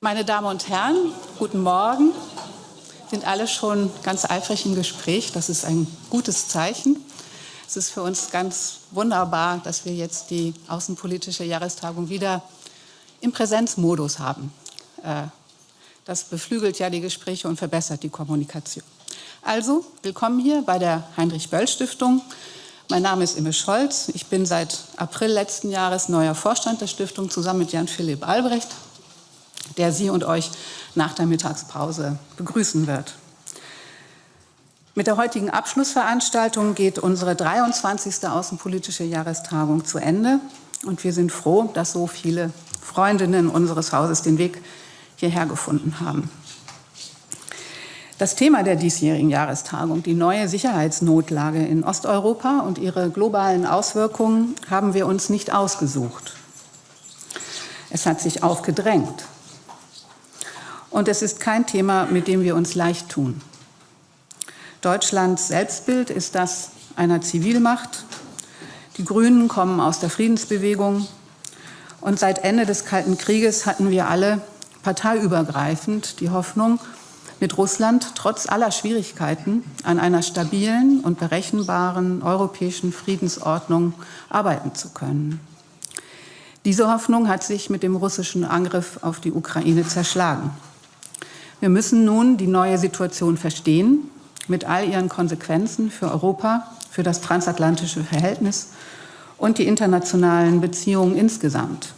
Meine Damen und Herren, guten Morgen. Sind alle schon ganz eifrig im Gespräch. Das ist ein gutes Zeichen. Es ist für uns ganz wunderbar, dass wir jetzt die außenpolitische Jahrestagung wieder im Präsenzmodus haben. Äh, das beflügelt ja die Gespräche und verbessert die Kommunikation. Also, willkommen hier bei der Heinrich-Böll-Stiftung. Mein Name ist Imme Scholz. Ich bin seit April letzten Jahres neuer Vorstand der Stiftung zusammen mit Jan-Philipp Albrecht der Sie und euch nach der Mittagspause begrüßen wird. Mit der heutigen Abschlussveranstaltung geht unsere 23. Außenpolitische Jahrestagung zu Ende. Und wir sind froh, dass so viele Freundinnen unseres Hauses den Weg hierher gefunden haben. Das Thema der diesjährigen Jahrestagung, die neue Sicherheitsnotlage in Osteuropa und ihre globalen Auswirkungen, haben wir uns nicht ausgesucht. Es hat sich aufgedrängt. Und es ist kein Thema, mit dem wir uns leicht tun. Deutschlands Selbstbild ist das einer Zivilmacht. Die Grünen kommen aus der Friedensbewegung. Und seit Ende des Kalten Krieges hatten wir alle parteiübergreifend die Hoffnung, mit Russland trotz aller Schwierigkeiten an einer stabilen und berechenbaren europäischen Friedensordnung arbeiten zu können. Diese Hoffnung hat sich mit dem russischen Angriff auf die Ukraine zerschlagen. Wir müssen nun die neue Situation verstehen, mit all ihren Konsequenzen für Europa, für das transatlantische Verhältnis und die internationalen Beziehungen insgesamt.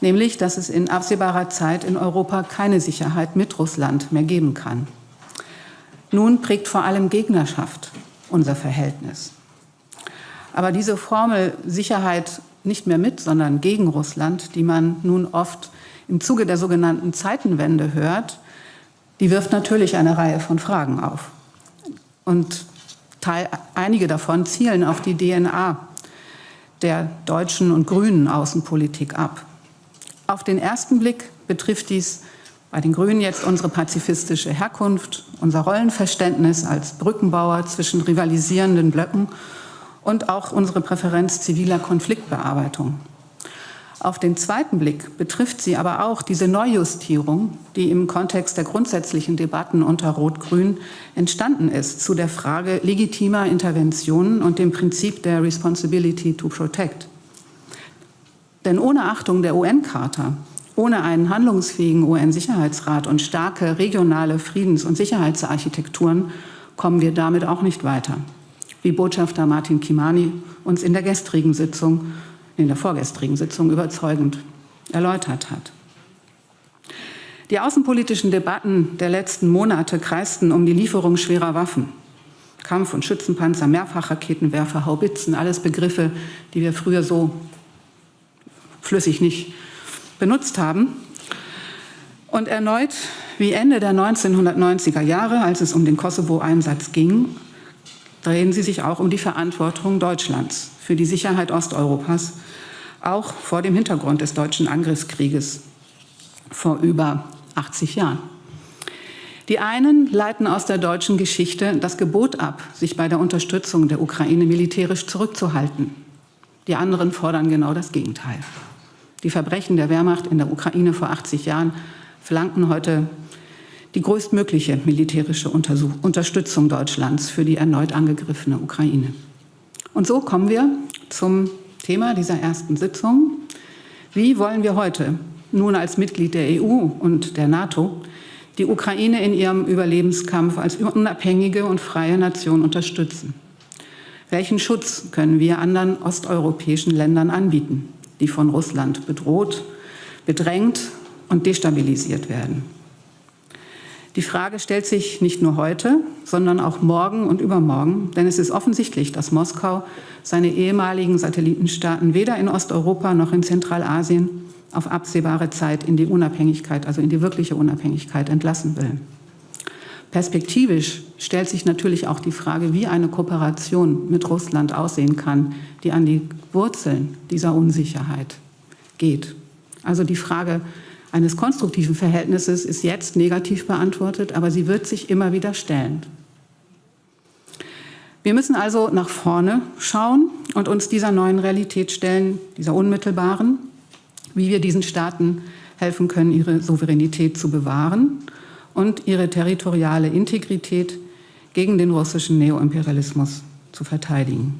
Nämlich, dass es in absehbarer Zeit in Europa keine Sicherheit mit Russland mehr geben kann. Nun prägt vor allem Gegnerschaft unser Verhältnis. Aber diese Formel Sicherheit nicht mehr mit, sondern gegen Russland, die man nun oft im Zuge der sogenannten Zeitenwende hört, die wirft natürlich eine Reihe von Fragen auf. Und Teil, einige davon zielen auf die DNA der deutschen und grünen Außenpolitik ab. Auf den ersten Blick betrifft dies bei den Grünen jetzt unsere pazifistische Herkunft, unser Rollenverständnis als Brückenbauer zwischen rivalisierenden Blöcken und auch unsere Präferenz ziviler Konfliktbearbeitung. Auf den zweiten Blick betrifft sie aber auch diese Neujustierung, die im Kontext der grundsätzlichen Debatten unter Rot-Grün entstanden ist, zu der Frage legitimer Interventionen und dem Prinzip der Responsibility to Protect. Denn ohne Achtung der UN-Charta, ohne einen handlungsfähigen UN-Sicherheitsrat und starke regionale Friedens- und Sicherheitsarchitekturen kommen wir damit auch nicht weiter, wie Botschafter Martin Kimani uns in der gestrigen Sitzung in der vorgestrigen Sitzung überzeugend erläutert hat. Die außenpolitischen Debatten der letzten Monate kreisten um die Lieferung schwerer Waffen. Kampf- und Schützenpanzer, Mehrfachraketenwerfer, Haubitzen, alles Begriffe, die wir früher so flüssig nicht benutzt haben. Und erneut, wie Ende der 1990er Jahre, als es um den Kosovo-Einsatz ging, drehen sie sich auch um die Verantwortung Deutschlands für die Sicherheit Osteuropas, auch vor dem Hintergrund des deutschen Angriffskrieges vor über 80 Jahren. Die einen leiten aus der deutschen Geschichte das Gebot ab, sich bei der Unterstützung der Ukraine militärisch zurückzuhalten. Die anderen fordern genau das Gegenteil. Die Verbrechen der Wehrmacht in der Ukraine vor 80 Jahren flanken heute die größtmögliche militärische Unterstützung Deutschlands für die erneut angegriffene Ukraine. Und so kommen wir zum Thema dieser ersten Sitzung. Wie wollen wir heute nun als Mitglied der EU und der NATO die Ukraine in ihrem Überlebenskampf als unabhängige und freie Nation unterstützen? Welchen Schutz können wir anderen osteuropäischen Ländern anbieten, die von Russland bedroht, bedrängt und destabilisiert werden? Die Frage stellt sich nicht nur heute, sondern auch morgen und übermorgen, denn es ist offensichtlich, dass Moskau seine ehemaligen Satellitenstaaten weder in Osteuropa noch in Zentralasien auf absehbare Zeit in die Unabhängigkeit, also in die wirkliche Unabhängigkeit entlassen will. Perspektivisch stellt sich natürlich auch die Frage, wie eine Kooperation mit Russland aussehen kann, die an die Wurzeln dieser Unsicherheit geht. Also die Frage, eines konstruktiven Verhältnisses ist jetzt negativ beantwortet, aber sie wird sich immer wieder stellen. Wir müssen also nach vorne schauen und uns dieser neuen Realität stellen, dieser unmittelbaren, wie wir diesen Staaten helfen können, ihre Souveränität zu bewahren und ihre territoriale Integrität gegen den russischen Neoimperialismus zu verteidigen.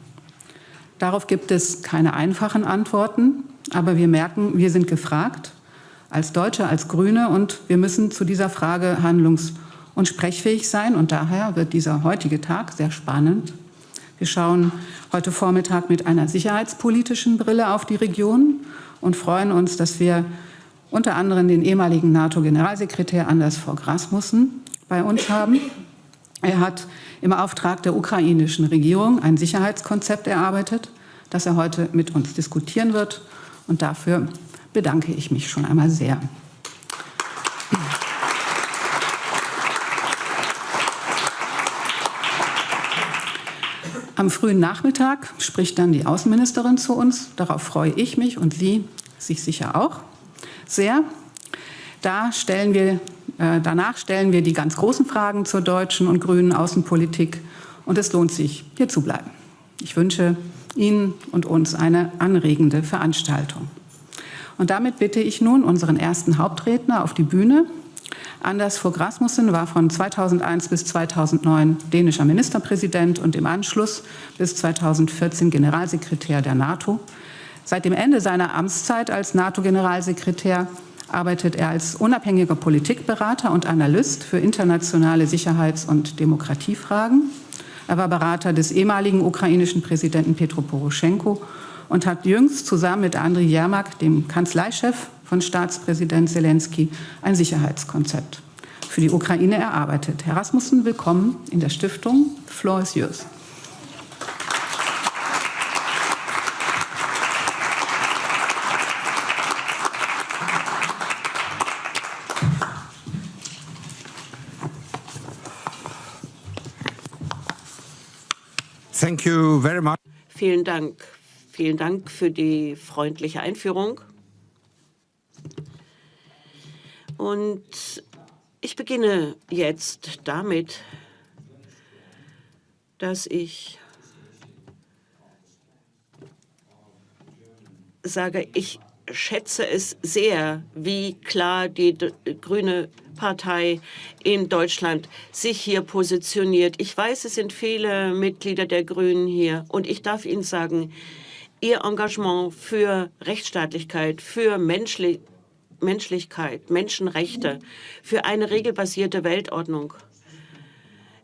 Darauf gibt es keine einfachen Antworten, aber wir merken, wir sind gefragt, als Deutsche, als Grüne, und wir müssen zu dieser Frage handlungs- und sprechfähig sein. Und daher wird dieser heutige Tag sehr spannend. Wir schauen heute Vormittag mit einer sicherheitspolitischen Brille auf die Region und freuen uns, dass wir unter anderem den ehemaligen NATO-Generalsekretär Anders Fogh Rasmussen bei uns haben. Er hat im Auftrag der ukrainischen Regierung ein Sicherheitskonzept erarbeitet, das er heute mit uns diskutieren wird. Und dafür bedanke ich mich schon einmal sehr. Am frühen Nachmittag spricht dann die Außenministerin zu uns. Darauf freue ich mich und Sie sich sicher auch sehr. Da stellen wir, äh, danach stellen wir die ganz großen Fragen zur deutschen und grünen Außenpolitik. Und es lohnt sich, hier zu bleiben. Ich wünsche Ihnen und uns eine anregende Veranstaltung. Und damit bitte ich nun unseren ersten Hauptredner auf die Bühne. Anders Fogh Rasmussen war von 2001 bis 2009 dänischer Ministerpräsident und im Anschluss bis 2014 Generalsekretär der NATO. Seit dem Ende seiner Amtszeit als NATO-Generalsekretär arbeitet er als unabhängiger Politikberater und Analyst für internationale Sicherheits- und Demokratiefragen. Er war Berater des ehemaligen ukrainischen Präsidenten Petro Poroschenko und hat jüngst zusammen mit Andriy Jermak, dem Kanzleichef von Staatspräsident Zelensky, ein Sicherheitskonzept für die Ukraine erarbeitet. Herr Rasmussen, willkommen in der Stiftung. The floor is yours. Thank you very much. Vielen Dank. Vielen Dank für die freundliche Einführung. Und ich beginne jetzt damit, dass ich sage, ich schätze es sehr, wie klar die grüne Partei in Deutschland sich hier positioniert. Ich weiß, es sind viele Mitglieder der Grünen hier und ich darf Ihnen sagen, Ihr Engagement für Rechtsstaatlichkeit, für Menschli Menschlichkeit, Menschenrechte, für eine regelbasierte Weltordnung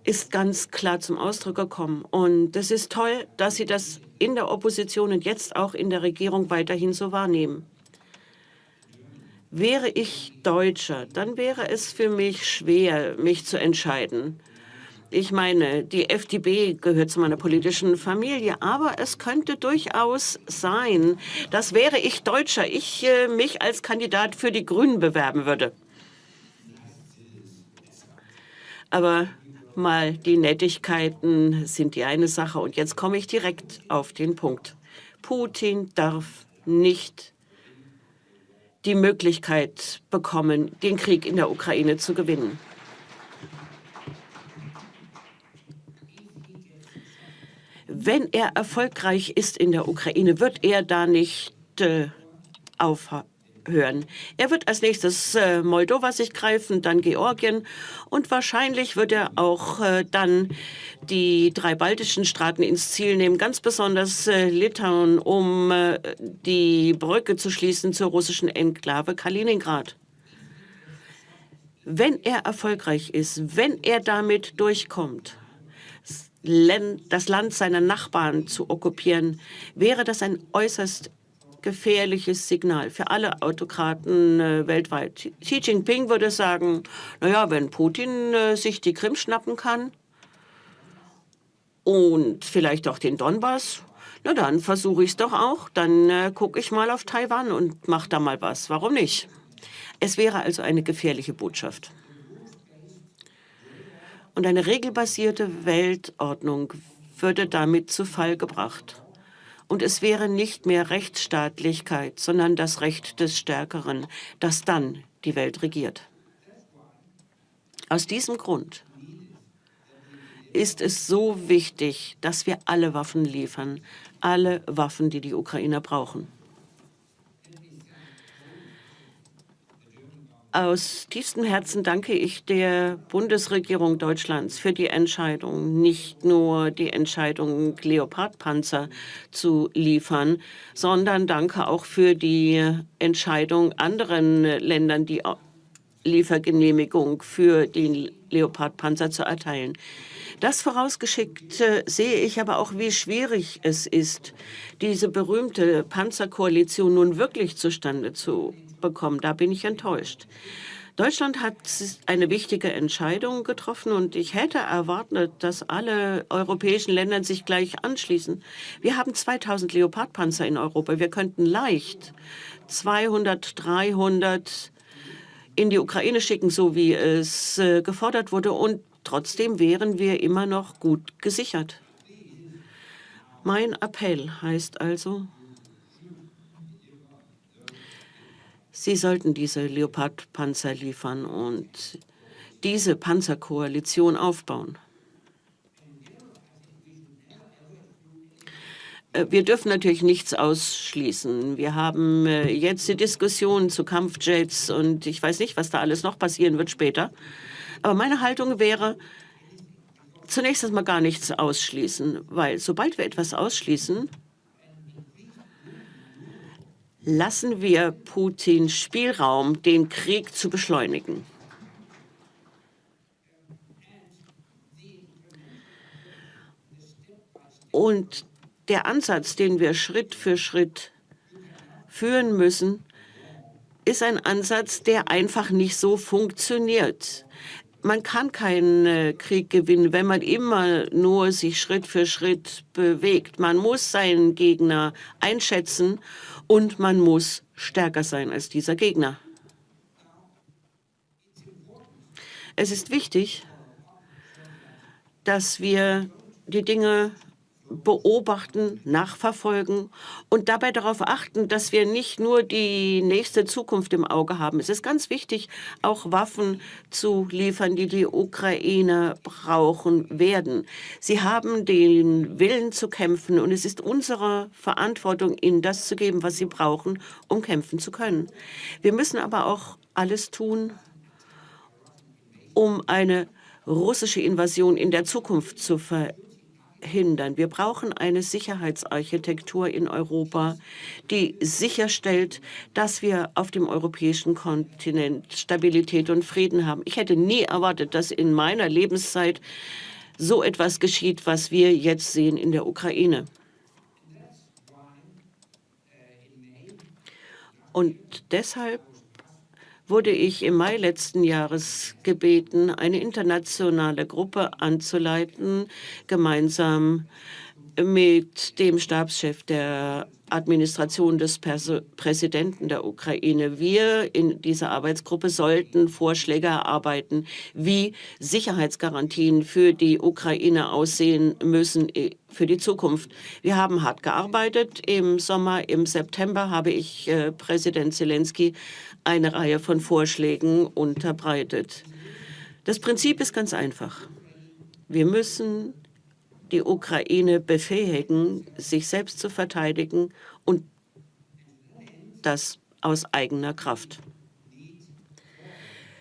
ist ganz klar zum Ausdruck gekommen. Und es ist toll, dass Sie das in der Opposition und jetzt auch in der Regierung weiterhin so wahrnehmen. Wäre ich Deutscher, dann wäre es für mich schwer, mich zu entscheiden. Ich meine, die FDP gehört zu meiner politischen Familie, aber es könnte durchaus sein, dass wäre ich Deutscher, ich äh, mich als Kandidat für die Grünen bewerben würde. Aber mal die Nettigkeiten sind die eine Sache. Und jetzt komme ich direkt auf den Punkt. Putin darf nicht die Möglichkeit bekommen, den Krieg in der Ukraine zu gewinnen. Wenn er erfolgreich ist in der Ukraine, wird er da nicht äh, aufhören hören. Er wird als nächstes äh, Moldova sich greifen, dann Georgien und wahrscheinlich wird er auch äh, dann die drei baltischen Staaten ins Ziel nehmen, ganz besonders äh, Litauen, um äh, die Brücke zu schließen zur russischen Enklave Kaliningrad. Wenn er erfolgreich ist, wenn er damit durchkommt, das Land seiner Nachbarn zu okkupieren, wäre das ein äußerst gefährliches Signal für alle Autokraten äh, weltweit. Xi Jinping würde sagen, naja, wenn Putin äh, sich die Krim schnappen kann und vielleicht auch den Donbass, na dann versuche ich es doch auch. Dann äh, gucke ich mal auf Taiwan und mache da mal was. Warum nicht? Es wäre also eine gefährliche Botschaft. Und eine regelbasierte Weltordnung würde damit zu Fall gebracht und es wäre nicht mehr Rechtsstaatlichkeit, sondern das Recht des Stärkeren, das dann die Welt regiert. Aus diesem Grund ist es so wichtig, dass wir alle Waffen liefern, alle Waffen, die die Ukrainer brauchen. Aus tiefstem Herzen danke ich der Bundesregierung Deutschlands für die Entscheidung, nicht nur die Entscheidung, Leopardpanzer zu liefern, sondern danke auch für die Entscheidung, anderen Ländern die Liefergenehmigung für den Leopardpanzer zu erteilen. Das vorausgeschickt sehe ich aber auch, wie schwierig es ist, diese berühmte Panzerkoalition nun wirklich zustande zu bekommen. Da bin ich enttäuscht. Deutschland hat eine wichtige Entscheidung getroffen und ich hätte erwartet, dass alle europäischen Länder sich gleich anschließen. Wir haben 2000 Leopardpanzer in Europa. Wir könnten leicht 200, 300 in die Ukraine schicken, so wie es äh, gefordert wurde. Und trotzdem wären wir immer noch gut gesichert. Mein Appell heißt also, Sie sollten diese Leopard-Panzer liefern und diese Panzerkoalition aufbauen. Äh, wir dürfen natürlich nichts ausschließen. Wir haben äh, jetzt die Diskussion zu Kampfjets und ich weiß nicht, was da alles noch passieren wird später. Aber meine Haltung wäre, zunächst erstmal gar nichts ausschließen, weil sobald wir etwas ausschließen, lassen wir Putin Spielraum, den Krieg zu beschleunigen. Und der Ansatz, den wir Schritt für Schritt führen müssen, ist ein Ansatz, der einfach nicht so funktioniert. Man kann keinen äh, Krieg gewinnen, wenn man immer nur sich Schritt für Schritt bewegt. Man muss seinen Gegner einschätzen und man muss stärker sein als dieser Gegner. Es ist wichtig, dass wir die Dinge beobachten, nachverfolgen und dabei darauf achten, dass wir nicht nur die nächste Zukunft im Auge haben. Es ist ganz wichtig, auch Waffen zu liefern, die die Ukraine brauchen werden. Sie haben den Willen zu kämpfen und es ist unsere Verantwortung, ihnen das zu geben, was sie brauchen, um kämpfen zu können. Wir müssen aber auch alles tun, um eine russische Invasion in der Zukunft zu verhindern hindern. Wir brauchen eine Sicherheitsarchitektur in Europa, die sicherstellt, dass wir auf dem europäischen Kontinent Stabilität und Frieden haben. Ich hätte nie erwartet, dass in meiner Lebenszeit so etwas geschieht, was wir jetzt sehen in der Ukraine. Und deshalb wurde ich im Mai letzten Jahres gebeten, eine internationale Gruppe anzuleiten, gemeinsam mit dem Stabschef der Administration des Pers Präsidenten der Ukraine. Wir in dieser Arbeitsgruppe sollten Vorschläge erarbeiten, wie Sicherheitsgarantien für die Ukraine aussehen müssen äh, für die Zukunft. Wir haben hart gearbeitet. Im Sommer, im September habe ich äh, Präsident Zelensky eine Reihe von Vorschlägen unterbreitet. Das Prinzip ist ganz einfach. Wir müssen die Ukraine befähigen, sich selbst zu verteidigen und das aus eigener Kraft.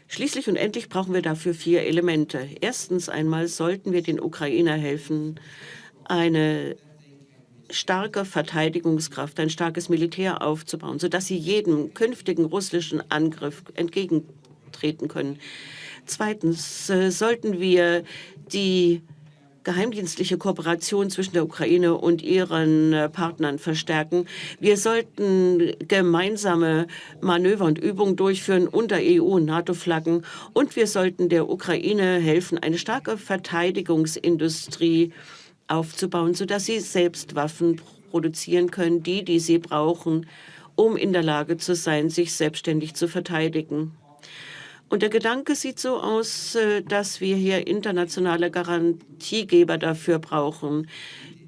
Schließlich und endlich brauchen wir dafür vier Elemente. Erstens einmal sollten wir den Ukrainer helfen, eine starke Verteidigungskraft, ein starkes Militär aufzubauen, sodass sie jedem künftigen russischen Angriff entgegentreten können. Zweitens äh, sollten wir die geheimdienstliche Kooperation zwischen der Ukraine und ihren äh, Partnern verstärken. Wir sollten gemeinsame Manöver und Übungen durchführen unter EU- und NATO-Flaggen. Und wir sollten der Ukraine helfen, eine starke Verteidigungsindustrie aufzubauen, sodass sie selbst Waffen produzieren können, die, die sie brauchen, um in der Lage zu sein, sich selbstständig zu verteidigen. Und der Gedanke sieht so aus, äh, dass wir hier internationale Garantiegeber dafür brauchen,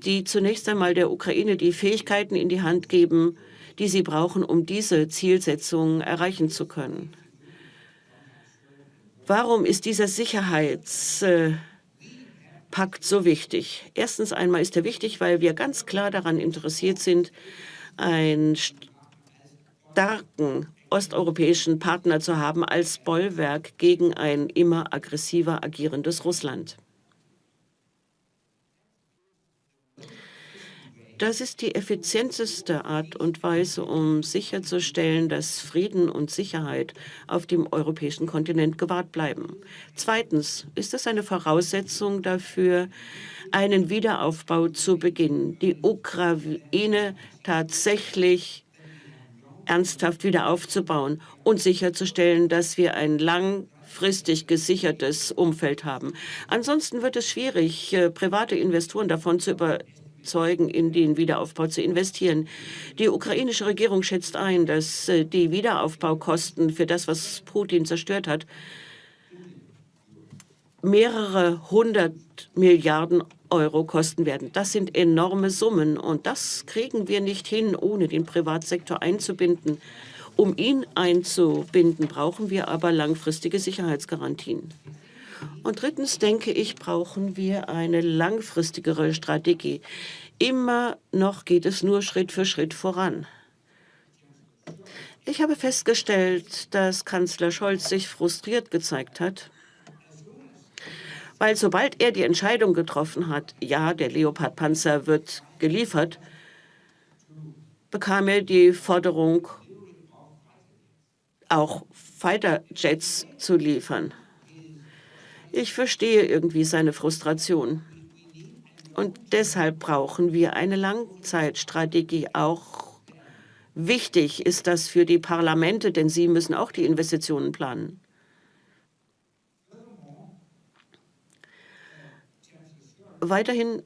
die zunächst einmal der Ukraine die Fähigkeiten in die Hand geben, die sie brauchen, um diese Zielsetzungen erreichen zu können. Warum ist dieser Sicherheitspakt so wichtig? Erstens einmal ist er wichtig, weil wir ganz klar daran interessiert sind, einen starken osteuropäischen Partner zu haben als Bollwerk gegen ein immer aggressiver agierendes Russland. Das ist die effizienteste Art und Weise, um sicherzustellen, dass Frieden und Sicherheit auf dem europäischen Kontinent gewahrt bleiben. Zweitens ist es eine Voraussetzung dafür, einen Wiederaufbau zu beginnen, die Ukraine tatsächlich ernsthaft wieder aufzubauen und sicherzustellen, dass wir ein langfristig gesichertes Umfeld haben. Ansonsten wird es schwierig, äh, private Investoren davon zu überzeugen, Zeugen in den Wiederaufbau zu investieren. Die ukrainische Regierung schätzt ein, dass äh, die Wiederaufbaukosten für das, was Putin zerstört hat, mehrere hundert Milliarden Euro kosten werden. Das sind enorme Summen und das kriegen wir nicht hin, ohne den Privatsektor einzubinden. Um ihn einzubinden, brauchen wir aber langfristige Sicherheitsgarantien. Und drittens denke ich, brauchen wir eine langfristigere Strategie. Immer noch geht es nur Schritt für Schritt voran. Ich habe festgestellt, dass Kanzler Scholz sich frustriert gezeigt hat, weil sobald er die Entscheidung getroffen hat, ja, der Leopard-Panzer wird geliefert, bekam er die Forderung, auch Fighter-Jets zu liefern. Ich verstehe irgendwie seine Frustration. Und deshalb brauchen wir eine Langzeitstrategie. Auch wichtig ist das für die Parlamente, denn sie müssen auch die Investitionen planen. Weiterhin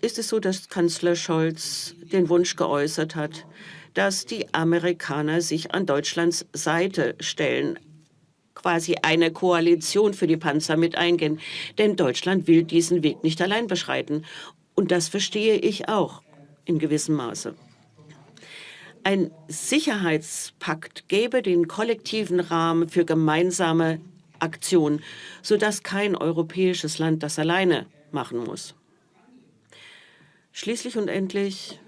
ist es so, dass Kanzler Scholz den Wunsch geäußert hat, dass die Amerikaner sich an Deutschlands Seite stellen quasi eine Koalition für die Panzer mit eingehen. Denn Deutschland will diesen Weg nicht allein beschreiten. Und das verstehe ich auch in gewissem Maße. Ein Sicherheitspakt gäbe den kollektiven Rahmen für gemeinsame Aktion, sodass kein europäisches Land das alleine machen muss. Schließlich und endlich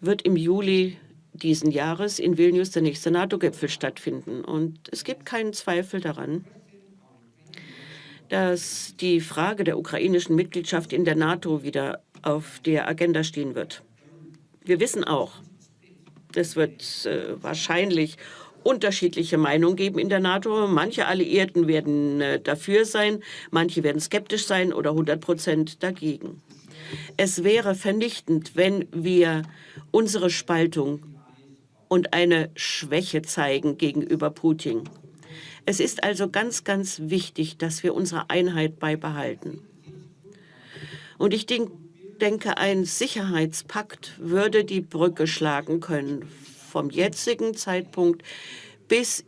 wird im Juli diesen Jahres in Vilnius der nächste NATO-Gipfel stattfinden. Und es gibt keinen Zweifel daran, dass die Frage der ukrainischen Mitgliedschaft in der NATO wieder auf der Agenda stehen wird. Wir wissen auch, es wird äh, wahrscheinlich unterschiedliche Meinungen geben in der NATO. Manche Alliierten werden äh, dafür sein, manche werden skeptisch sein oder 100 Prozent dagegen. Es wäre vernichtend, wenn wir unsere Spaltung und eine Schwäche zeigen gegenüber Putin. Es ist also ganz, ganz wichtig, dass wir unsere Einheit beibehalten. Und ich denke, ein Sicherheitspakt würde die Brücke schlagen können vom jetzigen Zeitpunkt bis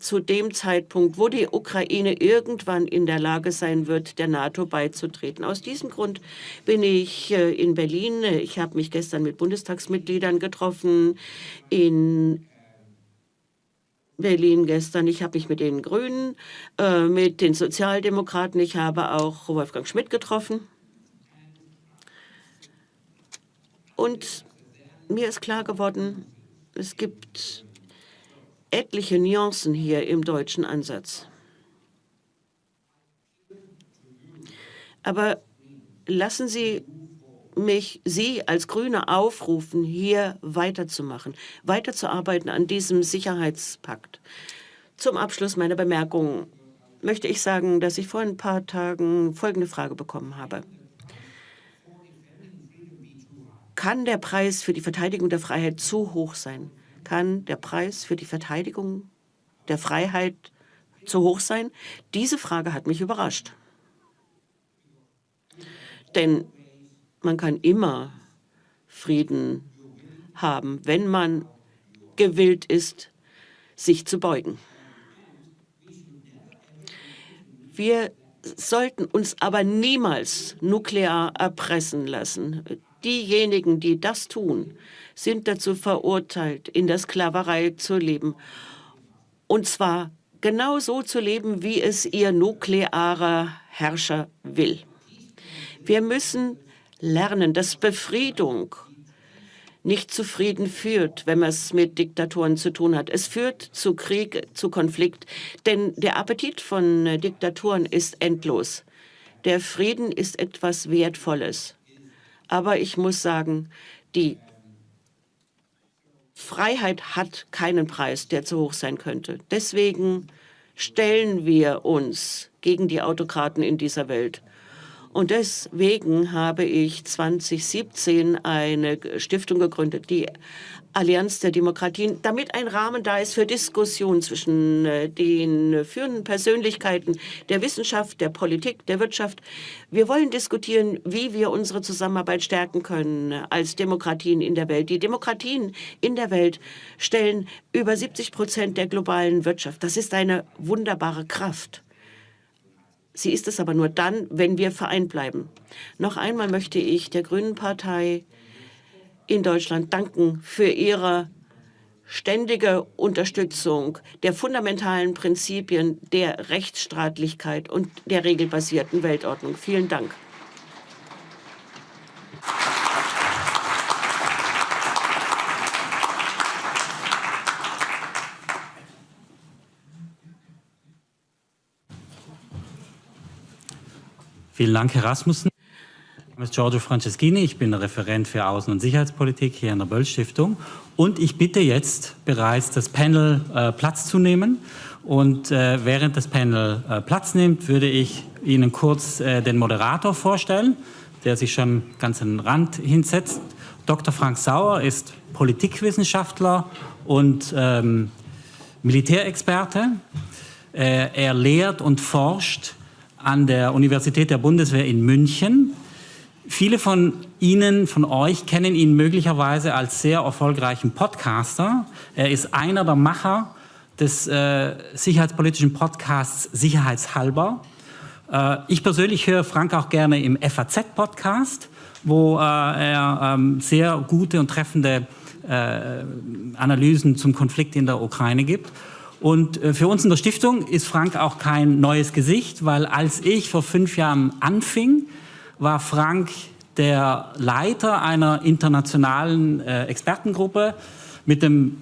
zu dem Zeitpunkt, wo die Ukraine irgendwann in der Lage sein wird, der NATO beizutreten. Aus diesem Grund bin ich äh, in Berlin. Ich habe mich gestern mit Bundestagsmitgliedern getroffen in Berlin gestern. Ich habe mich mit den Grünen, äh, mit den Sozialdemokraten, ich habe auch Wolfgang Schmidt getroffen. Und mir ist klar geworden, es gibt etliche Nuancen hier im deutschen Ansatz. Aber lassen Sie mich, Sie als Grüne aufrufen, hier weiterzumachen, weiterzuarbeiten an diesem Sicherheitspakt. Zum Abschluss meiner Bemerkungen möchte ich sagen, dass ich vor ein paar Tagen folgende Frage bekommen habe. Kann der Preis für die Verteidigung der Freiheit zu hoch sein? Kann der Preis für die Verteidigung der Freiheit zu hoch sein? Diese Frage hat mich überrascht. Denn man kann immer Frieden haben, wenn man gewillt ist, sich zu beugen. Wir sollten uns aber niemals nuklear erpressen lassen. Diejenigen, die das tun, sind dazu verurteilt, in der Sklaverei zu leben. Und zwar genau so zu leben, wie es ihr nuklearer Herrscher will. Wir müssen lernen, dass Befriedung nicht zu Frieden führt, wenn man es mit Diktatoren zu tun hat. Es führt zu Krieg, zu Konflikt, denn der Appetit von Diktaturen ist endlos. Der Frieden ist etwas Wertvolles. Aber ich muss sagen, die Freiheit hat keinen Preis, der zu hoch sein könnte. Deswegen stellen wir uns gegen die Autokraten in dieser Welt. Und deswegen habe ich 2017 eine Stiftung gegründet, die Allianz der Demokratien, damit ein Rahmen da ist für Diskussion zwischen äh, den führenden Persönlichkeiten der Wissenschaft, der Politik, der Wirtschaft. Wir wollen diskutieren, wie wir unsere Zusammenarbeit stärken können als Demokratien in der Welt. Die Demokratien in der Welt stellen über 70 Prozent der globalen Wirtschaft. Das ist eine wunderbare Kraft. Sie ist es aber nur dann, wenn wir vereint bleiben. Noch einmal möchte ich der Grünen Partei in Deutschland danken für ihre ständige Unterstützung der fundamentalen Prinzipien der Rechtsstaatlichkeit und der regelbasierten Weltordnung. Vielen Dank. Vielen Dank, Herr Rasmussen. Mein Name ist Giorgio Franceschini, ich bin Referent für Außen- und Sicherheitspolitik hier in der Böll Stiftung. Und ich bitte jetzt bereits das Panel äh, Platz zu nehmen. Und äh, während das Panel äh, Platz nimmt, würde ich Ihnen kurz äh, den Moderator vorstellen, der sich schon ganz an den Rand hinsetzt. Dr. Frank Sauer ist Politikwissenschaftler und ähm, Militärexperte. Äh, er lehrt und forscht an der Universität der Bundeswehr in München. Viele von Ihnen, von euch, kennen ihn möglicherweise als sehr erfolgreichen Podcaster. Er ist einer der Macher des äh, sicherheitspolitischen Podcasts Sicherheitshalber. Äh, ich persönlich höre Frank auch gerne im FAZ-Podcast, wo äh, er ähm, sehr gute und treffende äh, Analysen zum Konflikt in der Ukraine gibt. Und äh, für uns in der Stiftung ist Frank auch kein neues Gesicht, weil als ich vor fünf Jahren anfing, war Frank der Leiter einer internationalen äh, Expertengruppe mit dem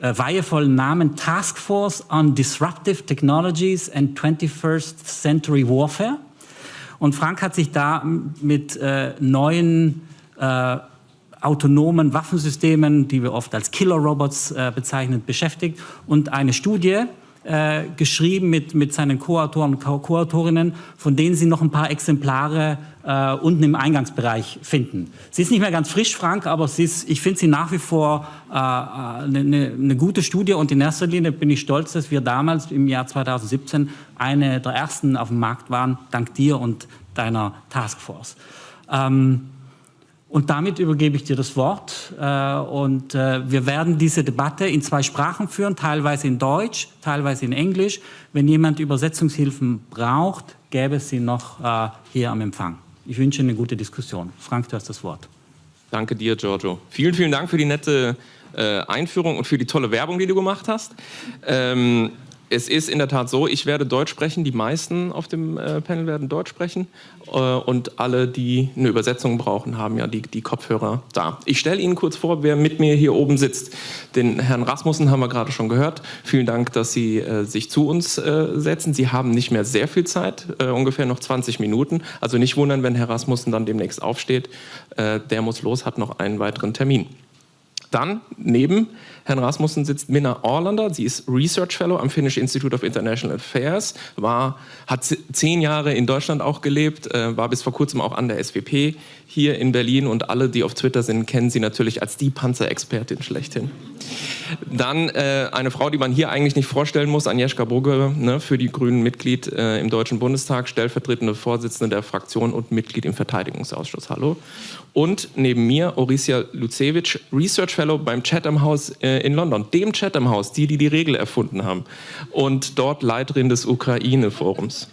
äh, weihevollen Namen Task Force on Disruptive Technologies and 21st Century Warfare. Und Frank hat sich da mit äh, neuen äh, autonomen Waffensystemen, die wir oft als Killer-Robots äh, bezeichnen, beschäftigt und eine Studie äh, geschrieben mit, mit seinen Co-Autoren und Co-Autorinnen, von denen Sie noch ein paar Exemplare äh, unten im Eingangsbereich finden. Sie ist nicht mehr ganz frisch, Frank, aber sie ist, ich finde sie nach wie vor eine, äh, eine, eine gute Studie und in erster Linie bin ich stolz, dass wir damals im Jahr 2017 eine der ersten auf dem Markt waren, dank dir und deiner Taskforce. Ähm, und damit übergebe ich dir das Wort. Äh, und äh, wir werden diese Debatte in zwei Sprachen führen, teilweise in Deutsch, teilweise in Englisch. Wenn jemand Übersetzungshilfen braucht, gäbe es sie noch äh, hier am Empfang. Ich wünsche eine gute Diskussion. Frank, du hast das Wort. Danke dir, Giorgio. Vielen, vielen Dank für die nette Einführung und für die tolle Werbung, die du gemacht hast. Ähm, es ist in der Tat so, ich werde Deutsch sprechen, die meisten auf dem äh, Panel werden Deutsch sprechen äh, und alle, die eine Übersetzung brauchen, haben ja die, die Kopfhörer da. Ich stelle Ihnen kurz vor, wer mit mir hier oben sitzt. Den Herrn Rasmussen haben wir gerade schon gehört. Vielen Dank, dass Sie äh, sich zu uns äh, setzen. Sie haben nicht mehr sehr viel Zeit, äh, ungefähr noch 20 Minuten. Also nicht wundern, wenn Herr Rasmussen dann demnächst aufsteht. Äh, der muss los, hat noch einen weiteren Termin. Dann neben Herrn Rasmussen sitzt Minna Orlander. Sie ist Research Fellow am Finnish Institute of International Affairs, war, hat zehn Jahre in Deutschland auch gelebt, äh, war bis vor kurzem auch an der SWP hier in Berlin und alle, die auf Twitter sind, kennen sie natürlich als die Panzerexpertin schlechthin. Dann äh, eine Frau, die man hier eigentlich nicht vorstellen muss, Agnieszka Brugge, ne, für die Grünen Mitglied äh, im Deutschen Bundestag, stellvertretende Vorsitzende der Fraktion und Mitglied im Verteidigungsausschuss. Hallo. Und neben mir Orisia Lucevich, Research Fellow beim Chatham House äh, in London, dem Chatham House, die, die die Regel erfunden haben. Und dort Leiterin des Ukraine-Forums.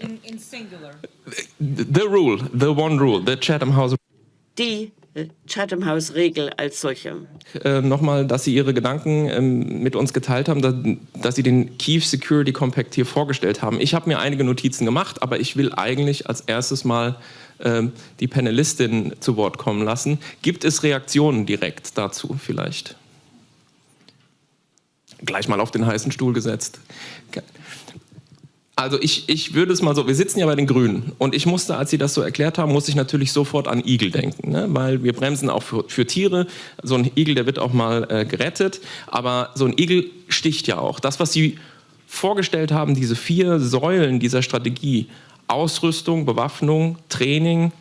In, in singular. The rule, the one rule, the Chatham House. Die äh, Chatham House Regel als solche. Äh, Nochmal, dass Sie Ihre Gedanken ähm, mit uns geteilt haben, dass, dass, Sie den Kiev Security Compact hier vorgestellt haben. Ich habe mir einige Notizen gemacht, aber ich will eigentlich als erstes mal ähm, die Panelistin zu Wort kommen lassen. Gibt es Reaktionen direkt dazu vielleicht? Gleich mal auf den heißen Stuhl gesetzt. Also ich, ich würde es mal so, wir sitzen ja bei den Grünen und ich musste, als Sie das so erklärt haben, muss ich natürlich sofort an Igel denken, ne? weil wir bremsen auch für, für, Tiere. So ein Igel, der wird auch mal äh, gerettet, aber so ein Igel sticht ja auch. Das, was Sie vorgestellt haben, diese vier Säulen dieser Strategie, Ausrüstung, Bewaffnung, Training,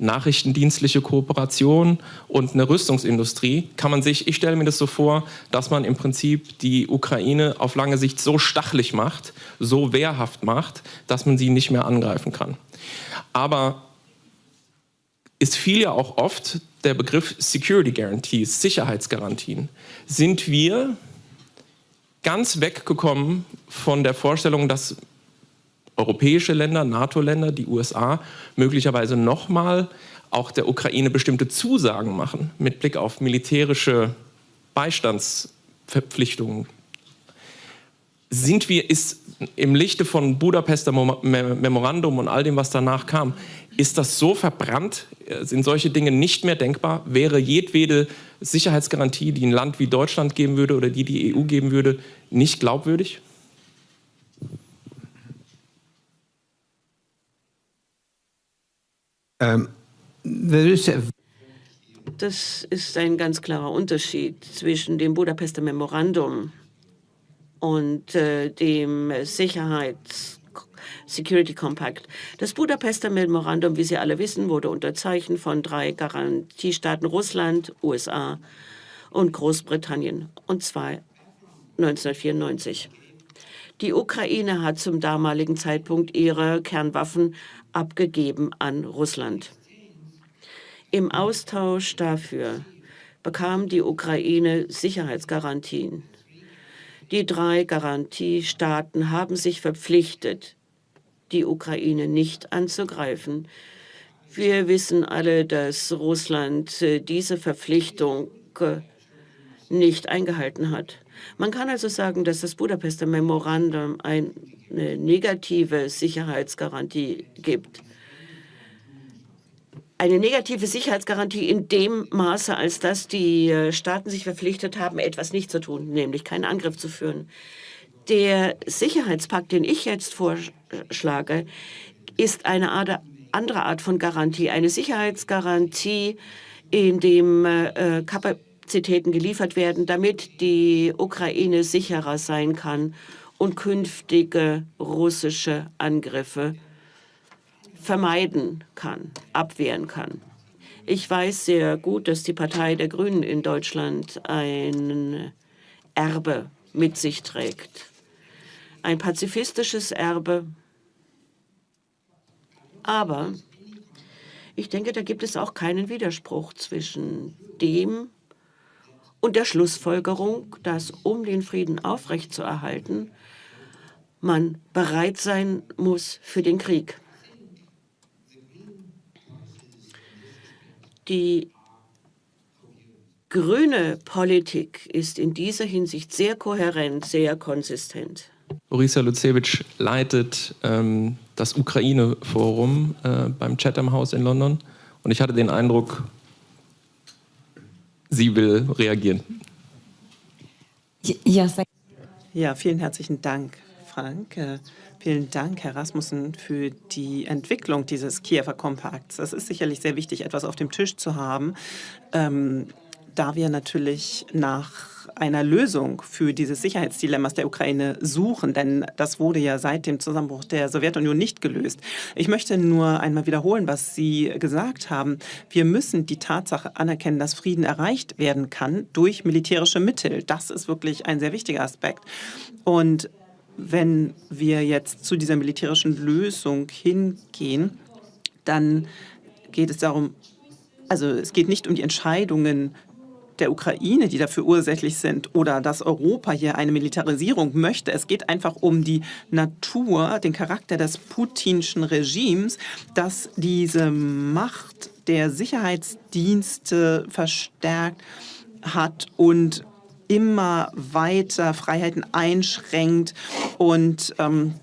nachrichtendienstliche Kooperation und eine Rüstungsindustrie, kann man sich, ich stelle mir das so vor, dass man im Prinzip die Ukraine auf lange Sicht so stachelig macht, so wehrhaft macht, dass man sie nicht mehr angreifen kann. Aber es fiel ja auch oft der Begriff Security Guarantees, Sicherheitsgarantien. Sind wir ganz weggekommen von der Vorstellung, dass europäische Länder, NATO-Länder, die USA möglicherweise nochmal auch der Ukraine bestimmte Zusagen machen mit Blick auf militärische Beistandsverpflichtungen. Sind wir, ist im Lichte von Budapester Memorandum und all dem, was danach kam, ist das so verbrannt? Sind solche Dinge nicht mehr denkbar? Wäre jedwede Sicherheitsgarantie, die ein Land wie Deutschland geben würde oder die die EU geben würde, nicht glaubwürdig? Das ist ein ganz klarer Unterschied zwischen dem Budapester Memorandum und äh, dem Sicherheits Security Compact. Das Budapester Memorandum, wie Sie alle wissen, wurde unterzeichnet von drei Garantiestaaten Russland, USA und Großbritannien, und zwar 1994. Die Ukraine hat zum damaligen Zeitpunkt ihre Kernwaffen abgegeben an Russland. Im Austausch dafür bekam die Ukraine Sicherheitsgarantien. Die drei Garantiestaaten haben sich verpflichtet, die Ukraine nicht anzugreifen. Wir wissen alle, dass Russland äh, diese Verpflichtung äh, nicht eingehalten hat. Man kann also sagen, dass das Budapester Memorandum eine negative Sicherheitsgarantie gibt. Eine negative Sicherheitsgarantie in dem Maße, als dass die äh, Staaten sich verpflichtet haben, etwas nicht zu tun, nämlich keinen Angriff zu führen. Der Sicherheitspakt, den ich jetzt vorschlage, ist eine Art, andere Art von Garantie, eine Sicherheitsgarantie, in dem äh, Kapazitäten Kapazitäten geliefert werden, damit die Ukraine sicherer sein kann und künftige russische Angriffe vermeiden kann, abwehren kann. Ich weiß sehr gut, dass die Partei der Grünen in Deutschland ein Erbe mit sich trägt. Ein pazifistisches Erbe. Aber ich denke, da gibt es auch keinen Widerspruch zwischen dem, und der Schlussfolgerung, dass um den Frieden aufrechtzuerhalten, man bereit sein muss für den Krieg. Die grüne Politik ist in dieser Hinsicht sehr kohärent, sehr konsistent. Borisa Lucewitsch leitet ähm, das Ukraine-Forum äh, beim Chatham House in London. Und ich hatte den Eindruck, sie will reagieren. Ja, vielen herzlichen Dank, Frank. Äh, vielen Dank, Herr Rasmussen, für die Entwicklung dieses Kiewer Kompakts. Es ist sicherlich sehr wichtig, etwas auf dem Tisch zu haben, ähm, da wir natürlich nach einer Lösung für dieses Sicherheitsdilemmas der Ukraine suchen, denn das wurde ja seit dem Zusammenbruch der Sowjetunion nicht gelöst. Ich möchte nur einmal wiederholen, was Sie gesagt haben. Wir müssen die Tatsache anerkennen, dass Frieden erreicht werden kann durch militärische Mittel. Das ist wirklich ein sehr wichtiger Aspekt. Und wenn wir jetzt zu dieser militärischen Lösung hingehen, dann geht es darum, also es geht nicht um die Entscheidungen der Ukraine, die dafür ursächlich sind, oder dass Europa hier eine Militarisierung möchte. Es geht einfach um die Natur, den Charakter des putinschen Regimes, das diese Macht der Sicherheitsdienste verstärkt hat und immer weiter Freiheiten einschränkt und ähm,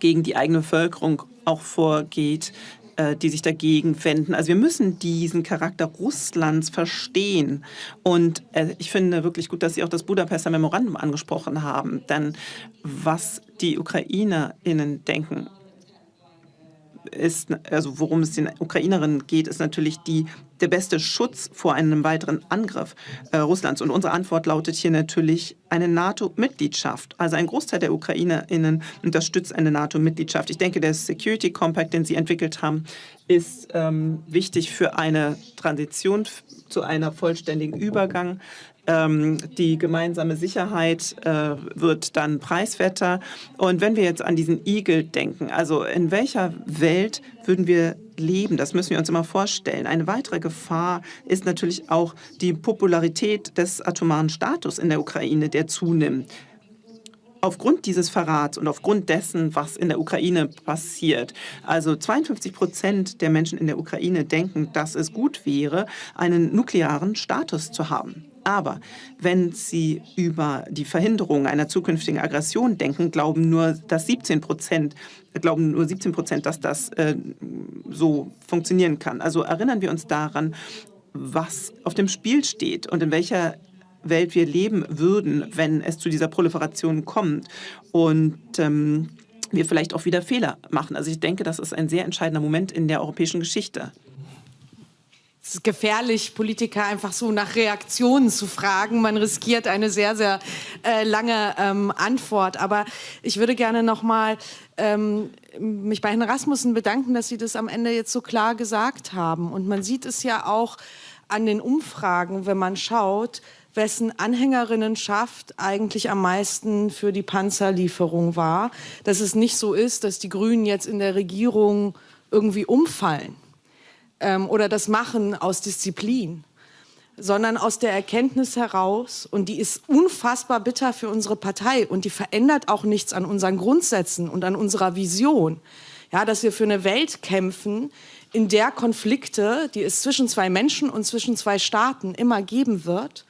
gegen die eigene Bevölkerung auch vorgeht. Äh, die sich dagegen wenden. Also wir müssen diesen Charakter Russlands verstehen. Und äh, ich finde wirklich gut, dass Sie auch das Budapester Memorandum angesprochen haben. Denn was die UkrainerInnen denken, ist, also worum es den Ukrainerinnen geht, ist natürlich die, der beste Schutz vor einem weiteren Angriff äh, Russlands. Und unsere Antwort lautet hier natürlich eine NATO-Mitgliedschaft. Also ein Großteil der UkrainerInnen unterstützt eine NATO-Mitgliedschaft. Ich denke, der Security Compact, den Sie entwickelt haben, ist ähm, wichtig für eine Transition zu einer vollständigen Übergang ähm, die gemeinsame Sicherheit äh, wird dann preiswerter. Und wenn wir jetzt an diesen Igel denken, also in welcher Welt würden wir leben? Das müssen wir uns immer vorstellen. Eine weitere Gefahr ist natürlich auch die Popularität des atomaren Status in der Ukraine, der zunimmt aufgrund dieses Verrats und aufgrund dessen, was in der Ukraine passiert. Also 52 Prozent der Menschen in der Ukraine denken, dass es gut wäre, einen nuklearen Status zu haben. Aber wenn Sie über die Verhinderung einer zukünftigen Aggression denken, glauben nur, dass 17 Prozent glauben nur 17 Prozent, dass das äh, so funktionieren kann. Also erinnern wir uns daran, was auf dem Spiel steht und in welcher Welt wir leben würden, wenn es zu dieser Proliferation kommt. Und ähm, wir vielleicht auch wieder Fehler machen. Also ich denke, das ist ein sehr entscheidender Moment in der europäischen Geschichte es ist gefährlich, Politiker einfach so nach Reaktionen zu fragen. Man riskiert eine sehr, sehr äh, lange ähm, Antwort. Aber ich würde gerne noch mal ähm, mich bei Herrn Rasmussen bedanken, dass Sie das am Ende jetzt so klar gesagt haben. Und man sieht es ja auch an den Umfragen, wenn man schaut, wessen Anhängerinnenschaft eigentlich am meisten für die Panzerlieferung war. Dass es nicht so ist, dass die Grünen jetzt in der Regierung irgendwie umfallen ähm, oder das Machen aus Disziplin, sondern aus der Erkenntnis heraus, und die ist unfassbar bitter für unsere Partei. Und die verändert auch nichts an unseren Grundsätzen und an unserer Vision, ja, dass wir für eine Welt kämpfen, in der Konflikte, die es zwischen zwei Menschen und zwischen zwei Staaten immer geben wird,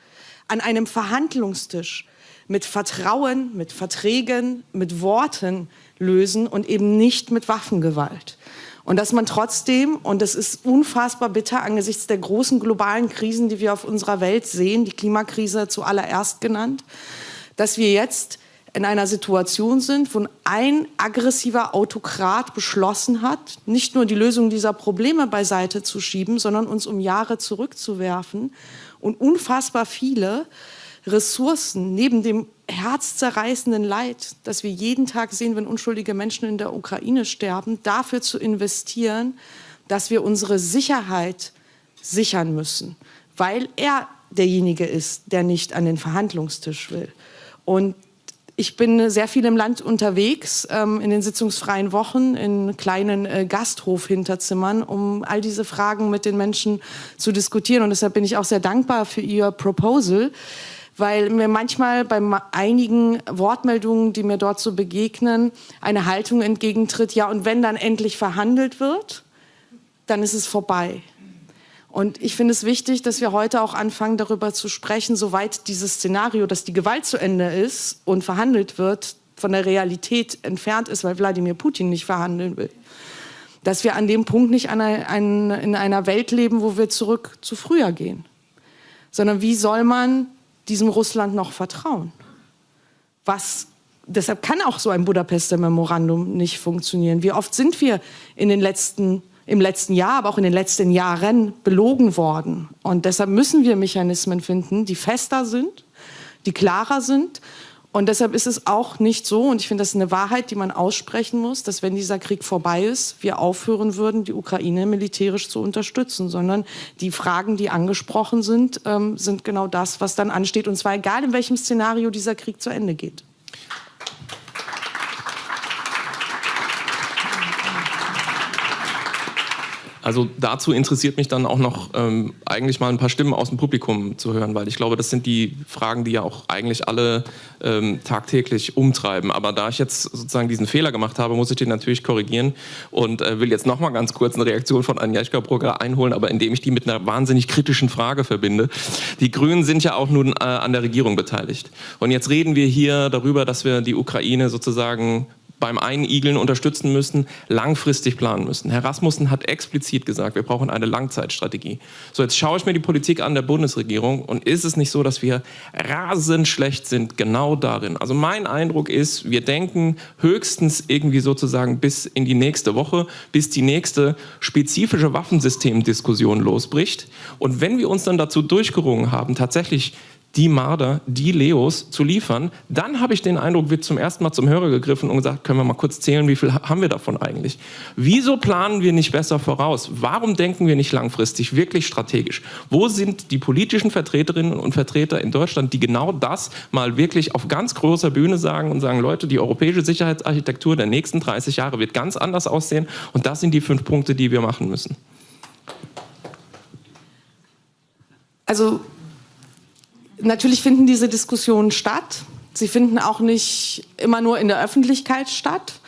an einem Verhandlungstisch mit Vertrauen, mit Verträgen, mit Worten lösen und eben nicht mit Waffengewalt. Und dass man trotzdem, und das ist unfassbar bitter angesichts der großen globalen Krisen, die wir auf unserer Welt sehen, die Klimakrise zuallererst genannt, dass wir jetzt in einer Situation sind, wo ein aggressiver Autokrat beschlossen hat, nicht nur die Lösung dieser Probleme beiseite zu schieben, sondern uns um Jahre zurückzuwerfen. Und unfassbar viele Ressourcen neben dem herzzerreißenden Leid, das wir jeden Tag sehen, wenn unschuldige Menschen in der Ukraine sterben, dafür zu investieren, dass wir unsere Sicherheit sichern müssen, weil er derjenige ist, der nicht an den Verhandlungstisch will. Und ich bin sehr viel im Land unterwegs, ähm, in den sitzungsfreien Wochen, in kleinen äh, Gasthofhinterzimmern, um all diese Fragen mit den Menschen zu diskutieren. Und deshalb bin ich auch sehr dankbar für Ihr Proposal, weil mir manchmal bei einigen Wortmeldungen, die mir dort so begegnen, eine Haltung entgegentritt, ja, und wenn dann endlich verhandelt wird, dann ist es vorbei. Und ich finde es wichtig, dass wir heute auch anfangen, darüber zu sprechen, soweit dieses Szenario, dass die Gewalt zu Ende ist und verhandelt wird, von der Realität entfernt ist, weil Wladimir Putin nicht verhandeln will. Dass wir an dem Punkt nicht einer, ein, in einer Welt leben, wo wir zurück zu früher gehen. Sondern wie soll man diesem Russland noch vertrauen? Was, deshalb kann auch so ein Budapester Memorandum nicht funktionieren. Wie oft sind wir in den letzten, im letzten Jahr, aber auch in den letzten Jahren belogen worden? Und deshalb müssen wir Mechanismen finden, die fester sind, die klarer sind und deshalb ist es auch nicht so, und ich finde, das ist eine Wahrheit, die man aussprechen muss, dass wenn dieser Krieg vorbei ist, wir aufhören würden, die Ukraine militärisch zu unterstützen, sondern die Fragen, die angesprochen sind, ähm, sind genau das, was dann ansteht, und zwar egal, in welchem Szenario dieser Krieg zu Ende geht. Also dazu interessiert mich dann auch noch ähm, eigentlich mal ein paar Stimmen aus dem Publikum zu hören, weil ich glaube, das sind die Fragen, die ja auch eigentlich alle ähm, tagtäglich umtreiben. Aber da ich jetzt sozusagen diesen Fehler gemacht habe, muss ich den natürlich korrigieren und äh, will jetzt noch mal ganz kurz eine Reaktion von Agnieszka Brugger einholen, aber indem ich die mit einer wahnsinnig kritischen Frage verbinde. Die Grünen sind ja auch nun äh, an der Regierung beteiligt. Und jetzt reden wir hier darüber, dass wir die Ukraine sozusagen beim Einigeln unterstützen müssen, langfristig planen müssen. Herr Rasmussen hat explizit gesagt, wir brauchen eine Langzeitstrategie. So, jetzt schaue ich mir die Politik an der Bundesregierung und ist es nicht so, dass wir rasend schlecht sind genau darin? Also mein Eindruck ist, wir denken höchstens irgendwie sozusagen bis in die nächste Woche, bis die nächste spezifische Waffensystemdiskussion losbricht. Und wenn wir uns dann dazu durchgerungen haben, tatsächlich die Marder, die Leos zu liefern, dann habe ich den Eindruck, wird zum ersten Mal zum Hörer gegriffen und gesagt, können wir mal kurz zählen, wie viel haben wir davon eigentlich? Wieso planen wir nicht besser voraus? Warum denken wir nicht langfristig, wirklich strategisch? Wo sind die politischen Vertreterinnen und Vertreter in Deutschland, die genau das mal wirklich auf ganz großer Bühne sagen und sagen, Leute, die europäische Sicherheitsarchitektur der nächsten 30 Jahre wird ganz anders aussehen und das sind die fünf Punkte, die wir machen müssen. Also natürlich finden diese Diskussionen statt. Sie finden auch nicht immer nur in der Öffentlichkeit statt.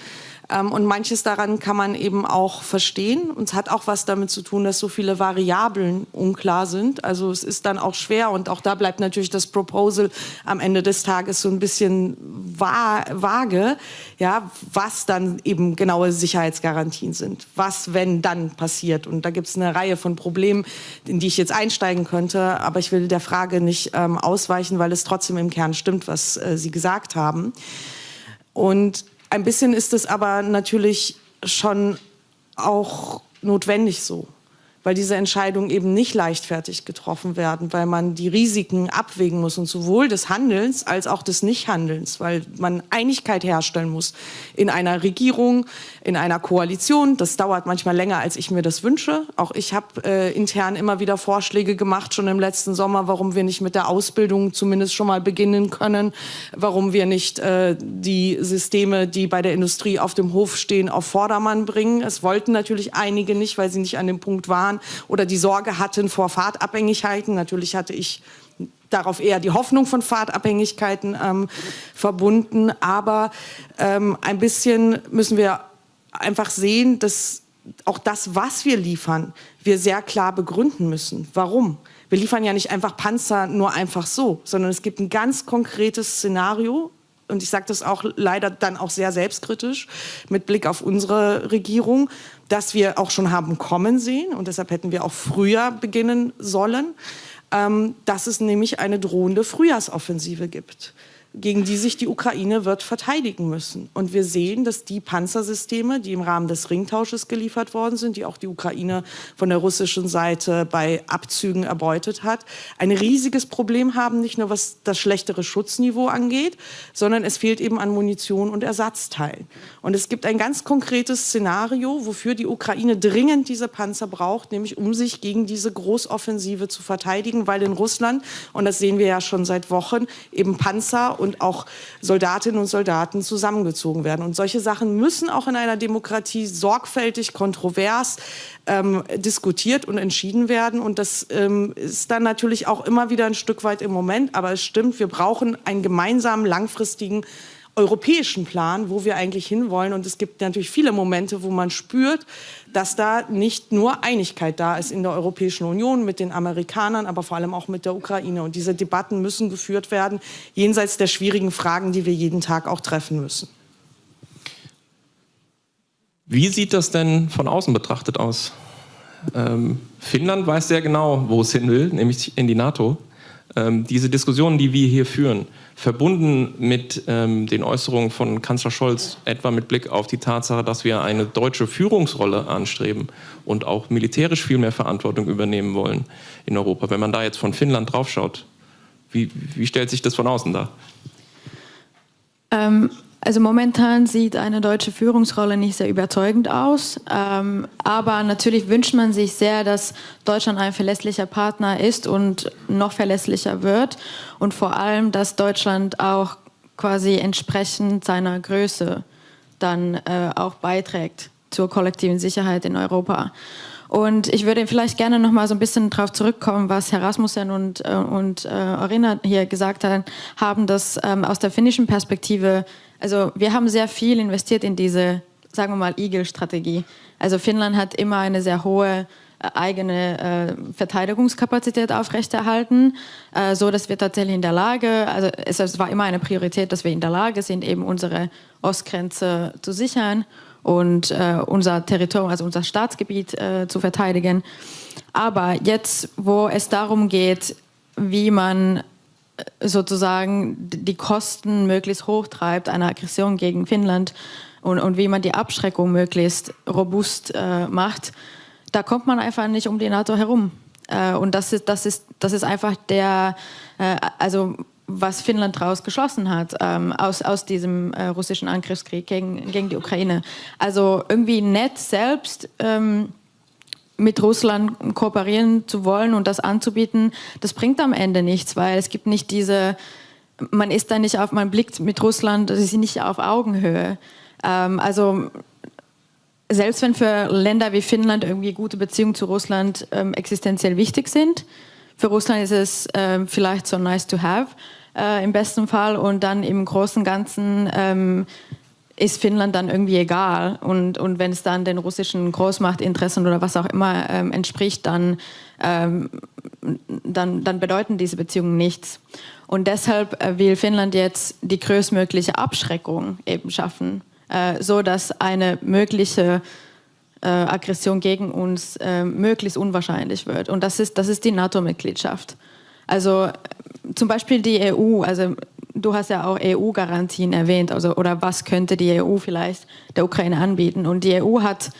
Ähm, und manches daran kann man eben auch verstehen. Und es hat auch was damit zu tun, dass so viele Variablen unklar sind. Also es ist dann auch schwer und auch da bleibt natürlich das Proposal am Ende des Tages so ein bisschen vage, ja, was dann eben genaue Sicherheitsgarantien sind. Was, wenn dann passiert. Und da gibt es eine Reihe von Problemen, in die ich jetzt einsteigen könnte. Aber ich will der Frage nicht ähm, ausweichen, weil es trotzdem im Kern stimmt, was äh, Sie gesagt haben. Und ein bisschen ist es aber natürlich schon auch notwendig so weil diese Entscheidungen eben nicht leichtfertig getroffen werden, weil man die Risiken abwägen muss und sowohl des Handelns als auch des Nichthandelns, weil man Einigkeit herstellen muss in einer Regierung, in einer Koalition. Das dauert manchmal länger, als ich mir das wünsche. Auch ich habe äh, intern immer wieder Vorschläge gemacht, schon im letzten Sommer, warum wir nicht mit der Ausbildung zumindest schon mal beginnen können, warum wir nicht äh, die Systeme, die bei der Industrie auf dem Hof stehen, auf Vordermann bringen. Es wollten natürlich einige nicht, weil sie nicht an dem Punkt waren, waren oder die Sorge hatten vor Fahrtabhängigkeiten. Natürlich hatte ich darauf eher die Hoffnung von Fahrtabhängigkeiten ähm, verbunden. Aber ähm, ein bisschen müssen wir einfach sehen, dass auch das, was wir liefern, wir sehr klar begründen müssen. Warum? Wir liefern ja nicht einfach Panzer nur einfach so, sondern es gibt ein ganz konkretes Szenario, und ich sage das auch leider dann auch sehr selbstkritisch mit Blick auf unsere Regierung, dass wir auch schon haben kommen sehen und deshalb hätten wir auch früher beginnen sollen, ähm, dass es nämlich eine drohende Frühjahrsoffensive gibt gegen die sich die Ukraine wird verteidigen müssen. Und wir sehen, dass die Panzersysteme, die im Rahmen des Ringtausches geliefert worden sind, die auch die Ukraine von der russischen Seite bei Abzügen erbeutet hat, ein riesiges Problem haben, nicht nur was das schlechtere Schutzniveau angeht, sondern es fehlt eben an Munition und Ersatzteilen. Und es gibt ein ganz konkretes Szenario, wofür die Ukraine dringend diese Panzer braucht, nämlich um sich gegen diese Großoffensive zu verteidigen, weil in Russland, und das sehen wir ja schon seit Wochen, eben Panzer und auch Soldatinnen und Soldaten zusammengezogen werden. Und solche Sachen müssen auch in einer Demokratie sorgfältig, kontrovers ähm, diskutiert und entschieden werden. Und das ähm, ist dann natürlich auch immer wieder ein Stück weit im Moment. Aber es stimmt, wir brauchen einen gemeinsamen, langfristigen europäischen Plan, wo wir eigentlich hinwollen. Und es gibt natürlich viele Momente, wo man spürt, dass da nicht nur Einigkeit da ist in der Europäischen Union mit den Amerikanern, aber vor allem auch mit der Ukraine. Und diese Debatten müssen geführt werden, jenseits der schwierigen Fragen, die wir jeden Tag auch treffen müssen. Wie sieht das denn von außen betrachtet aus? Ähm, Finnland weiß sehr genau, wo es hin will, nämlich in die NATO. Ähm, diese Diskussionen, die wir hier führen, verbunden mit ähm, den Äußerungen von Kanzler Scholz, etwa mit Blick auf die Tatsache, dass wir eine deutsche Führungsrolle anstreben und auch militärisch viel mehr Verantwortung übernehmen wollen in Europa. Wenn man da jetzt von Finnland draufschaut, wie, wie stellt sich das von außen dar? Ähm, also momentan sieht eine deutsche Führungsrolle nicht sehr überzeugend aus, ähm, aber natürlich wünscht man sich sehr, dass Deutschland ein verlässlicher Partner ist und noch verlässlicher wird und vor allem, dass Deutschland auch quasi entsprechend seiner Größe dann äh, auch beiträgt zur kollektiven Sicherheit in Europa. Und ich würde vielleicht gerne noch mal so ein bisschen darauf zurückkommen, was Herr Rasmussen und, äh, und äh, Arena hier gesagt haben, dass ähm, aus der finnischen Perspektive also wir haben sehr viel investiert in diese, sagen wir mal, Eagle-Strategie. Also Finnland hat immer eine sehr hohe eigene äh, Verteidigungskapazität aufrechterhalten, äh, so dass wir tatsächlich in der Lage, also es, es, war immer eine Priorität, dass wir in der Lage sind, eben unsere Ostgrenze zu sichern und äh, unser Territorium, also unser Staatsgebiet äh, zu verteidigen. Aber jetzt, wo es darum geht, wie man äh, sozusagen die Kosten möglichst hoch treibt einer Aggression gegen Finnland und, und wie man die Abschreckung möglichst robust äh, macht, da kommt man einfach nicht um die NATO herum. Äh, und das ist, das, ist, das ist einfach der, äh, also was Finnland daraus geschlossen hat, ähm, aus, aus diesem äh, russischen Angriffskrieg gegen, gegen die Ukraine. Also irgendwie nett selbst ähm, mit Russland kooperieren zu wollen und das anzubieten, das bringt am Ende nichts, weil es gibt nicht diese, man ist da nicht auf, man blickt mit Russland, sie sind nicht auf Augenhöhe. Ähm, also selbst wenn für Länder wie Finnland irgendwie gute Beziehungen zu Russland ähm, existenziell wichtig sind, für Russland ist es ähm, vielleicht so nice to have äh, im besten Fall und dann im Großen Ganzen ähm, ist Finnland dann irgendwie egal. Und, und wenn es dann den russischen Großmachtinteressen oder was auch immer ähm, entspricht, dann, ähm, dann, dann bedeuten diese Beziehungen nichts. Und deshalb äh, will Finnland jetzt die größtmögliche Abschreckung eben schaffen äh, so dass eine mögliche äh, Aggression gegen uns äh, möglichst unwahrscheinlich wird. Und das ist, das ist die NATO-Mitgliedschaft. Also äh, zum Beispiel die EU, also du hast ja auch EU-Garantien erwähnt, also, oder was könnte die EU vielleicht der Ukraine anbieten. Und die EU hat,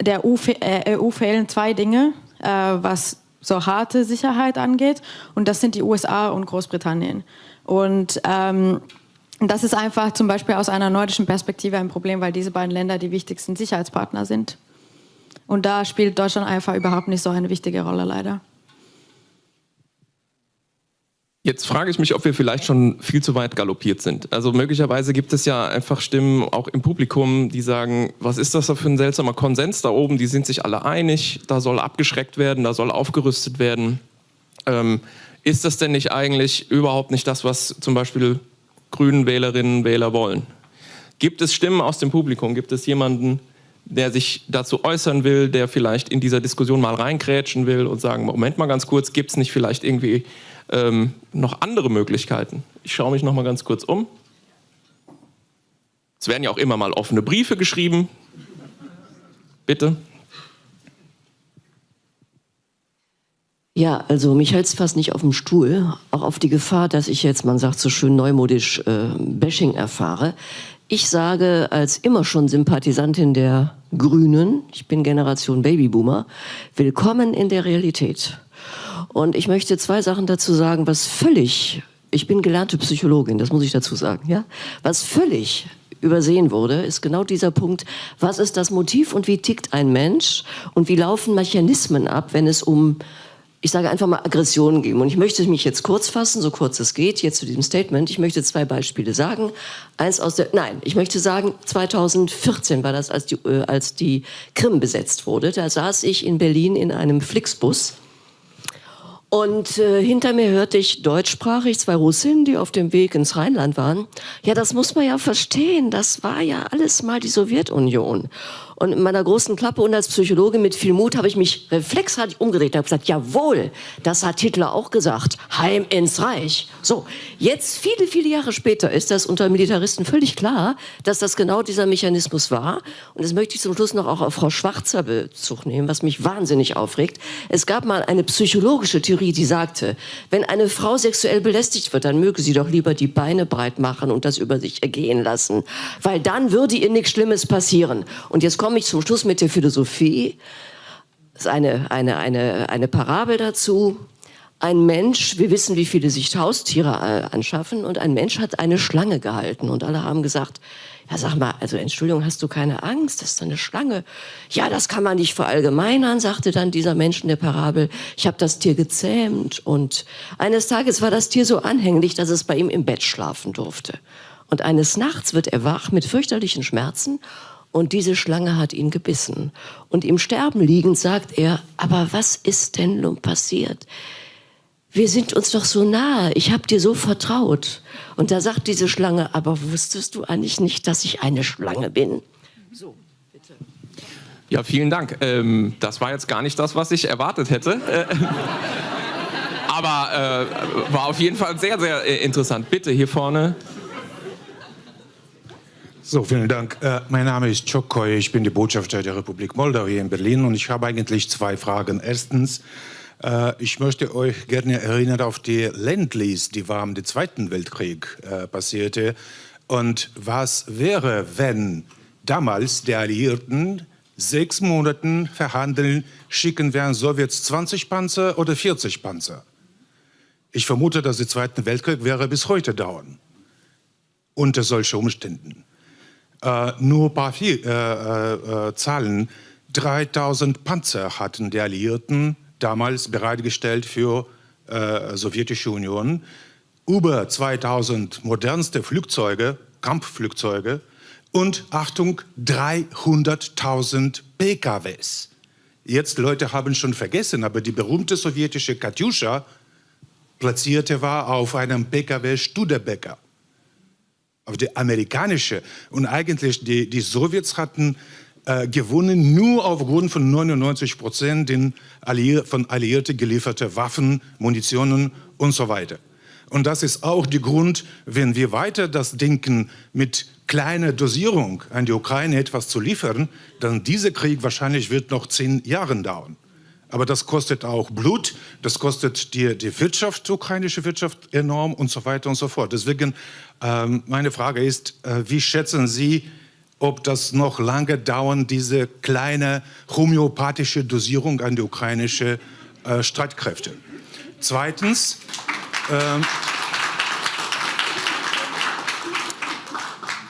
der EU, äh, EU fehlen zwei Dinge, äh, was so harte Sicherheit angeht. Und das sind die USA und Großbritannien. Und ähm, das ist einfach zum Beispiel aus einer nordischen Perspektive ein Problem, weil diese beiden Länder die wichtigsten Sicherheitspartner sind. Und da spielt Deutschland einfach überhaupt nicht so eine wichtige Rolle, leider. Jetzt frage ich mich, ob wir vielleicht schon viel zu weit galoppiert sind. Also möglicherweise gibt es ja einfach Stimmen auch im Publikum, die sagen, was ist das da für ein seltsamer Konsens da oben? Die sind sich alle einig, da soll abgeschreckt werden, da soll aufgerüstet werden. Ähm, ist das denn nicht eigentlich überhaupt nicht das, was zum Beispiel grünen Wählerinnen und Wähler wollen. Gibt es Stimmen aus dem Publikum? Gibt es jemanden, der sich dazu äußern will, der vielleicht in dieser Diskussion mal reingrätschen will und sagen, Moment mal ganz kurz, gibt es nicht vielleicht irgendwie ähm, noch andere Möglichkeiten? Ich schaue mich noch mal ganz kurz um. Es werden ja auch immer mal offene Briefe geschrieben. Bitte. Ja, also mich hält es fast nicht auf dem Stuhl, auch auf die Gefahr, dass ich jetzt, man sagt so schön neumodisch, äh, Bashing erfahre. Ich sage als immer schon Sympathisantin der Grünen, ich bin Generation Babyboomer, willkommen in der Realität. Und ich möchte zwei Sachen dazu sagen, was völlig, ich bin gelernte Psychologin, das muss ich dazu sagen, ja, was völlig übersehen wurde, ist genau dieser Punkt, was ist das Motiv und wie tickt ein Mensch und wie laufen Mechanismen ab, wenn es um ich sage einfach mal Aggressionen geben. Und ich möchte mich jetzt kurz fassen, so kurz es geht, jetzt zu diesem Statement. Ich möchte zwei Beispiele sagen. Eins aus der, nein, ich möchte sagen, 2014 war das, als die, äh, als die Krim besetzt wurde. Da saß ich in Berlin in einem Flixbus. Und äh, hinter mir hörte ich deutschsprachig zwei Russinnen, die auf dem Weg ins Rheinland waren. Ja, das muss man ja verstehen. Das war ja alles mal die Sowjetunion. Und in meiner großen Klappe und als Psychologe mit viel Mut habe ich mich reflexartig umgedreht und habe gesagt, jawohl, das hat Hitler auch gesagt, heim ins Reich. So, jetzt viele, viele Jahre später ist das unter Militaristen völlig klar, dass das genau dieser Mechanismus war. Und das möchte ich zum Schluss noch auch auf Frau Schwarzer Bezug nehmen, was mich wahnsinnig aufregt. Es gab mal eine psychologische Theorie, die sagte, wenn eine Frau sexuell belästigt wird, dann möge sie doch lieber die Beine breit machen und das über sich ergehen lassen, weil dann würde ihr nichts Schlimmes passieren. Und jetzt komme ich zum Schluss mit der Philosophie. Das ist eine, eine, eine, eine Parabel dazu. Ein Mensch, wir wissen, wie viele sich Haustiere äh, anschaffen, und ein Mensch hat eine Schlange gehalten. Und alle haben gesagt, ja, sag mal, also Entschuldigung, hast du keine Angst? Das ist eine Schlange. Ja, das kann man nicht verallgemeinern, sagte dann dieser Mensch in der Parabel. Ich habe das Tier gezähmt und eines Tages war das Tier so anhänglich, dass es bei ihm im Bett schlafen durfte. Und eines Nachts wird er wach mit fürchterlichen Schmerzen und diese Schlange hat ihn gebissen. Und im Sterben liegend sagt er, aber was ist denn nun passiert? Wir sind uns doch so nahe, ich habe dir so vertraut. Und da sagt diese Schlange, aber wusstest du eigentlich nicht, dass ich eine Schlange bin? So, bitte. Ja, vielen Dank. Ähm, das war jetzt gar nicht das, was ich erwartet hätte. Äh, aber äh, war auf jeden Fall sehr, sehr äh, interessant. Bitte hier vorne. So, vielen Dank. Äh, mein Name ist Chokoy, ich bin der Botschafter der Republik Moldau hier in Berlin und ich habe eigentlich zwei Fragen. Erstens, äh, ich möchte euch gerne erinnern auf die Landlease, die war im Zweiten Weltkrieg äh, passierte. Und was wäre, wenn damals die Alliierten sechs Monaten verhandeln, schicken wir an Sowjets 20 Panzer oder 40 Panzer? Ich vermute, dass der Zweite Weltkrieg wäre bis heute dauern unter solchen Umständen. Äh, nur ein paar viel, äh, äh, Zahlen. 3000 Panzer hatten die Alliierten damals bereitgestellt für äh, sowjetische Union. Über 2000 modernste Flugzeuge, Kampfflugzeuge und, Achtung, 300.000 PKWs. Jetzt, Leute haben schon vergessen, aber die berühmte sowjetische Katjuscha platzierte war auf einem PKW Studebecker auf die amerikanische. Und eigentlich die, die Sowjets hatten äh, gewonnen nur aufgrund von 99 Prozent Alliier von Alliierten gelieferte Waffen, Munitionen und so weiter. Und das ist auch der Grund, wenn wir weiter das denken, mit kleiner Dosierung an die Ukraine etwas zu liefern, dann dieser Krieg wahrscheinlich wird noch zehn Jahre dauern. Aber das kostet auch Blut, das kostet die, die Wirtschaft, die ukrainische Wirtschaft enorm und so weiter und so fort. Deswegen ähm, meine Frage ist, äh, wie schätzen Sie, ob das noch lange dauern, diese kleine homöopathische Dosierung an die ukrainische äh, Streitkräfte? Zweitens, äh,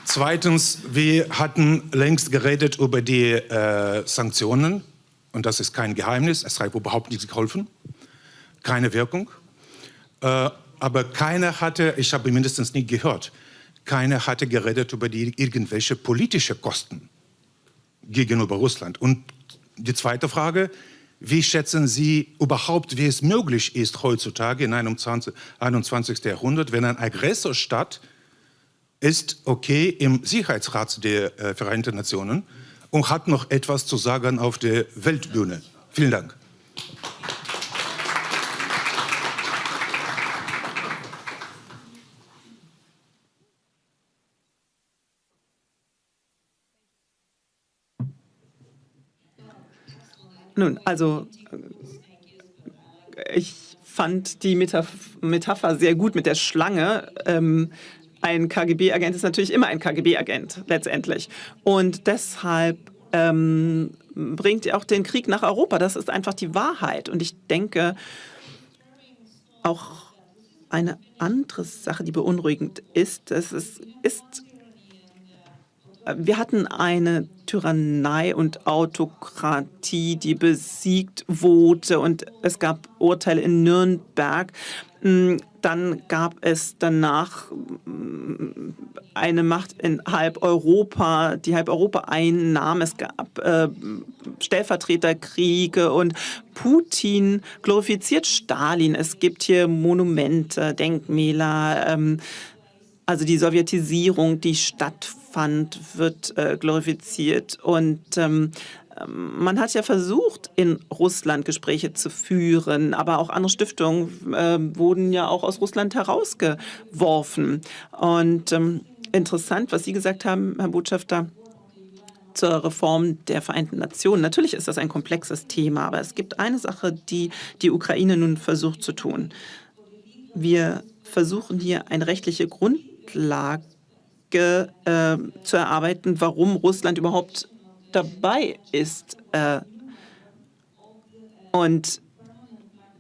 zweitens, wir hatten längst geredet über die äh, Sanktionen und das ist kein Geheimnis, es hat überhaupt nichts geholfen, keine Wirkung. Äh, aber keiner hatte, ich habe mindestens nie gehört, keiner hatte geredet über die irgendwelche politische Kosten gegenüber Russland. Und die zweite Frage, wie schätzen Sie überhaupt, wie es möglich ist heutzutage in einem 20, 21. Jahrhundert, wenn ein Aggressorstaat ist okay im Sicherheitsrat der äh, Vereinten Nationen, und hat noch etwas zu sagen auf der Weltbühne. Vielen Dank. Nun, also ich fand die Metapher sehr gut mit der Schlange. Ähm, ein KGB-Agent ist natürlich immer ein KGB-Agent letztendlich. Und deshalb ähm, bringt er auch den Krieg nach Europa. Das ist einfach die Wahrheit. Und ich denke, auch eine andere Sache, die beunruhigend ist, es ist, ist wir hatten eine Tyrannei und Autokratie, die besiegt wurde und es gab Urteile in Nürnberg. Mm, dann gab es danach mm, eine Macht in halb Europa, die halb Europa einnahm. Es gab äh, Stellvertreterkriege und Putin glorifiziert Stalin. Es gibt hier Monumente, Denkmäler, ähm, also die Sowjetisierung, die stattfand, wird äh, glorifiziert. Und ähm, man hat ja versucht, in Russland Gespräche zu führen, aber auch andere Stiftungen äh, wurden ja auch aus Russland herausgeworfen. Und ähm, interessant, was Sie gesagt haben, Herr Botschafter, zur Reform der Vereinten Nationen. Natürlich ist das ein komplexes Thema, aber es gibt eine Sache, die die Ukraine nun versucht zu tun. Wir versuchen hier eine rechtliche Grundlage äh, zu erarbeiten, warum Russland überhaupt dabei ist. Äh, und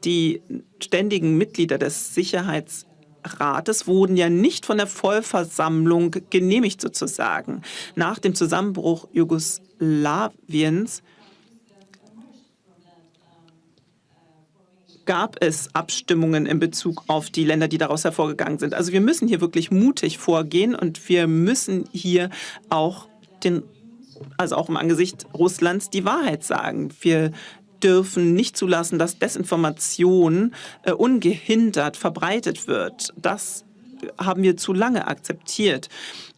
die ständigen Mitglieder des Sicherheitsrates wurden ja nicht von der Vollversammlung genehmigt sozusagen. Nach dem Zusammenbruch Jugoslawiens gab es Abstimmungen in Bezug auf die Länder, die daraus hervorgegangen sind. Also wir müssen hier wirklich mutig vorgehen und wir müssen hier auch den also auch im Angesicht Russlands, die Wahrheit sagen. Wir dürfen nicht zulassen, dass Desinformation äh, ungehindert verbreitet wird. Das haben wir zu lange akzeptiert.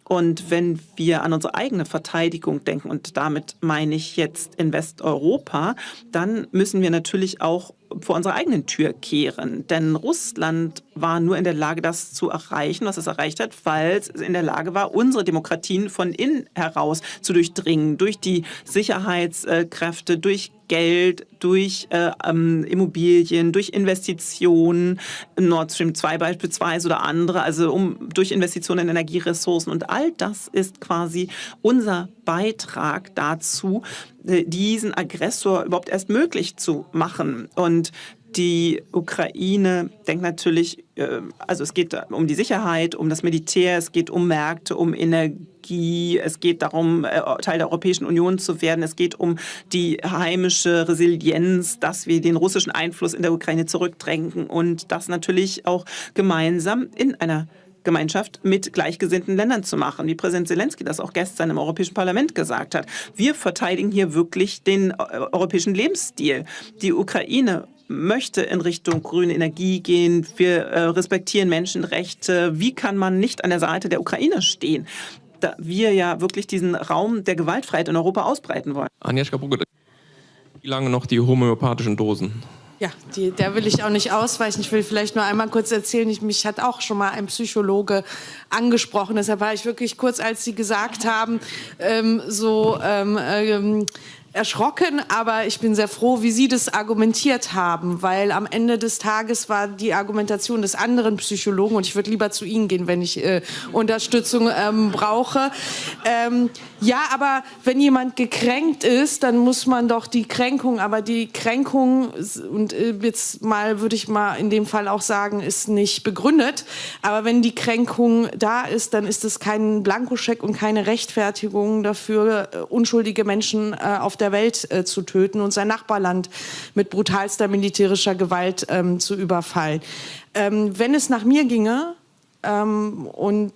Und wenn wir an unsere eigene Verteidigung denken, und damit meine ich jetzt in Westeuropa, dann müssen wir natürlich auch vor unserer eigenen Tür kehren. Denn Russland war nur in der Lage, das zu erreichen, was es erreicht hat, weil es in der Lage war, unsere Demokratien von innen heraus zu durchdringen, durch die Sicherheitskräfte, durch Geld, durch äh, ähm, Immobilien, durch Investitionen, Nord Stream 2 beispielsweise oder andere, also um, durch Investitionen in Energieressourcen. Und all das ist quasi unser Beitrag dazu, äh, diesen Aggressor überhaupt erst möglich zu machen. Und die Ukraine denkt natürlich, äh, also es geht um die Sicherheit, um das Militär, es geht um Märkte, um Energie, es geht darum, äh, Teil der Europäischen Union zu werden, es geht um die heimische Resilienz, dass wir den russischen Einfluss in der Ukraine zurückdrängen und das natürlich auch gemeinsam in einer Gemeinschaft mit gleichgesinnten Ländern zu machen, wie Präsident Zelensky das auch gestern im Europäischen Parlament gesagt hat. Wir verteidigen hier wirklich den europäischen Lebensstil. Die Ukraine möchte in Richtung grüne Energie gehen. Wir äh, respektieren Menschenrechte. Wie kann man nicht an der Seite der Ukraine stehen? Da wir ja wirklich diesen Raum der Gewaltfreiheit in Europa ausbreiten wollen. Agnieszka Brugge, wie lange noch die homöopathischen Dosen? Ja, die, der will ich auch nicht ausweichen. Ich will vielleicht nur einmal kurz erzählen, ich, mich hat auch schon mal ein Psychologe angesprochen. Deshalb war ich wirklich kurz, als Sie gesagt haben, ähm, so ähm, ähm, erschrocken, aber ich bin sehr froh, wie Sie das argumentiert haben, weil am Ende des Tages war die Argumentation des anderen Psychologen, und ich würde lieber zu Ihnen gehen, wenn ich äh, Unterstützung ähm, brauche. Ähm, ja, aber wenn jemand gekränkt ist, dann muss man doch die Kränkung, aber die Kränkung, und äh, jetzt mal würde ich mal in dem Fall auch sagen, ist nicht begründet, aber wenn die Kränkung da ist, dann ist es kein Blankoscheck und keine Rechtfertigung dafür, äh, unschuldige Menschen äh, auf der Welt äh, zu töten und sein Nachbarland mit brutalster militärischer Gewalt ähm, zu überfallen. Ähm, wenn es nach mir ginge ähm, und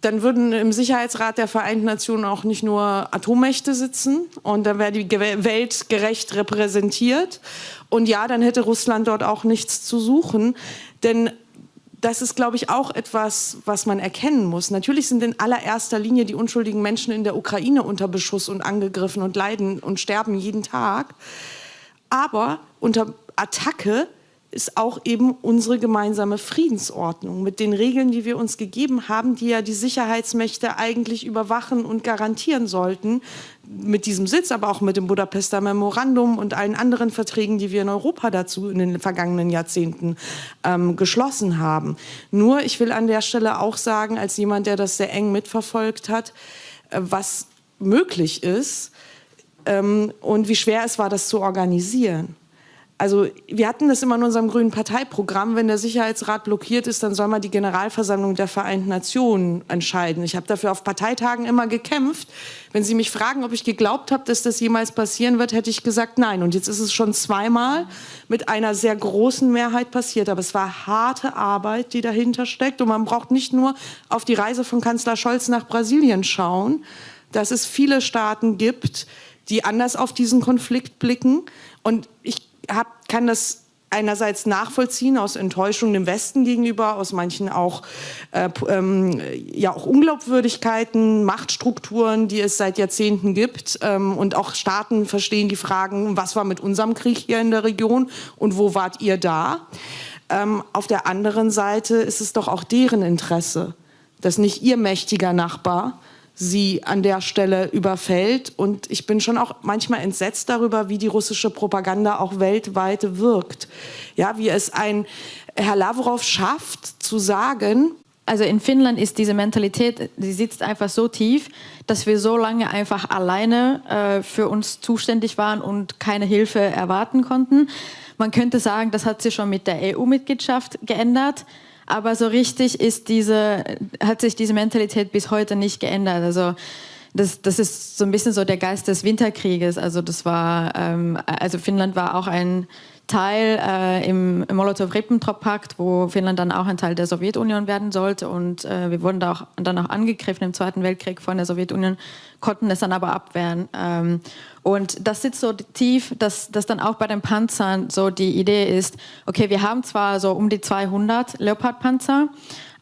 dann würden im Sicherheitsrat der Vereinten Nationen auch nicht nur Atommächte sitzen und dann wäre die Welt gerecht repräsentiert. Und ja, dann hätte Russland dort auch nichts zu suchen. Denn das ist, glaube ich, auch etwas, was man erkennen muss. Natürlich sind in allererster Linie die unschuldigen Menschen in der Ukraine unter Beschuss und angegriffen und leiden und sterben jeden Tag. Aber unter Attacke ist auch eben unsere gemeinsame Friedensordnung mit den Regeln, die wir uns gegeben haben, die ja die Sicherheitsmächte eigentlich überwachen und garantieren sollten, mit diesem Sitz, aber auch mit dem Budapester Memorandum und allen anderen Verträgen, die wir in Europa dazu in den vergangenen Jahrzehnten ähm, geschlossen haben. Nur, ich will an der Stelle auch sagen, als jemand, der das sehr eng mitverfolgt hat, äh, was möglich ist ähm, und wie schwer es war, das zu organisieren. Also wir hatten das immer in unserem grünen Parteiprogramm, wenn der Sicherheitsrat blockiert ist, dann soll mal die Generalversammlung der Vereinten Nationen entscheiden. Ich habe dafür auf Parteitagen immer gekämpft. Wenn Sie mich fragen, ob ich geglaubt habe, dass das jemals passieren wird, hätte ich gesagt nein. Und jetzt ist es schon zweimal mit einer sehr großen Mehrheit passiert. Aber es war harte Arbeit, die dahinter steckt. Und man braucht nicht nur auf die Reise von Kanzler Scholz nach Brasilien schauen, dass es viele Staaten gibt, die anders auf diesen Konflikt blicken. Und ich hab, kann das einerseits nachvollziehen aus Enttäuschung dem Westen gegenüber, aus manchen auch, äh, ähm, ja, auch Unglaubwürdigkeiten, Machtstrukturen, die es seit Jahrzehnten gibt. Ähm, und auch Staaten verstehen die Fragen, was war mit unserem Krieg hier in der Region und wo wart ihr da? Ähm, auf der anderen Seite ist es doch auch deren Interesse, dass nicht ihr mächtiger Nachbar sie an der Stelle überfällt. Und ich bin schon auch manchmal entsetzt darüber, wie die russische Propaganda auch weltweit wirkt. Ja, wie es ein Herr Lavrov schafft, zu sagen, also in Finnland ist diese Mentalität, die sitzt einfach so tief, dass wir so lange einfach alleine äh, für uns zuständig waren und keine Hilfe erwarten konnten. Man könnte sagen, das hat sich schon mit der EU-Mitgliedschaft geändert aber so richtig ist diese, hat sich diese Mentalität bis heute nicht geändert. Also das, das ist so ein bisschen so der Geist des Winterkrieges. Also das war, ähm, also Finnland war auch ein Teil äh, im, im Molotow-Ribbentrop-Pakt, wo Finnland dann auch ein Teil der Sowjetunion werden sollte. Und äh, wir wurden da auch, dann auch angegriffen im Zweiten Weltkrieg von der Sowjetunion, konnten es dann aber abwehren. Ähm, Und das sitzt so tief, dass, dass dann auch bei den Panzern so die Idee ist, okay, wir haben zwar so um die 200 Leopardpanzer,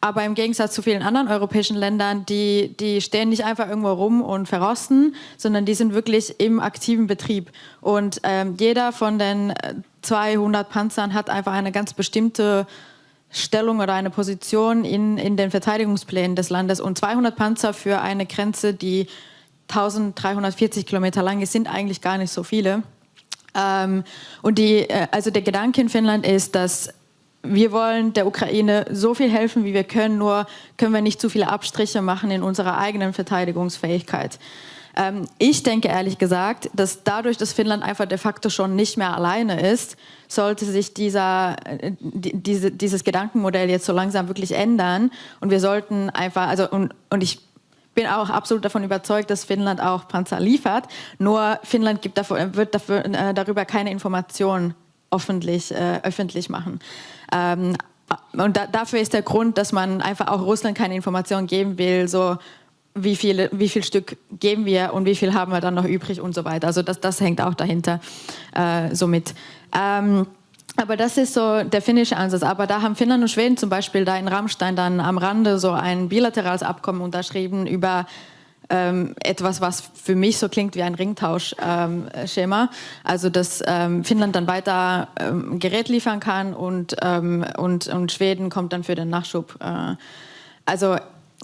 aber im Gegensatz zu vielen anderen europäischen Ländern, die, die stehen nicht einfach irgendwo rum und verrosten, sondern die sind wirklich im aktiven Betrieb. Und ähm, jeder von den 200 Panzern hat einfach eine ganz bestimmte Stellung oder eine Position in, in den Verteidigungsplänen des Landes. Und 200 Panzer für eine Grenze, die 1340 Kilometer lang ist, sind eigentlich gar nicht so viele. Ähm, und die, äh, also der Gedanke in Finnland ist, dass wir wollen der Ukraine so viel helfen, wie wir können, nur können wir nicht zu viele Abstriche machen in unserer eigenen Verteidigungsfähigkeit. Ähm, ich denke ehrlich gesagt, dass dadurch, dass Finnland einfach de facto schon nicht mehr alleine ist, sollte sich dieser, äh, diese, dieses Gedankenmodell jetzt so langsam wirklich ändern. Und wir sollten einfach, also und, und ich bin auch absolut davon überzeugt, dass Finnland auch Panzer liefert. Nur Finnland gibt dafür, wird dafür, äh, darüber keine Informationen öffentlich, äh, öffentlich machen. Ähm, und da, dafür ist der Grund, dass man einfach auch Russland keine Informationen geben will, so wie, viele, wie viel Stück geben wir und wie viel haben wir dann noch übrig und so weiter. Also das, das hängt auch dahinter äh, so mit. Ähm, aber das ist so der finnische Ansatz. Aber da haben Finnland und Schweden zum Beispiel da in Rammstein dann am Rande so ein bilaterales Abkommen unterschrieben über ähm, etwas, was für mich so klingt wie ein Ringtauschschema. Ähm, also dass ähm, Finnland dann weiter ähm, Gerät liefern kann und, ähm, und, und Schweden kommt dann für den Nachschub. Äh, also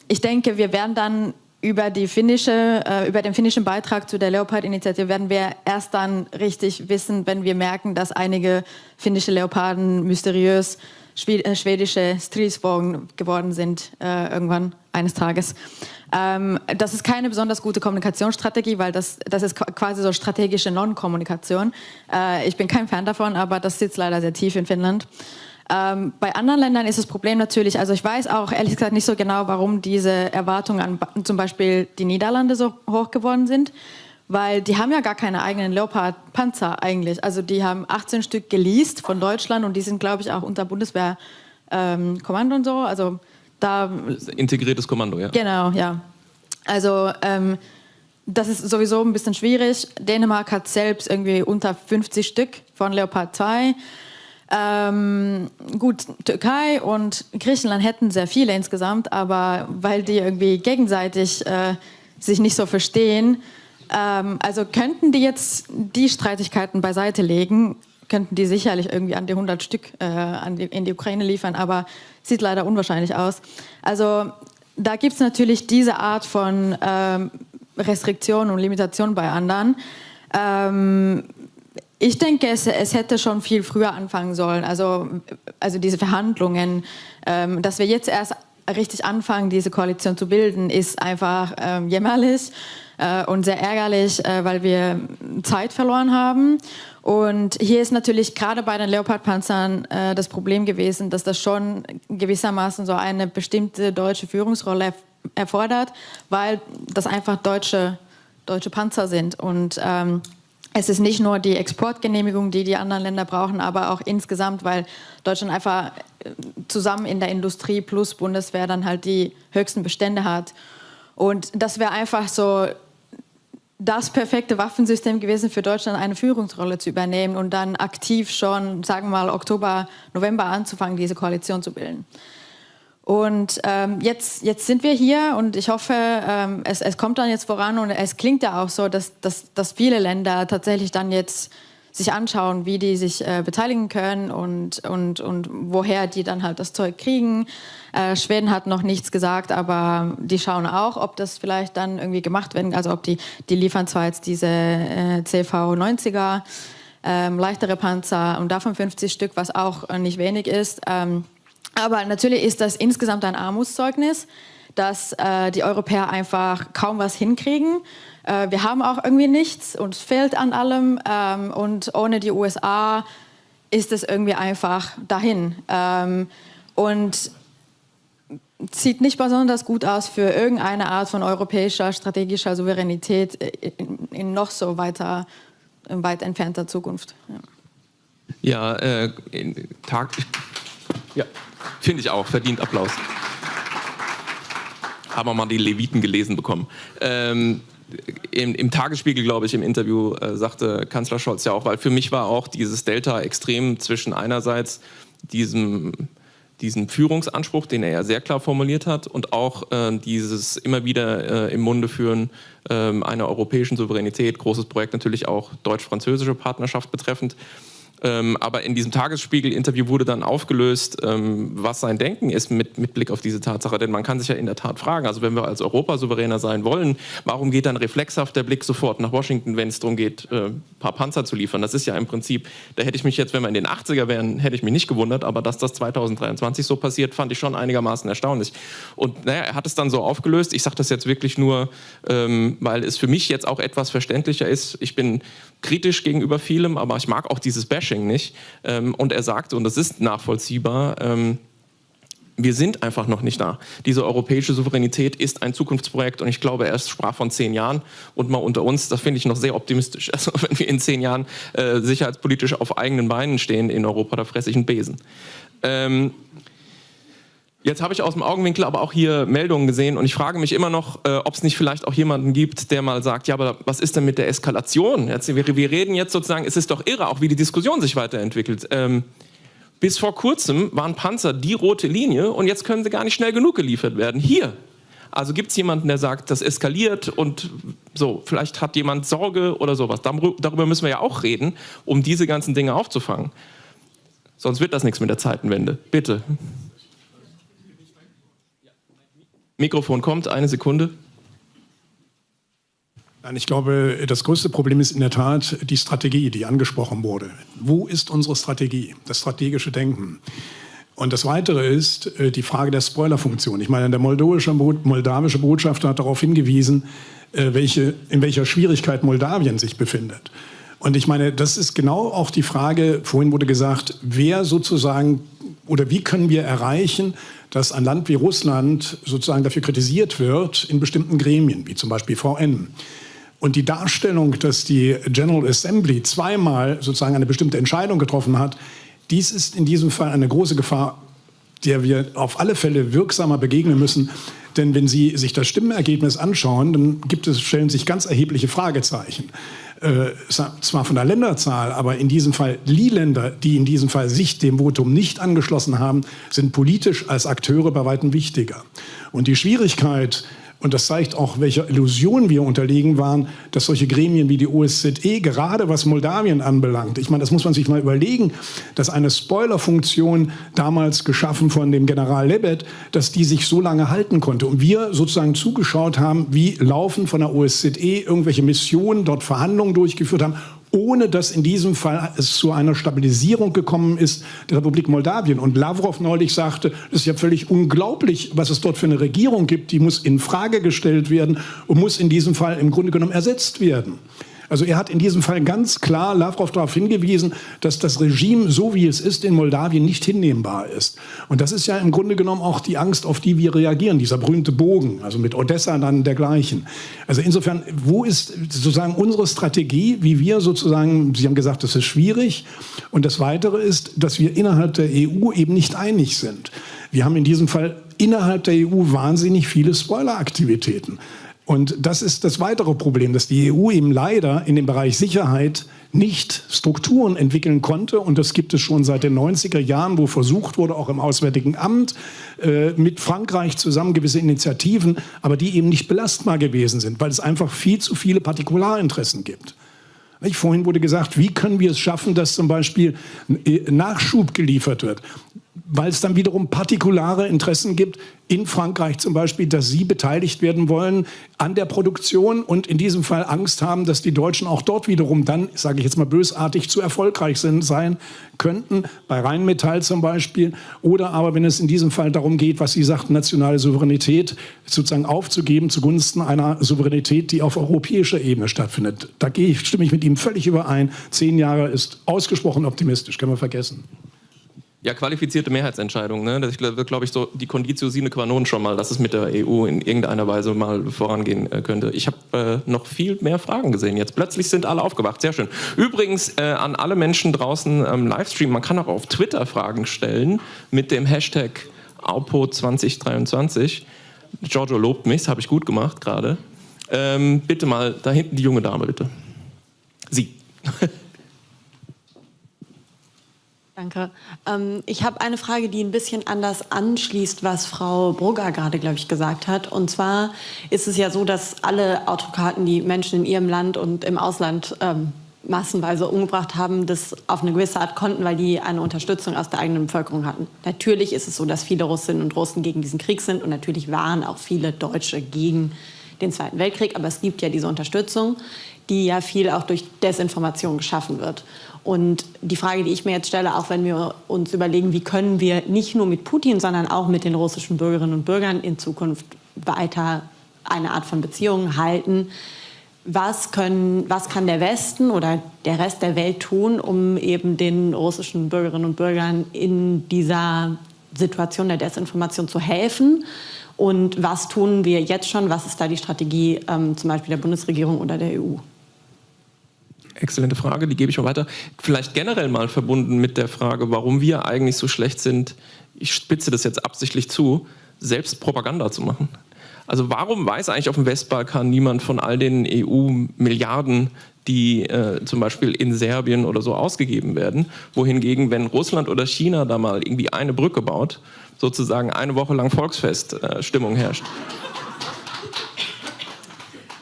ich denke, wir werden dann über, die finnische, äh, über den finnischen Beitrag zu der Leopard-Initiative werden wir erst dann richtig wissen, wenn wir merken, dass einige finnische Leoparden mysteriös äh, schwedische Stridsvogel geworden sind, äh, irgendwann eines Tages. Ähm, das ist keine besonders gute Kommunikationsstrategie, weil das, das ist quasi so strategische Non-Kommunikation. Äh, ich bin kein Fan davon, aber das sitzt leider sehr tief in Finnland. Ähm, bei anderen Ländern ist das Problem natürlich, also ich weiß auch ehrlich gesagt nicht so genau, warum diese Erwartungen an zum Beispiel die Niederlande so hoch geworden sind, weil die haben ja gar keine eigenen Leopard-Panzer eigentlich. Also die haben 18 Stück geleast von Deutschland und die sind, glaube ich, auch unter Bundeswehrkommando ähm, und so. Also da integriertes Kommando, ja. Genau, ja. Also ähm, das ist sowieso ein bisschen schwierig. Dänemark hat selbst irgendwie unter 50 Stück von Leopard 2. Ähm, gut, Türkei und Griechenland hätten sehr viele insgesamt, aber weil die irgendwie gegenseitig äh, sich nicht so verstehen, ähm, also könnten die jetzt die Streitigkeiten beiseite legen, könnten die sicherlich irgendwie an die 100 Stück äh, die, in die Ukraine liefern, aber sieht leider unwahrscheinlich aus. Also da gibt es natürlich diese Art von ähm, Restriktionen und Limitationen bei anderen. Ähm, ich denke, es, es, hätte schon viel früher anfangen sollen. Also, also diese Verhandlungen, ähm, dass wir jetzt erst richtig anfangen, diese Koalition zu bilden, ist einfach ähm, jämmerlich äh, und sehr ärgerlich, äh, weil wir Zeit verloren haben. Und hier ist natürlich gerade bei den Leopardpanzern äh, das Problem gewesen, dass das schon gewissermaßen so eine bestimmte deutsche Führungsrolle erfordert, weil das einfach deutsche, deutsche Panzer sind. Und ähm, es ist nicht nur die Exportgenehmigung, die die anderen Länder brauchen, aber auch insgesamt, weil Deutschland einfach äh, zusammen in der Industrie plus Bundeswehr dann halt die höchsten Bestände hat. Und das wäre einfach so das perfekte Waffensystem gewesen für Deutschland, eine Führungsrolle zu übernehmen und dann aktiv schon, sagen wir mal, Oktober, November anzufangen, diese Koalition zu bilden. Und ähm, jetzt, jetzt sind wir hier und ich hoffe, ähm, es, es kommt dann jetzt voran und es klingt ja auch so, dass, dass, dass viele Länder tatsächlich dann jetzt sich anschauen, wie die sich äh, beteiligen können und, und, und woher die dann halt das Zeug kriegen. Äh, Schweden hat noch nichts gesagt, aber die schauen auch, ob das vielleicht dann irgendwie gemacht werden, also ob die, die liefern zwar jetzt diese äh, CV-90er, ähm, leichtere Panzer und davon 50 Stück, was auch äh, nicht wenig ist. Ähm, aber natürlich ist das insgesamt ein Armutszeugnis, dass äh, die Europäer einfach kaum was hinkriegen. Äh, wir haben auch irgendwie nichts, uns fehlt an allem ähm, und ohne die USA ist es irgendwie einfach dahin. Ähm, und sieht nicht besonders gut aus für irgendeine Art von europäischer strategischer Souveränität in, in noch so weiter, weit entfernter Zukunft. Ja, ja äh, Tag. Ja. Finde ich auch, verdient Applaus. Haben wir mal die Leviten gelesen bekommen. Ähm, im, im, Tagesspiegel, glaube ich, im Interview äh, sagte Kanzler Scholz ja auch, weil für mich war auch dieses Delta extrem zwischen einerseits diesem diesen Führungsanspruch, den er ja sehr klar formuliert hat, und auch äh, dieses immer wieder äh, im Munde führen äh, einer europäischen Souveränität, großes Projekt natürlich auch deutsch-französische Partnerschaft betreffend, ähm, aber in diesem Tagesspiegel-Interview wurde dann aufgelöst, ähm, was sein Denken ist mit, mit, Blick auf diese Tatsache. Denn man kann sich ja in der Tat fragen, also wenn wir als Europa souveräner sein wollen, warum geht dann reflexhaft der Blick sofort nach Washington, wenn es darum geht, äh, ein paar Panzer zu liefern? Das ist ja im Prinzip, da hätte ich mich jetzt, wenn wir in den 80er wären, hätte ich mich nicht gewundert, aber dass das 2023 so passiert, fand ich schon einigermaßen erstaunlich. Und naja, er hat es dann so aufgelöst. Ich sage das jetzt wirklich nur, ähm, weil es für mich jetzt auch etwas verständlicher ist. Ich bin kritisch gegenüber vielem, aber ich mag auch dieses Bashing nicht. Ähm, und er sagte, und das ist nachvollziehbar, ähm, wir sind einfach noch nicht da. Diese europäische Souveränität ist ein Zukunftsprojekt und ich glaube, er sprach von zehn Jahren und mal unter uns, das finde ich noch sehr optimistisch. Also wenn wir in zehn Jahren äh, sicherheitspolitisch auf eigenen Beinen stehen in Europa, da fresse ich einen Besen. Ähm, Jetzt habe ich aus dem Augenwinkel aber auch hier Meldungen gesehen und ich frage mich immer noch, äh, ob es nicht vielleicht auch jemanden gibt, der mal sagt, ja, aber was ist denn mit der Eskalation? Jetzt, wir, wir, reden jetzt sozusagen, es ist doch irre, auch wie die Diskussion sich weiterentwickelt. Ähm, bis vor kurzem waren Panzer die rote Linie und jetzt können sie gar nicht schnell genug geliefert werden. Hier. Also gibt es jemanden, der sagt, das eskaliert und so, vielleicht hat jemand Sorge oder sowas. Darüber müssen wir ja auch reden, um diese ganzen Dinge aufzufangen. Sonst wird das nichts mit der Zeitenwende. Bitte. Mikrofon kommt, eine Sekunde. Nein, ich glaube, das größte Problem ist in der Tat die Strategie, die angesprochen wurde. Wo ist unsere Strategie, das strategische Denken? Und das Weitere ist äh, die Frage der Spoilerfunktion. Ich meine, der moldawische, Botschafter hat darauf hingewiesen, äh, welche, in welcher Schwierigkeit Moldawien sich befindet. Und ich meine, das ist genau auch die Frage, vorhin wurde gesagt, wer sozusagen oder wie können wir erreichen, dass ein Land wie Russland sozusagen dafür kritisiert wird in bestimmten Gremien, wie zum Beispiel VN. Und die Darstellung, dass die General Assembly zweimal sozusagen eine bestimmte Entscheidung getroffen hat, dies ist in diesem Fall eine große Gefahr, der wir auf alle Fälle wirksamer begegnen müssen. Denn wenn Sie sich das Stimmenergebnis anschauen, dann gibt es, stellen sich ganz erhebliche Fragezeichen äh, zwar von der Länderzahl, aber in diesem Fall die Länder, die in diesem Fall sich dem Votum nicht angeschlossen haben, sind politisch als Akteure bei weitem wichtiger. Und die Schwierigkeit, und das zeigt auch, welcher Illusion wir unterlegen waren, dass solche Gremien wie die OSZE, gerade was Moldawien anbelangt, ich meine, das muss man sich mal überlegen, dass eine Spoilerfunktion damals geschaffen von dem General Lebet, dass die sich so lange halten konnte. Und wir sozusagen zugeschaut haben, wie laufen von der OSZE irgendwelche Missionen, dort Verhandlungen durchgeführt haben ohne dass in diesem Fall es zu einer Stabilisierung gekommen ist der Republik Moldawien. Und Lavrov neulich sagte, das ist ja völlig unglaublich, was es dort für eine Regierung gibt, die muss in Frage gestellt werden und muss in diesem Fall im Grunde genommen ersetzt werden. Also er hat in diesem Fall ganz klar Lavrov darauf hingewiesen, dass das Regime, so wie es ist, in Moldawien nicht hinnehmbar ist. Und das ist ja im Grunde genommen auch die Angst, auf die wir reagieren, dieser berühmte Bogen, also mit Odessa dann dergleichen. Also insofern, wo ist sozusagen unsere Strategie, wie wir sozusagen, Sie haben gesagt, das ist schwierig. Und das Weitere ist, dass wir innerhalb der EU eben nicht einig sind. Wir haben in diesem Fall innerhalb der EU wahnsinnig viele Spoileraktivitäten. Und das ist das weitere Problem, dass die EU eben leider in dem Bereich Sicherheit nicht Strukturen entwickeln konnte. Und das gibt es schon seit den 90er Jahren, wo versucht wurde, auch im Auswärtigen Amt äh, mit Frankreich zusammen gewisse Initiativen, aber die eben nicht belastbar gewesen sind, weil es einfach viel zu viele Partikularinteressen gibt. Vorhin wurde gesagt, wie können wir es schaffen, dass zum Beispiel äh, Nachschub geliefert wird weil es dann wiederum partikulare Interessen gibt, in Frankreich zum Beispiel, dass sie beteiligt werden wollen an der Produktion und in diesem Fall Angst haben, dass die Deutschen auch dort wiederum dann, sage ich jetzt mal bösartig, zu erfolgreich sind, sein könnten, bei Rheinmetall zum Beispiel. Oder aber, wenn es in diesem Fall darum geht, was Sie sagten, nationale Souveränität sozusagen aufzugeben zugunsten einer Souveränität, die auf europäischer Ebene stattfindet. Da gehe ich, stimme ich mit ihm völlig überein. Zehn Jahre ist ausgesprochen optimistisch, können wir vergessen. Ja, qualifizierte Mehrheitsentscheidung. Ne? Das wird, glaube ich, so die Conditio sine qua non schon mal, dass es mit der EU in irgendeiner Weise mal vorangehen äh, könnte. Ich habe äh, noch viel mehr Fragen gesehen jetzt. Plötzlich sind alle aufgewacht. Sehr schön. Übrigens äh, an alle Menschen draußen im Livestream, man kann auch auf Twitter Fragen stellen mit dem Hashtag AUPO2023. Giorgio lobt mich, das habe ich gut gemacht gerade. Ähm, bitte mal, da hinten die junge Dame, bitte. Sie. Danke. Ähm, ich habe eine Frage, die ein bisschen anders anschließt, was Frau Brugger gerade, glaube ich, gesagt hat. Und zwar ist es ja so, dass alle Autokraten, die Menschen in ihrem Land und im Ausland ähm, massenweise umgebracht haben, das auf eine gewisse Art konnten, weil die eine Unterstützung aus der eigenen Bevölkerung hatten. Natürlich ist es so, dass viele Russinnen und Russen gegen diesen Krieg sind und natürlich waren auch viele Deutsche gegen den Zweiten Weltkrieg, aber es gibt ja diese Unterstützung, die ja viel auch durch Desinformation geschaffen wird. Und die Frage, die ich mir jetzt stelle, auch wenn wir uns überlegen, wie können wir nicht nur mit Putin, sondern auch mit den russischen Bürgerinnen und Bürgern in Zukunft weiter eine Art von Beziehungen halten, was, können, was kann der Westen oder der Rest der Welt tun, um eben den russischen Bürgerinnen und Bürgern in dieser Situation der Desinformation zu helfen? Und was tun wir jetzt schon? Was ist da die Strategie ähm, zum Beispiel der Bundesregierung oder der EU? Exzellente Frage, die gebe ich mal weiter. Vielleicht generell mal verbunden mit der Frage, warum wir eigentlich so schlecht sind, ich spitze das jetzt absichtlich zu, selbst Propaganda zu machen. Also warum weiß eigentlich auf dem Westbalkan niemand von all den EU-Milliarden, die äh, zum Beispiel in Serbien oder so ausgegeben werden, wohingegen, wenn Russland oder China da mal irgendwie eine Brücke baut, sozusagen eine Woche lang Volksfeststimmung äh, herrscht.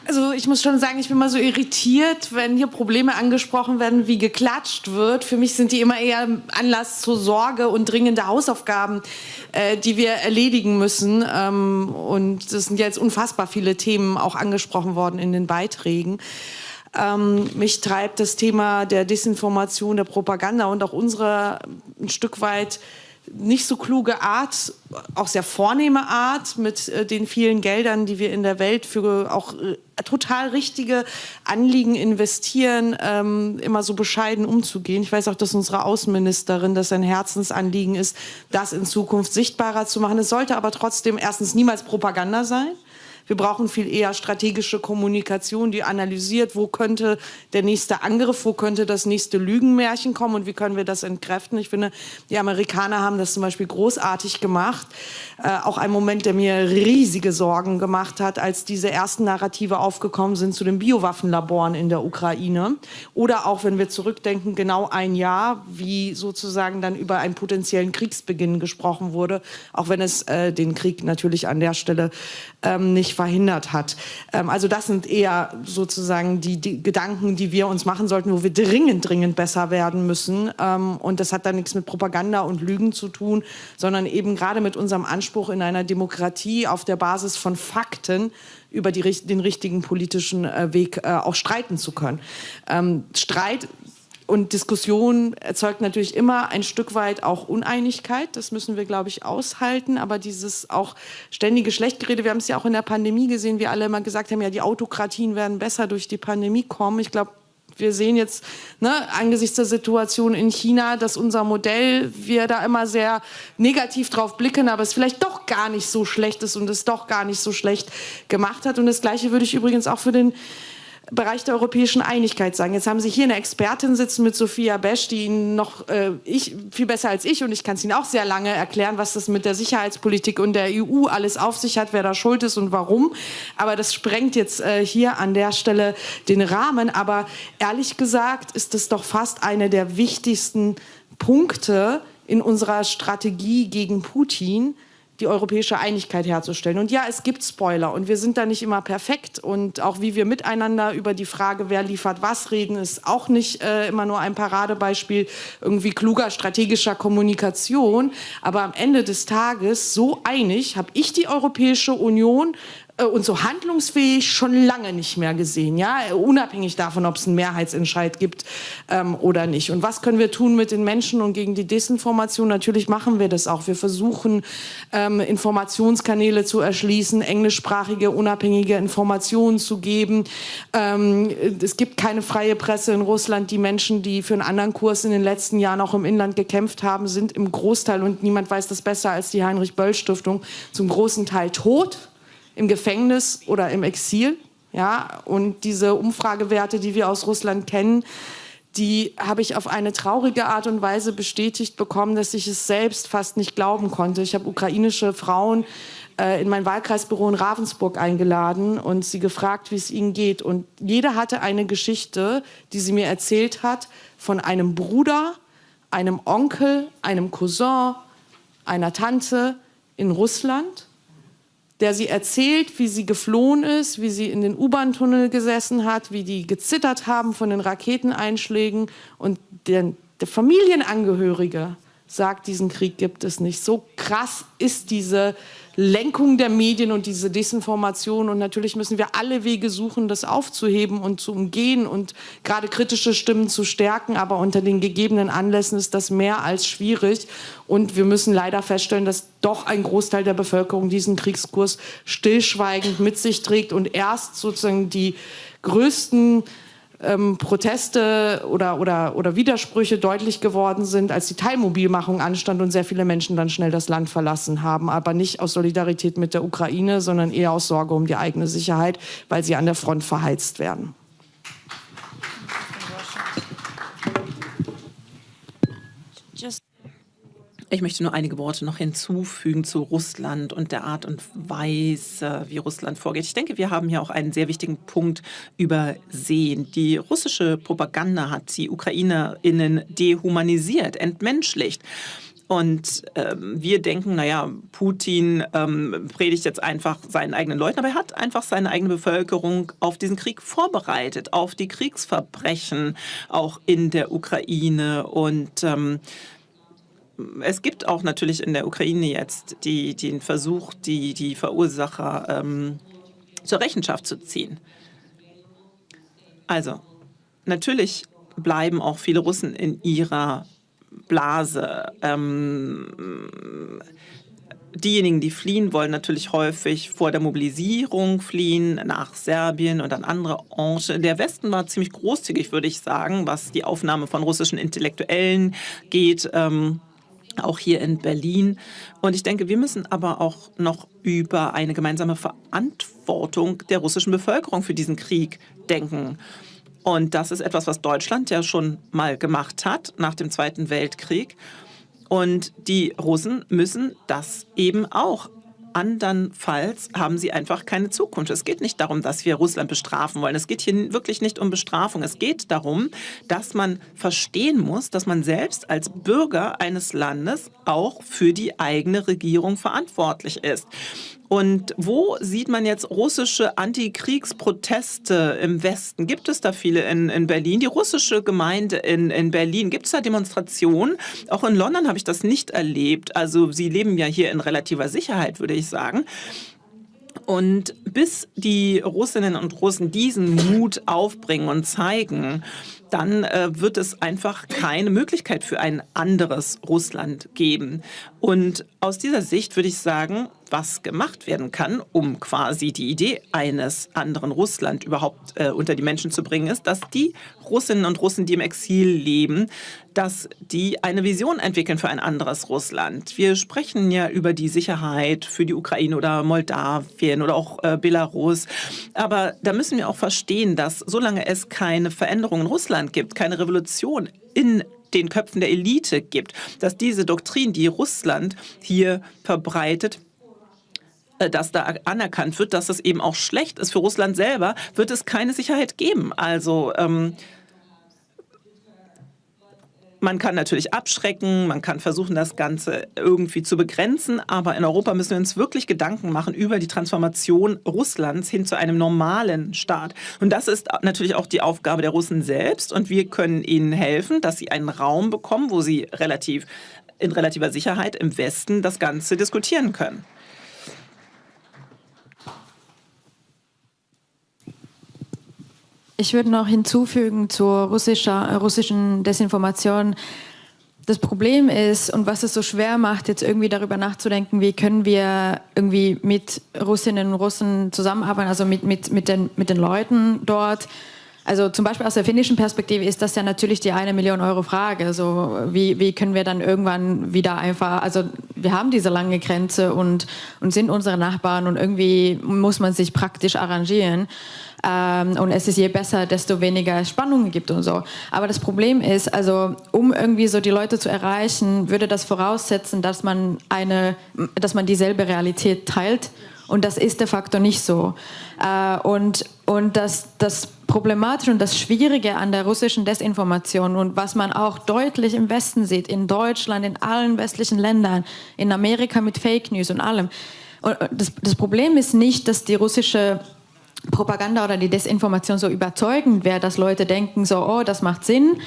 Also ich muss schon sagen, ich bin mal so irritiert, wenn hier Probleme angesprochen werden, wie geklatscht wird. Für mich sind die immer eher Anlass zur Sorge und dringende Hausaufgaben, äh, die wir erledigen müssen. Ähm, und es sind jetzt unfassbar viele Themen auch angesprochen worden in den Beiträgen. Ähm, mich treibt das Thema der Desinformation, der Propaganda und auch unsere ein Stück weit nicht so kluge Art, auch sehr vornehme Art mit äh, den vielen Geldern, die wir in der Welt für auch äh, total richtige Anliegen investieren, ähm, immer so bescheiden umzugehen. Ich weiß auch, dass unsere Außenministerin das ein Herzensanliegen ist, das in Zukunft sichtbarer zu machen. Es sollte aber trotzdem erstens niemals Propaganda sein. Wir brauchen viel eher strategische Kommunikation, die analysiert, wo könnte der nächste Angriff, wo könnte das nächste Lügenmärchen kommen und wie können wir das entkräften. Ich finde, die Amerikaner haben das zum Beispiel großartig gemacht. Äh, auch ein Moment, der mir riesige Sorgen gemacht hat, als diese ersten Narrative aufgekommen sind zu den Biowaffenlaboren in der Ukraine. Oder auch, wenn wir zurückdenken, genau ein Jahr, wie sozusagen dann über einen potenziellen Kriegsbeginn gesprochen wurde, auch wenn es äh, den Krieg natürlich an der Stelle ähm, nicht verhindert hat. Ähm, also das sind eher sozusagen die, die, Gedanken, die wir uns machen sollten, wo wir dringend, dringend besser werden müssen. Ähm, und das hat dann nichts mit Propaganda und Lügen zu tun, sondern eben gerade mit unserem Anspruch in einer Demokratie auf der Basis von Fakten über die, den richtigen politischen äh, Weg äh, auch streiten zu können. Ähm, Streit und Diskussion erzeugt natürlich immer ein Stück weit auch Uneinigkeit. Das müssen wir, glaube ich, aushalten. Aber dieses auch ständige Schlechtgerede, wir haben es ja auch in der Pandemie gesehen, wie alle immer gesagt haben, ja, die Autokratien werden besser durch die Pandemie kommen. Ich glaube, wir sehen jetzt ne, angesichts der Situation in China, dass unser Modell, wir da immer sehr negativ drauf blicken, aber es vielleicht doch gar nicht so schlecht ist und es doch gar nicht so schlecht gemacht hat. Und das Gleiche würde ich übrigens auch für den Bereich der europäischen Einigkeit sagen. Jetzt haben Sie hier eine Expertin sitzen mit Sophia Besch, die Ihnen noch äh, ich, viel besser als ich und ich kann es Ihnen auch sehr lange erklären, was das mit der Sicherheitspolitik und der EU alles auf sich hat, wer da schuld ist und warum. Aber das sprengt jetzt äh, hier an der Stelle den Rahmen. Aber ehrlich gesagt ist das doch fast eine der wichtigsten Punkte in unserer Strategie gegen Putin, die europäische Einigkeit herzustellen. Und ja, es gibt Spoiler und wir sind da nicht immer perfekt und auch wie wir miteinander über die Frage, wer liefert was reden, ist auch nicht äh, immer nur ein Paradebeispiel irgendwie kluger strategischer Kommunikation. Aber am Ende des Tages so einig habe ich die Europäische Union und so handlungsfähig schon lange nicht mehr gesehen, ja, unabhängig davon, ob es einen Mehrheitsentscheid gibt ähm, oder nicht. Und was können wir tun mit den Menschen und gegen die Desinformation? Natürlich machen wir das auch. Wir versuchen, ähm, Informationskanäle zu erschließen, englischsprachige, unabhängige Informationen zu geben. Ähm, es gibt keine freie Presse in Russland. Die Menschen, die für einen anderen Kurs in den letzten Jahren auch im Inland gekämpft haben, sind im Großteil, und niemand weiß das besser als die Heinrich-Böll-Stiftung, zum großen Teil tot im Gefängnis oder im Exil. Ja, und diese Umfragewerte, die wir aus Russland kennen, die habe ich auf eine traurige Art und Weise bestätigt bekommen, dass ich es selbst fast nicht glauben konnte. Ich habe ukrainische Frauen äh, in mein Wahlkreisbüro in Ravensburg eingeladen und sie gefragt, wie es ihnen geht. Und jeder hatte eine Geschichte, die sie mir erzählt hat, von einem Bruder, einem Onkel, einem Cousin, einer Tante in Russland, der sie erzählt, wie sie geflohen ist, wie sie in den U-Bahn-Tunnel gesessen hat, wie die gezittert haben von den Raketeneinschlägen. Und der, der Familienangehörige sagt, diesen Krieg gibt es nicht. So krass ist diese Lenkung der Medien und diese Desinformation. Und natürlich müssen wir alle Wege suchen, das aufzuheben und zu umgehen und gerade kritische Stimmen zu stärken. Aber unter den gegebenen Anlässen ist das mehr als schwierig. Und wir müssen leider feststellen, dass doch ein Großteil der Bevölkerung diesen Kriegskurs stillschweigend mit sich trägt und erst sozusagen die größten ähm, Proteste oder, oder, oder Widersprüche deutlich geworden sind, als die Teilmobilmachung anstand und sehr viele Menschen dann schnell das Land verlassen haben. Aber nicht aus Solidarität mit der Ukraine, sondern eher aus Sorge um die eigene Sicherheit, weil sie an der Front verheizt werden. Ich möchte nur einige Worte noch hinzufügen zu Russland und der Art und Weise, wie Russland vorgeht. Ich denke, wir haben hier auch einen sehr wichtigen Punkt übersehen. Die russische Propaganda hat die UkrainerInnen dehumanisiert, entmenschlicht. Und ähm, wir denken, naja, Putin ähm, predigt jetzt einfach seinen eigenen Leuten, aber er hat einfach seine eigene Bevölkerung auf diesen Krieg vorbereitet, auf die Kriegsverbrechen auch in der Ukraine. Und ähm, es gibt auch natürlich in der Ukraine jetzt die, den Versuch, die, die Verursacher ähm, zur Rechenschaft zu ziehen. Also, natürlich bleiben auch viele Russen in ihrer Blase. Ähm, diejenigen, die fliehen, wollen natürlich häufig vor der Mobilisierung fliehen nach Serbien und an andere Orte. Der Westen war ziemlich großzügig, würde ich sagen, was die Aufnahme von russischen Intellektuellen geht. Ähm, auch hier in Berlin. Und ich denke, wir müssen aber auch noch über eine gemeinsame Verantwortung der russischen Bevölkerung für diesen Krieg denken. Und das ist etwas, was Deutschland ja schon mal gemacht hat nach dem Zweiten Weltkrieg. Und die Russen müssen das eben auch andernfalls haben sie einfach keine Zukunft. Es geht nicht darum, dass wir Russland bestrafen wollen. Es geht hier wirklich nicht um Bestrafung. Es geht darum, dass man verstehen muss, dass man selbst als Bürger eines Landes auch für die eigene Regierung verantwortlich ist. Und wo sieht man jetzt russische Antikriegsproteste im Westen? Gibt es da viele in, in Berlin? Die russische Gemeinde in, in Berlin, gibt es da Demonstrationen? Auch in London habe ich das nicht erlebt. Also Sie leben ja hier in relativer Sicherheit, würde ich sagen. Und bis die Russinnen und Russen diesen Mut aufbringen und zeigen, dann äh, wird es einfach keine Möglichkeit für ein anderes Russland geben. Und aus dieser Sicht würde ich sagen, was gemacht werden kann, um quasi die Idee eines anderen Russland überhaupt äh, unter die Menschen zu bringen, ist, dass die Russinnen und Russen, die im Exil leben, dass die eine Vision entwickeln für ein anderes Russland. Wir sprechen ja über die Sicherheit für die Ukraine oder Moldawien oder auch äh, Belarus. Aber da müssen wir auch verstehen, dass solange es keine Veränderung in Russland gibt, keine Revolution in den Köpfen der Elite gibt, dass diese Doktrin, die Russland hier verbreitet, dass da anerkannt wird, dass es eben auch schlecht ist für Russland selber, wird es keine Sicherheit geben. Also ähm, man kann natürlich abschrecken, man kann versuchen, das Ganze irgendwie zu begrenzen, aber in Europa müssen wir uns wirklich Gedanken machen über die Transformation Russlands hin zu einem normalen Staat. Und das ist natürlich auch die Aufgabe der Russen selbst und wir können ihnen helfen, dass sie einen Raum bekommen, wo sie relativ in relativer Sicherheit im Westen das Ganze diskutieren können. Ich würde noch hinzufügen zur russischer, äh, russischen Desinformation. Das Problem ist und was es so schwer macht, jetzt irgendwie darüber nachzudenken, wie können wir irgendwie mit Russinnen und Russen zusammenarbeiten, also mit, mit, mit, den, mit den Leuten dort. Also zum Beispiel aus der finnischen Perspektive ist das ja natürlich die eine Million Euro Frage. Also wie, wie können wir dann irgendwann wieder einfach, also wir haben diese lange Grenze und, und sind unsere Nachbarn und irgendwie muss man sich praktisch arrangieren. Ähm, und es ist je besser, desto weniger Spannungen gibt und so. Aber das Problem ist, also um irgendwie so die Leute zu erreichen, würde das voraussetzen, dass man eine, dass man dieselbe Realität teilt. Und das ist de facto nicht so. Äh, und und das, das Problematische und das Schwierige an der russischen Desinformation und was man auch deutlich im Westen sieht, in Deutschland, in allen westlichen Ländern, in Amerika mit Fake News und allem. Und das, das Problem ist nicht, dass die russische Propaganda oder die Desinformation so überzeugend wäre, dass Leute denken so, oh, das macht Sinn.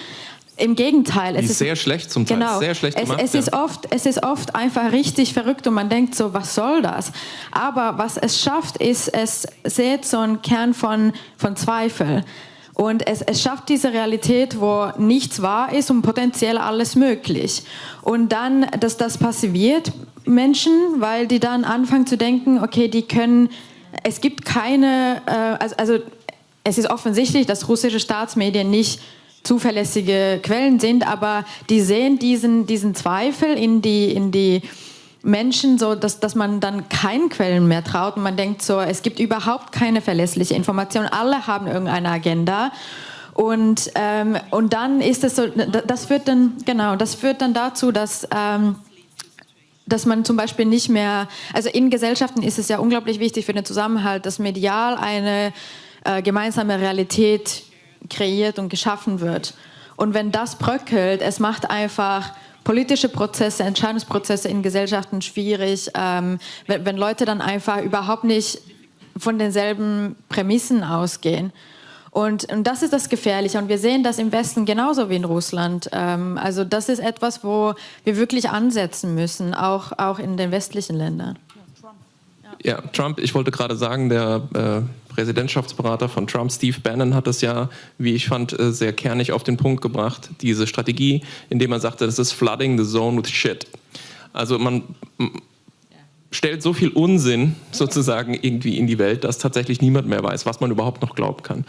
Im Gegenteil. Es ist sehr schlecht zum Teil, genau, sehr schlecht gemacht. Es, es, ist oft, es ist oft einfach richtig verrückt und man denkt so, was soll das? Aber was es schafft, ist, es sät so einen Kern von, von Zweifel. Und es, es schafft diese Realität, wo nichts wahr ist und potenziell alles möglich. Und dann, dass das passiviert Menschen, weil die dann anfangen zu denken, okay, die können es gibt keine, äh, also, also es ist offensichtlich, dass russische Staatsmedien nicht zuverlässige Quellen sind, aber die sehen diesen, diesen Zweifel in die, in die Menschen, so dass, dass man dann keinen Quellen mehr traut und man denkt so, es gibt überhaupt keine verlässliche Information, alle haben irgendeine Agenda. Und, ähm, und dann ist es so, das führt dann, genau, das führt dann dazu, dass ähm, dass man zum Beispiel nicht mehr, also in Gesellschaften ist es ja unglaublich wichtig für den Zusammenhalt, dass medial eine äh, gemeinsame Realität kreiert und geschaffen wird. Und wenn das bröckelt, es macht einfach politische Prozesse, Entscheidungsprozesse in Gesellschaften schwierig, ähm, wenn, wenn Leute dann einfach überhaupt nicht von denselben Prämissen ausgehen. Und, und, das ist das Gefährliche. Und wir sehen das im Westen genauso wie in Russland. Ähm, also das ist etwas, wo wir wirklich ansetzen müssen, auch, auch in den westlichen Ländern. Ja, Trump, ich wollte gerade sagen, der äh, Präsidentschaftsberater von Trump, Steve Bannon, hat das ja, wie ich fand, äh, sehr kernig auf den Punkt gebracht, diese Strategie, indem er sagte, das ist flooding the zone with shit. Also man stellt so viel Unsinn sozusagen irgendwie in die Welt, dass tatsächlich niemand mehr weiß, was man überhaupt noch glauben kann.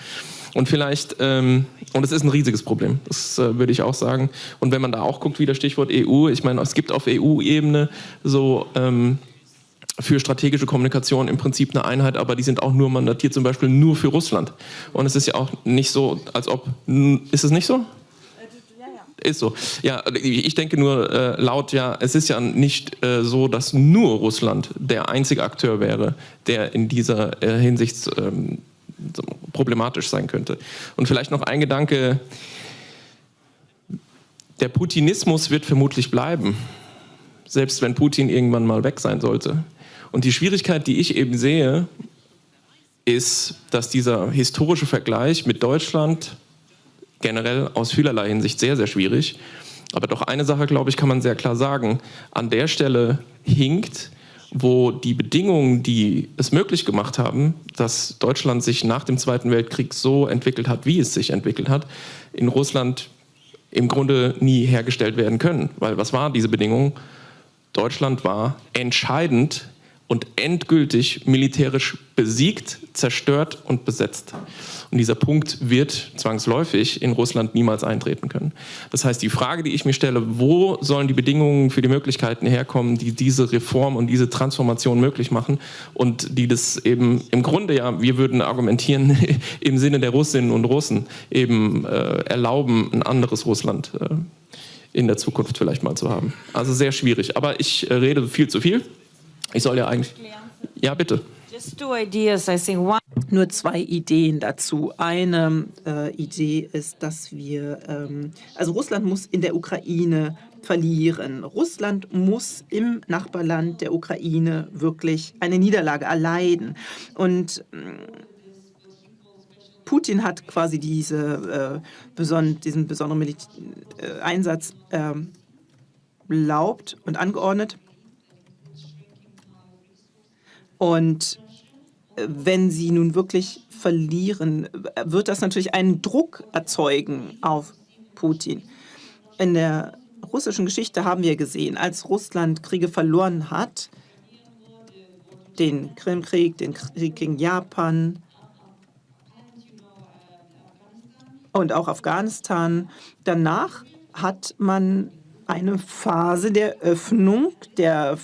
Und vielleicht, ähm, und es ist ein riesiges Problem, das äh, würde ich auch sagen. Und wenn man da auch guckt, wie das Stichwort EU, ich meine, es gibt auf EU-Ebene so ähm, für strategische Kommunikation im Prinzip eine Einheit, aber die sind auch nur mandatiert, zum Beispiel nur für Russland. Und es ist ja auch nicht so, als ob, ist es nicht so? Ist so. Ja, ich denke nur äh, laut, ja, es ist ja nicht äh, so, dass nur Russland der einzige Akteur wäre, der in dieser äh, Hinsicht ähm, problematisch sein könnte. Und vielleicht noch ein Gedanke, der Putinismus wird vermutlich bleiben, selbst wenn Putin irgendwann mal weg sein sollte. Und die Schwierigkeit, die ich eben sehe, ist, dass dieser historische Vergleich mit Deutschland generell aus vielerlei Hinsicht sehr, sehr schwierig. Aber doch eine Sache, glaube ich, kann man sehr klar sagen. An der Stelle hinkt wo die Bedingungen, die es möglich gemacht haben, dass Deutschland sich nach dem Zweiten Weltkrieg so entwickelt hat, wie es sich entwickelt hat, in Russland im Grunde nie hergestellt werden können. Weil was war diese Bedingung? Deutschland war entscheidend und endgültig militärisch besiegt, zerstört und besetzt. Und dieser Punkt wird zwangsläufig in Russland niemals eintreten können. Das heißt, die Frage, die ich mir stelle, wo sollen die Bedingungen für die Möglichkeiten herkommen, die diese Reform und diese Transformation möglich machen und die das eben im Grunde ja, wir würden argumentieren, im Sinne der Russinnen und Russen eben äh, erlauben, ein anderes Russland äh, in der Zukunft vielleicht mal zu haben. Also sehr schwierig. Aber ich äh, rede viel zu viel. Ich soll ja eigentlich... Ja, bitte. Nur zwei Ideen dazu. Eine äh, Idee ist, dass wir, ähm, also Russland muss in der Ukraine verlieren. Russland muss im Nachbarland der Ukraine wirklich eine Niederlage erleiden. Und äh, Putin hat quasi diese, äh, beson diesen besonderen Mil äh, Einsatz erlaubt ähm, und angeordnet. Und äh, wenn sie nun wirklich verlieren, wird das natürlich einen Druck erzeugen auf Putin. In der russischen Geschichte haben wir gesehen, als Russland Kriege verloren hat, den Krimkrieg, den Krieg gegen Japan und auch Afghanistan, danach hat man eine Phase der Öffnung, der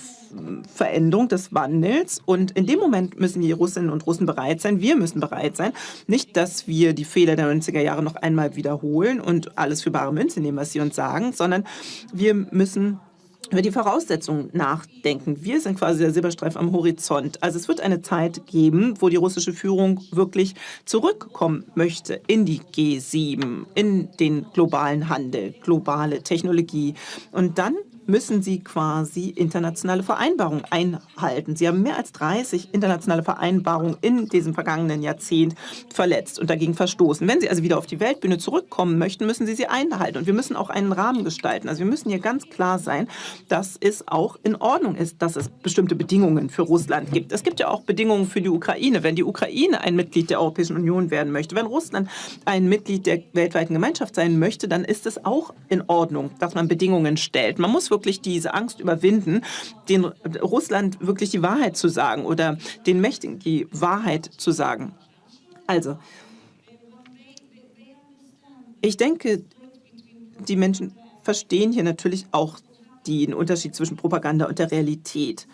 Veränderung des Wandels. Und in dem Moment müssen die Russinnen und Russen bereit sein, wir müssen bereit sein, nicht, dass wir die Fehler der 90er Jahre noch einmal wiederholen und alles für bare Münze nehmen, was sie uns sagen, sondern wir müssen über die Voraussetzungen nachdenken. Wir sind quasi der Silberstreif am Horizont. Also es wird eine Zeit geben, wo die russische Führung wirklich zurückkommen möchte in die G7, in den globalen Handel, globale Technologie. Und dann müssen sie quasi internationale Vereinbarungen einhalten. Sie haben mehr als 30 internationale Vereinbarungen in diesem vergangenen Jahrzehnt verletzt und dagegen verstoßen. Wenn sie also wieder auf die Weltbühne zurückkommen möchten, müssen sie sie einhalten. Und wir müssen auch einen Rahmen gestalten. Also wir müssen hier ganz klar sein, dass es auch in Ordnung ist, dass es bestimmte Bedingungen für Russland gibt. Es gibt ja auch Bedingungen für die Ukraine. Wenn die Ukraine ein Mitglied der Europäischen Union werden möchte, wenn Russland ein Mitglied der weltweiten Gemeinschaft sein möchte, dann ist es auch in Ordnung, dass man Bedingungen stellt. Man muss wirklich diese Angst überwinden, den Russland wirklich die Wahrheit zu sagen oder den Mächtigen die Wahrheit zu sagen. Also, ich denke, die Menschen verstehen hier natürlich auch den Unterschied zwischen Propaganda und der Realität.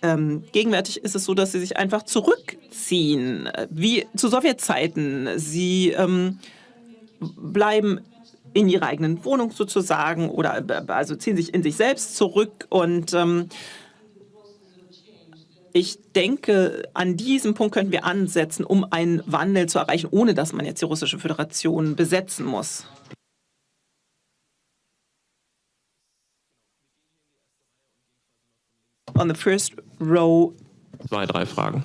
Ähm, gegenwärtig ist es so, dass sie sich einfach zurückziehen, wie zu Sowjetzeiten. Sie ähm, bleiben in ihrer eigenen Wohnung sozusagen oder also ziehen sich in sich selbst zurück und ähm, ich denke, an diesem Punkt könnten wir ansetzen, um einen Wandel zu erreichen, ohne dass man jetzt die russische Föderation besetzen muss. On the first row. Zwei, drei Fragen.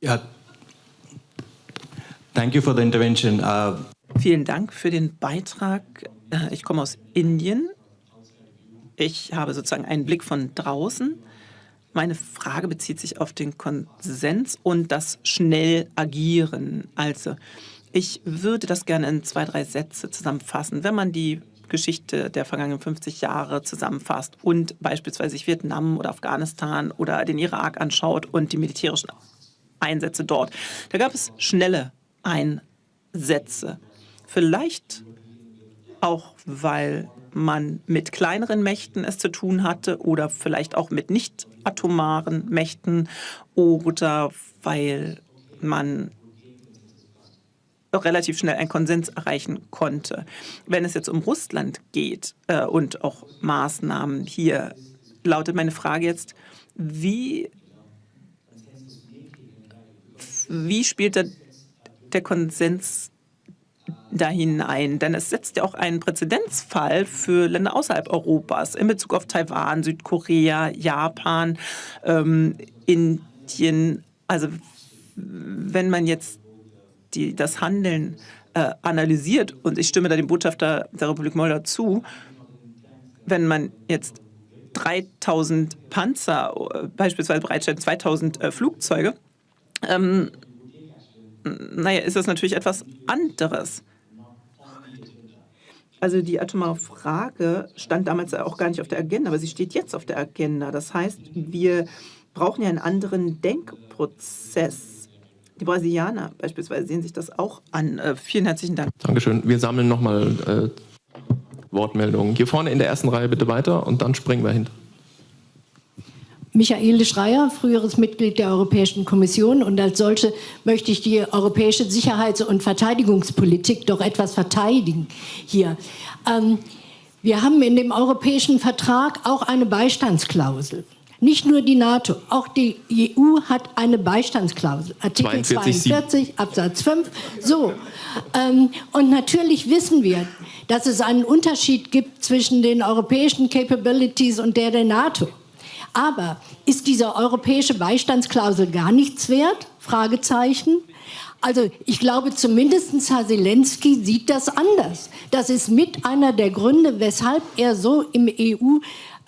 Ja, Thank you for the intervention. Uh, Vielen Dank für den Beitrag. Äh, ich komme aus Indien. Ich habe sozusagen einen Blick von draußen. Meine Frage bezieht sich auf den Konsens und das schnell agieren. Also, ich würde das gerne in zwei, drei Sätze zusammenfassen. Wenn man die Geschichte der vergangenen 50 Jahre zusammenfasst und beispielsweise sich Vietnam oder Afghanistan oder den Irak anschaut und die militärischen Einsätze dort, da gab es schnelle Einsätze. Vielleicht auch, weil man mit kleineren Mächten es zu tun hatte oder vielleicht auch mit nicht atomaren Mächten oder weil man relativ schnell einen Konsens erreichen konnte. Wenn es jetzt um Russland geht äh, und auch Maßnahmen hier, lautet meine Frage jetzt, wie, wie spielt der der Konsens da hinein? Denn es setzt ja auch einen Präzedenzfall für Länder außerhalb Europas in Bezug auf Taiwan, Südkorea, Japan, ähm, Indien. Also wenn man jetzt die, das Handeln äh, analysiert, und ich stimme da dem Botschafter der Republik Moldau zu, wenn man jetzt 3000 Panzer äh, beispielsweise bereitstellt, 2000 äh, Flugzeuge, ähm, naja, ist das natürlich etwas anderes. Also die atomare Frage stand damals auch gar nicht auf der Agenda, aber sie steht jetzt auf der Agenda. Das heißt, wir brauchen ja einen anderen Denkprozess. Die Brasilianer beispielsweise sehen sich das auch an. Äh, vielen herzlichen Dank. Dankeschön. Wir sammeln nochmal äh, Wortmeldungen. Hier vorne in der ersten Reihe bitte weiter und dann springen wir hin. Michaele Schreier, früheres Mitglied der Europäischen Kommission und als solche möchte ich die europäische Sicherheits- und Verteidigungspolitik doch etwas verteidigen hier. Ähm, wir haben in dem Europäischen Vertrag auch eine Beistandsklausel. Nicht nur die NATO, auch die EU hat eine Beistandsklausel. Artikel 42, 42 Absatz 5. So. Ähm, und natürlich wissen wir, dass es einen Unterschied gibt zwischen den europäischen Capabilities und der der NATO. Aber ist diese europäische Beistandsklausel gar nichts wert? Fragezeichen. Also ich glaube, zumindest Herr Zelensky sieht das anders. Das ist mit einer der Gründe, weshalb er so im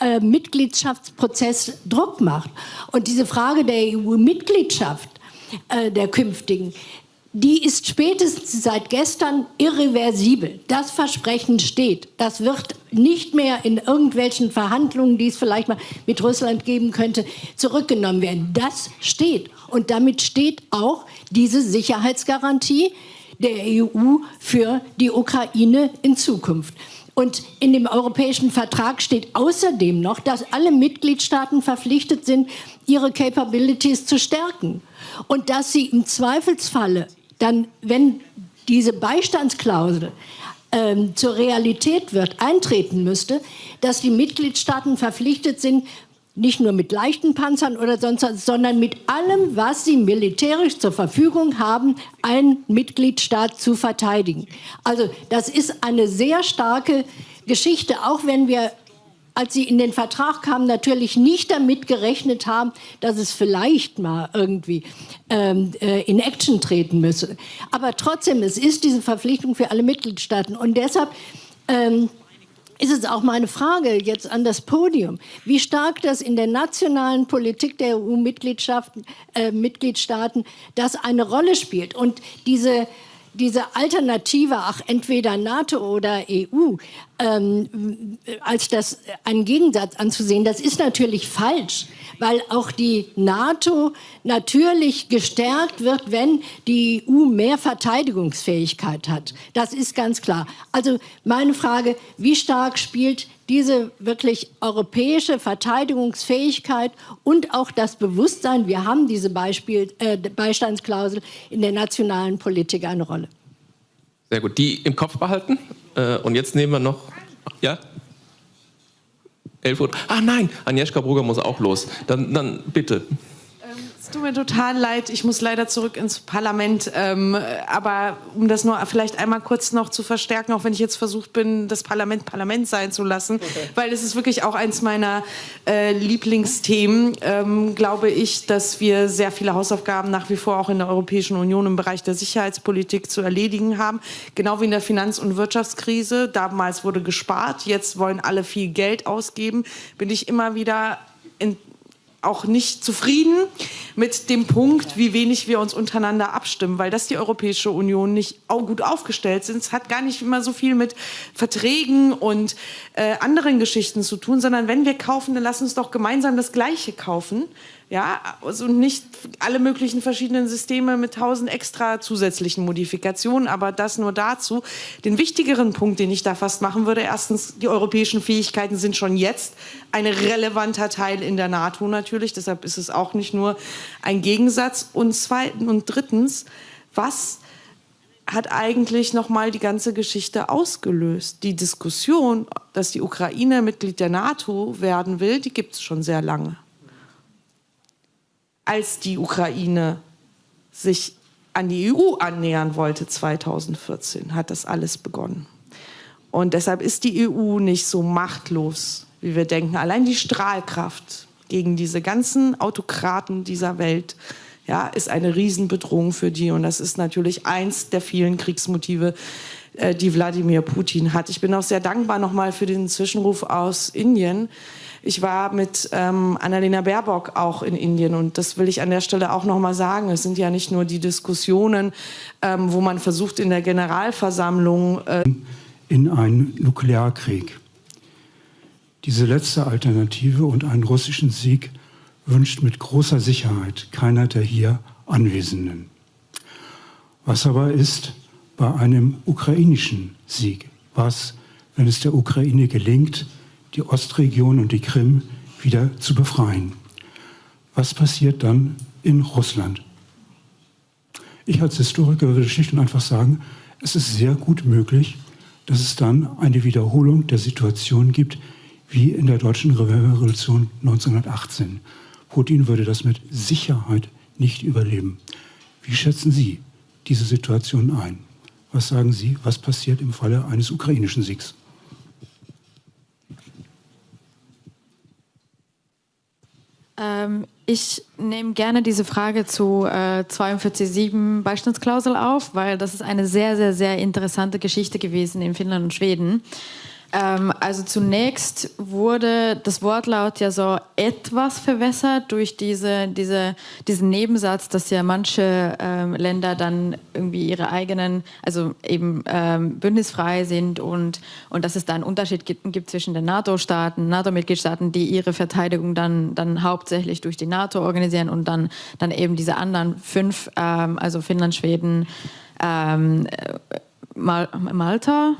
EU-Mitgliedschaftsprozess äh, Druck macht. Und diese Frage der EU-Mitgliedschaft, äh, der künftigen, die ist spätestens seit gestern irreversibel. Das Versprechen steht. Das wird nicht mehr in irgendwelchen Verhandlungen, die es vielleicht mal mit Russland geben könnte, zurückgenommen werden. Das steht. Und damit steht auch diese Sicherheitsgarantie der EU für die Ukraine in Zukunft. Und in dem Europäischen Vertrag steht außerdem noch, dass alle Mitgliedstaaten verpflichtet sind, ihre Capabilities zu stärken. Und dass sie im Zweifelsfalle dann, wenn diese Beistandsklausel ähm, zur Realität wird, eintreten müsste, dass die Mitgliedstaaten verpflichtet sind, nicht nur mit leichten Panzern oder sonst was, sondern mit allem, was sie militärisch zur Verfügung haben, einen Mitgliedstaat zu verteidigen. Also das ist eine sehr starke Geschichte, auch wenn wir als sie in den Vertrag kamen, natürlich nicht damit gerechnet haben, dass es vielleicht mal irgendwie ähm, äh, in Action treten müsse. Aber trotzdem, es ist diese Verpflichtung für alle Mitgliedstaaten. Und deshalb ähm, ist es auch meine Frage jetzt an das Podium, wie stark das in der nationalen Politik der EU-Mitgliedstaaten äh, das eine Rolle spielt. Und diese diese Alternative, ach, entweder NATO oder EU, ähm, als das einen Gegensatz anzusehen, das ist natürlich falsch, weil auch die NATO natürlich gestärkt wird, wenn die EU mehr Verteidigungsfähigkeit hat. Das ist ganz klar. Also meine Frage, wie stark spielt diese wirklich europäische Verteidigungsfähigkeit und auch das Bewusstsein, wir haben diese Beispiel, äh, Beistandsklausel in der nationalen Politik eine Rolle. Sehr gut, die im Kopf behalten. Äh, und jetzt nehmen wir noch, ja? 11 Uhr. Ah nein, Agnieszka Brugger muss auch los. Dann, dann bitte. Es tut mir total leid, ich muss leider zurück ins Parlament. Ähm, aber um das nur vielleicht einmal kurz noch zu verstärken, auch wenn ich jetzt versucht bin, das Parlament Parlament sein zu lassen, okay. weil es ist wirklich auch eins meiner äh, Lieblingsthemen, ähm, glaube ich, dass wir sehr viele Hausaufgaben nach wie vor auch in der Europäischen Union im Bereich der Sicherheitspolitik zu erledigen haben. Genau wie in der Finanz- und Wirtschaftskrise. Damals wurde gespart, jetzt wollen alle viel Geld ausgeben. Bin ich immer wieder auch nicht zufrieden mit dem Punkt, wie wenig wir uns untereinander abstimmen, weil das die Europäische Union nicht gut aufgestellt sind. Es hat gar nicht immer so viel mit Verträgen und äh, anderen Geschichten zu tun, sondern wenn wir kaufen, dann lass uns doch gemeinsam das Gleiche kaufen ja, also nicht alle möglichen verschiedenen Systeme mit tausend extra zusätzlichen Modifikationen, aber das nur dazu. Den wichtigeren Punkt, den ich da fast machen würde, erstens, die europäischen Fähigkeiten sind schon jetzt ein relevanter Teil in der NATO natürlich, deshalb ist es auch nicht nur ein Gegensatz. Und zweitens und drittens, was hat eigentlich nochmal die ganze Geschichte ausgelöst. Die Diskussion, dass die Ukraine Mitglied der NATO werden will, die gibt es schon sehr lange als die Ukraine sich an die EU annähern wollte 2014, hat das alles begonnen. Und deshalb ist die EU nicht so machtlos, wie wir denken. Allein die Strahlkraft gegen diese ganzen Autokraten dieser Welt ja, ist eine Riesenbedrohung für die. Und das ist natürlich eins der vielen Kriegsmotive, äh, die Wladimir Putin hat. Ich bin auch sehr dankbar nochmal für den Zwischenruf aus Indien. Ich war mit ähm, Annalena Baerbock auch in Indien und das will ich an der Stelle auch noch mal sagen. Es sind ja nicht nur die Diskussionen, ähm, wo man versucht in der Generalversammlung äh in einen Nuklearkrieg. Diese letzte Alternative und einen russischen Sieg wünscht mit großer Sicherheit keiner der hier Anwesenden. Was aber ist bei einem ukrainischen Sieg? Was, wenn es der Ukraine gelingt, die Ostregion und die Krim wieder zu befreien. Was passiert dann in Russland? Ich als Historiker würde schlicht und einfach sagen, es ist sehr gut möglich, dass es dann eine Wiederholung der Situation gibt, wie in der deutschen Revolution 1918. Putin würde das mit Sicherheit nicht überleben. Wie schätzen Sie diese Situation ein? Was sagen Sie, was passiert im Falle eines ukrainischen Siegs? Ähm, ich nehme gerne diese Frage zu äh, 42.7 Beistandsklausel auf, weil das ist eine sehr, sehr, sehr interessante Geschichte gewesen in Finnland und Schweden. Ähm, also zunächst wurde das Wortlaut ja so etwas verwässert durch diese, diese, diesen Nebensatz, dass ja manche ähm, Länder dann irgendwie ihre eigenen, also eben ähm, bündnisfrei sind und, und dass es da einen Unterschied gibt, gibt zwischen den NATO-Staaten, NATO-Mitgliedstaaten, die ihre Verteidigung dann, dann hauptsächlich durch die NATO organisieren und dann, dann eben diese anderen fünf, ähm, also Finnland, Schweden, ähm, Mal Malta,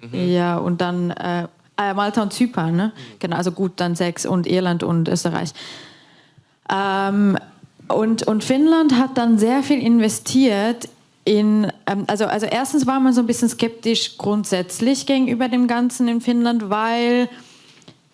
Mhm. Ja, und dann äh, äh, Malta und Zypern, ne? Mhm. Genau, also gut, dann sechs und Irland und Österreich. Ähm, und, und Finnland hat dann sehr viel investiert in, ähm, also, also erstens war man so ein bisschen skeptisch grundsätzlich gegenüber dem Ganzen in Finnland, weil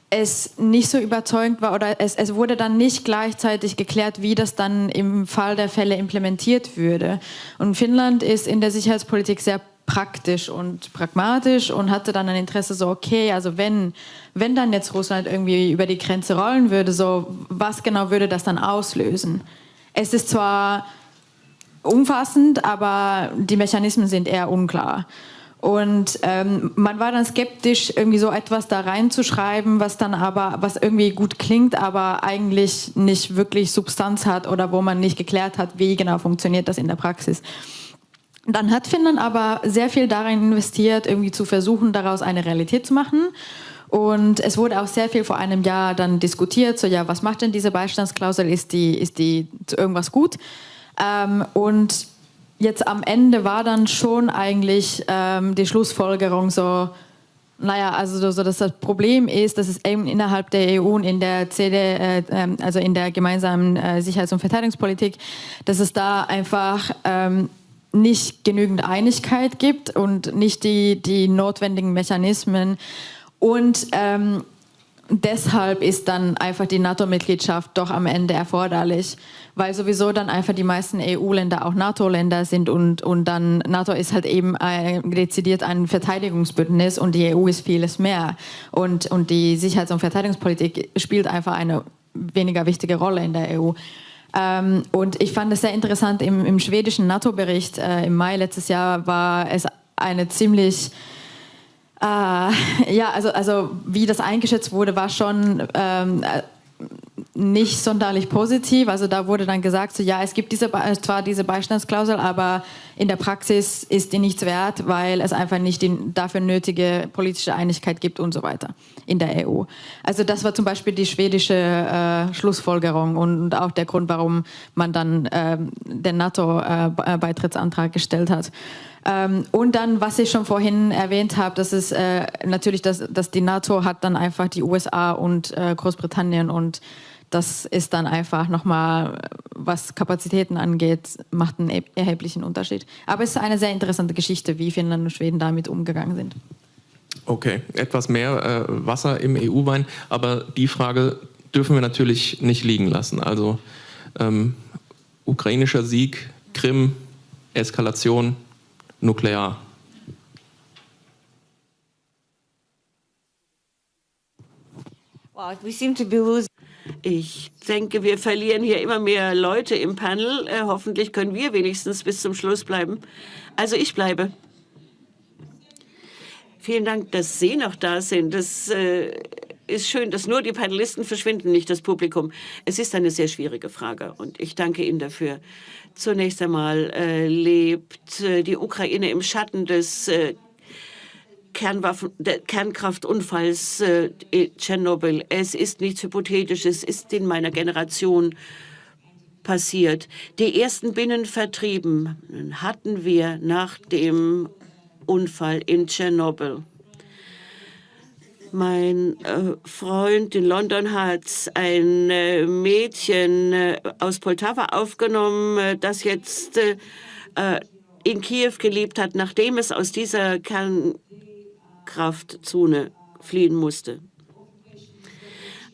es nicht so überzeugend war oder es, es wurde dann nicht gleichzeitig geklärt, wie das dann im Fall der Fälle implementiert würde. Und Finnland ist in der Sicherheitspolitik sehr praktisch und pragmatisch und hatte dann ein Interesse so, okay, also wenn, wenn dann jetzt Russland irgendwie über die Grenze rollen würde, so was genau würde das dann auslösen? Es ist zwar umfassend, aber die Mechanismen sind eher unklar. Und ähm, man war dann skeptisch, irgendwie so etwas da reinzuschreiben, was dann aber, was irgendwie gut klingt, aber eigentlich nicht wirklich Substanz hat oder wo man nicht geklärt hat, wie genau funktioniert das in der Praxis. Dann hat Finnland aber sehr viel darin investiert, irgendwie zu versuchen, daraus eine Realität zu machen. Und es wurde auch sehr viel vor einem Jahr dann diskutiert, so ja, was macht denn diese Beistandsklausel, ist die, ist die zu irgendwas gut? Ähm, und jetzt am Ende war dann schon eigentlich ähm, die Schlussfolgerung so, naja, also so, dass das Problem ist, dass es eben innerhalb der EU und in der CD, äh, ähm, also in der gemeinsamen äh, Sicherheits- und Verteidigungspolitik, dass es da einfach ähm, nicht genügend Einigkeit gibt und nicht die, die notwendigen Mechanismen. Und ähm, deshalb ist dann einfach die NATO-Mitgliedschaft doch am Ende erforderlich weil sowieso dann einfach die meisten EU-Länder auch NATO-Länder sind und, und dann NATO ist halt eben ein, dezidiert ein Verteidigungsbündnis und die EU ist vieles mehr. Und, und die Sicherheits- und Verteidigungspolitik spielt einfach eine weniger wichtige Rolle in der EU. Ähm, und ich fand es sehr interessant, im, im schwedischen NATO-Bericht äh, im Mai letztes Jahr war es eine ziemlich äh, ja, also, also wie das eingeschätzt wurde, war schon ähm, nicht sonderlich positiv. Also da wurde dann gesagt, so, ja, es gibt diese, zwar diese Beistandsklausel, aber in der Praxis ist die nichts wert, weil es einfach nicht die dafür nötige politische Einigkeit gibt und so weiter in der EU. Also das war zum Beispiel die schwedische äh, Schlussfolgerung und auch der Grund, warum man dann äh, den NATO-Beitrittsantrag gestellt hat. Ähm, und dann, was ich schon vorhin erwähnt habe, das ist äh, natürlich, dass, dass die NATO hat dann einfach die USA und äh, Großbritannien und das ist dann einfach nochmal, was Kapazitäten angeht, macht einen erheblichen Unterschied. Aber es ist eine sehr interessante Geschichte, wie Finnland und Schweden damit umgegangen sind. Okay, etwas mehr äh, Wasser im EU-Wein, aber die Frage dürfen wir natürlich nicht liegen lassen. Also ähm, ukrainischer Sieg, Krim, Eskalation, nuklear. Well, we seem to be losing. Ich denke, wir verlieren hier immer mehr Leute im Panel. Äh, hoffentlich können wir wenigstens bis zum Schluss bleiben. Also ich bleibe. Vielen Dank, dass Sie noch da sind. Das äh, ist schön, dass nur die Panelisten verschwinden, nicht das Publikum. Es ist eine sehr schwierige Frage und ich danke Ihnen dafür. Zunächst einmal äh, lebt äh, die Ukraine im Schatten des äh, Kernwaffen, der Kernkraftunfalls äh, Tschernobyl. Es ist nichts Hypothetisches, es ist in meiner Generation passiert. Die ersten Binnenvertrieben hatten wir nach dem Unfall in Tschernobyl. Mein äh, Freund in London hat ein äh, Mädchen äh, aus Poltava aufgenommen, das jetzt in Kiew gelebt hat, nachdem es aus dieser Kern Kraftzone fliehen musste.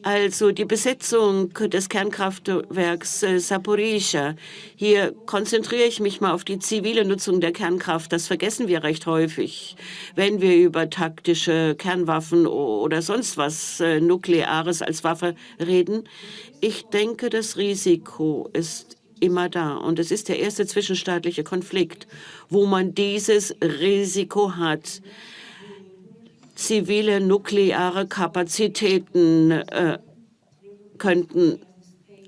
Also die Besetzung des Kernkraftwerks äh, Saporizhia. Hier konzentriere ich mich mal auf die zivile Nutzung der Kernkraft. Das vergessen wir recht häufig, wenn wir über taktische Kernwaffen oder sonst was äh, Nukleares als Waffe reden. Ich denke, das Risiko ist immer da. Und es ist der erste zwischenstaatliche Konflikt, wo man dieses Risiko hat zivile nukleare Kapazitäten äh, könnten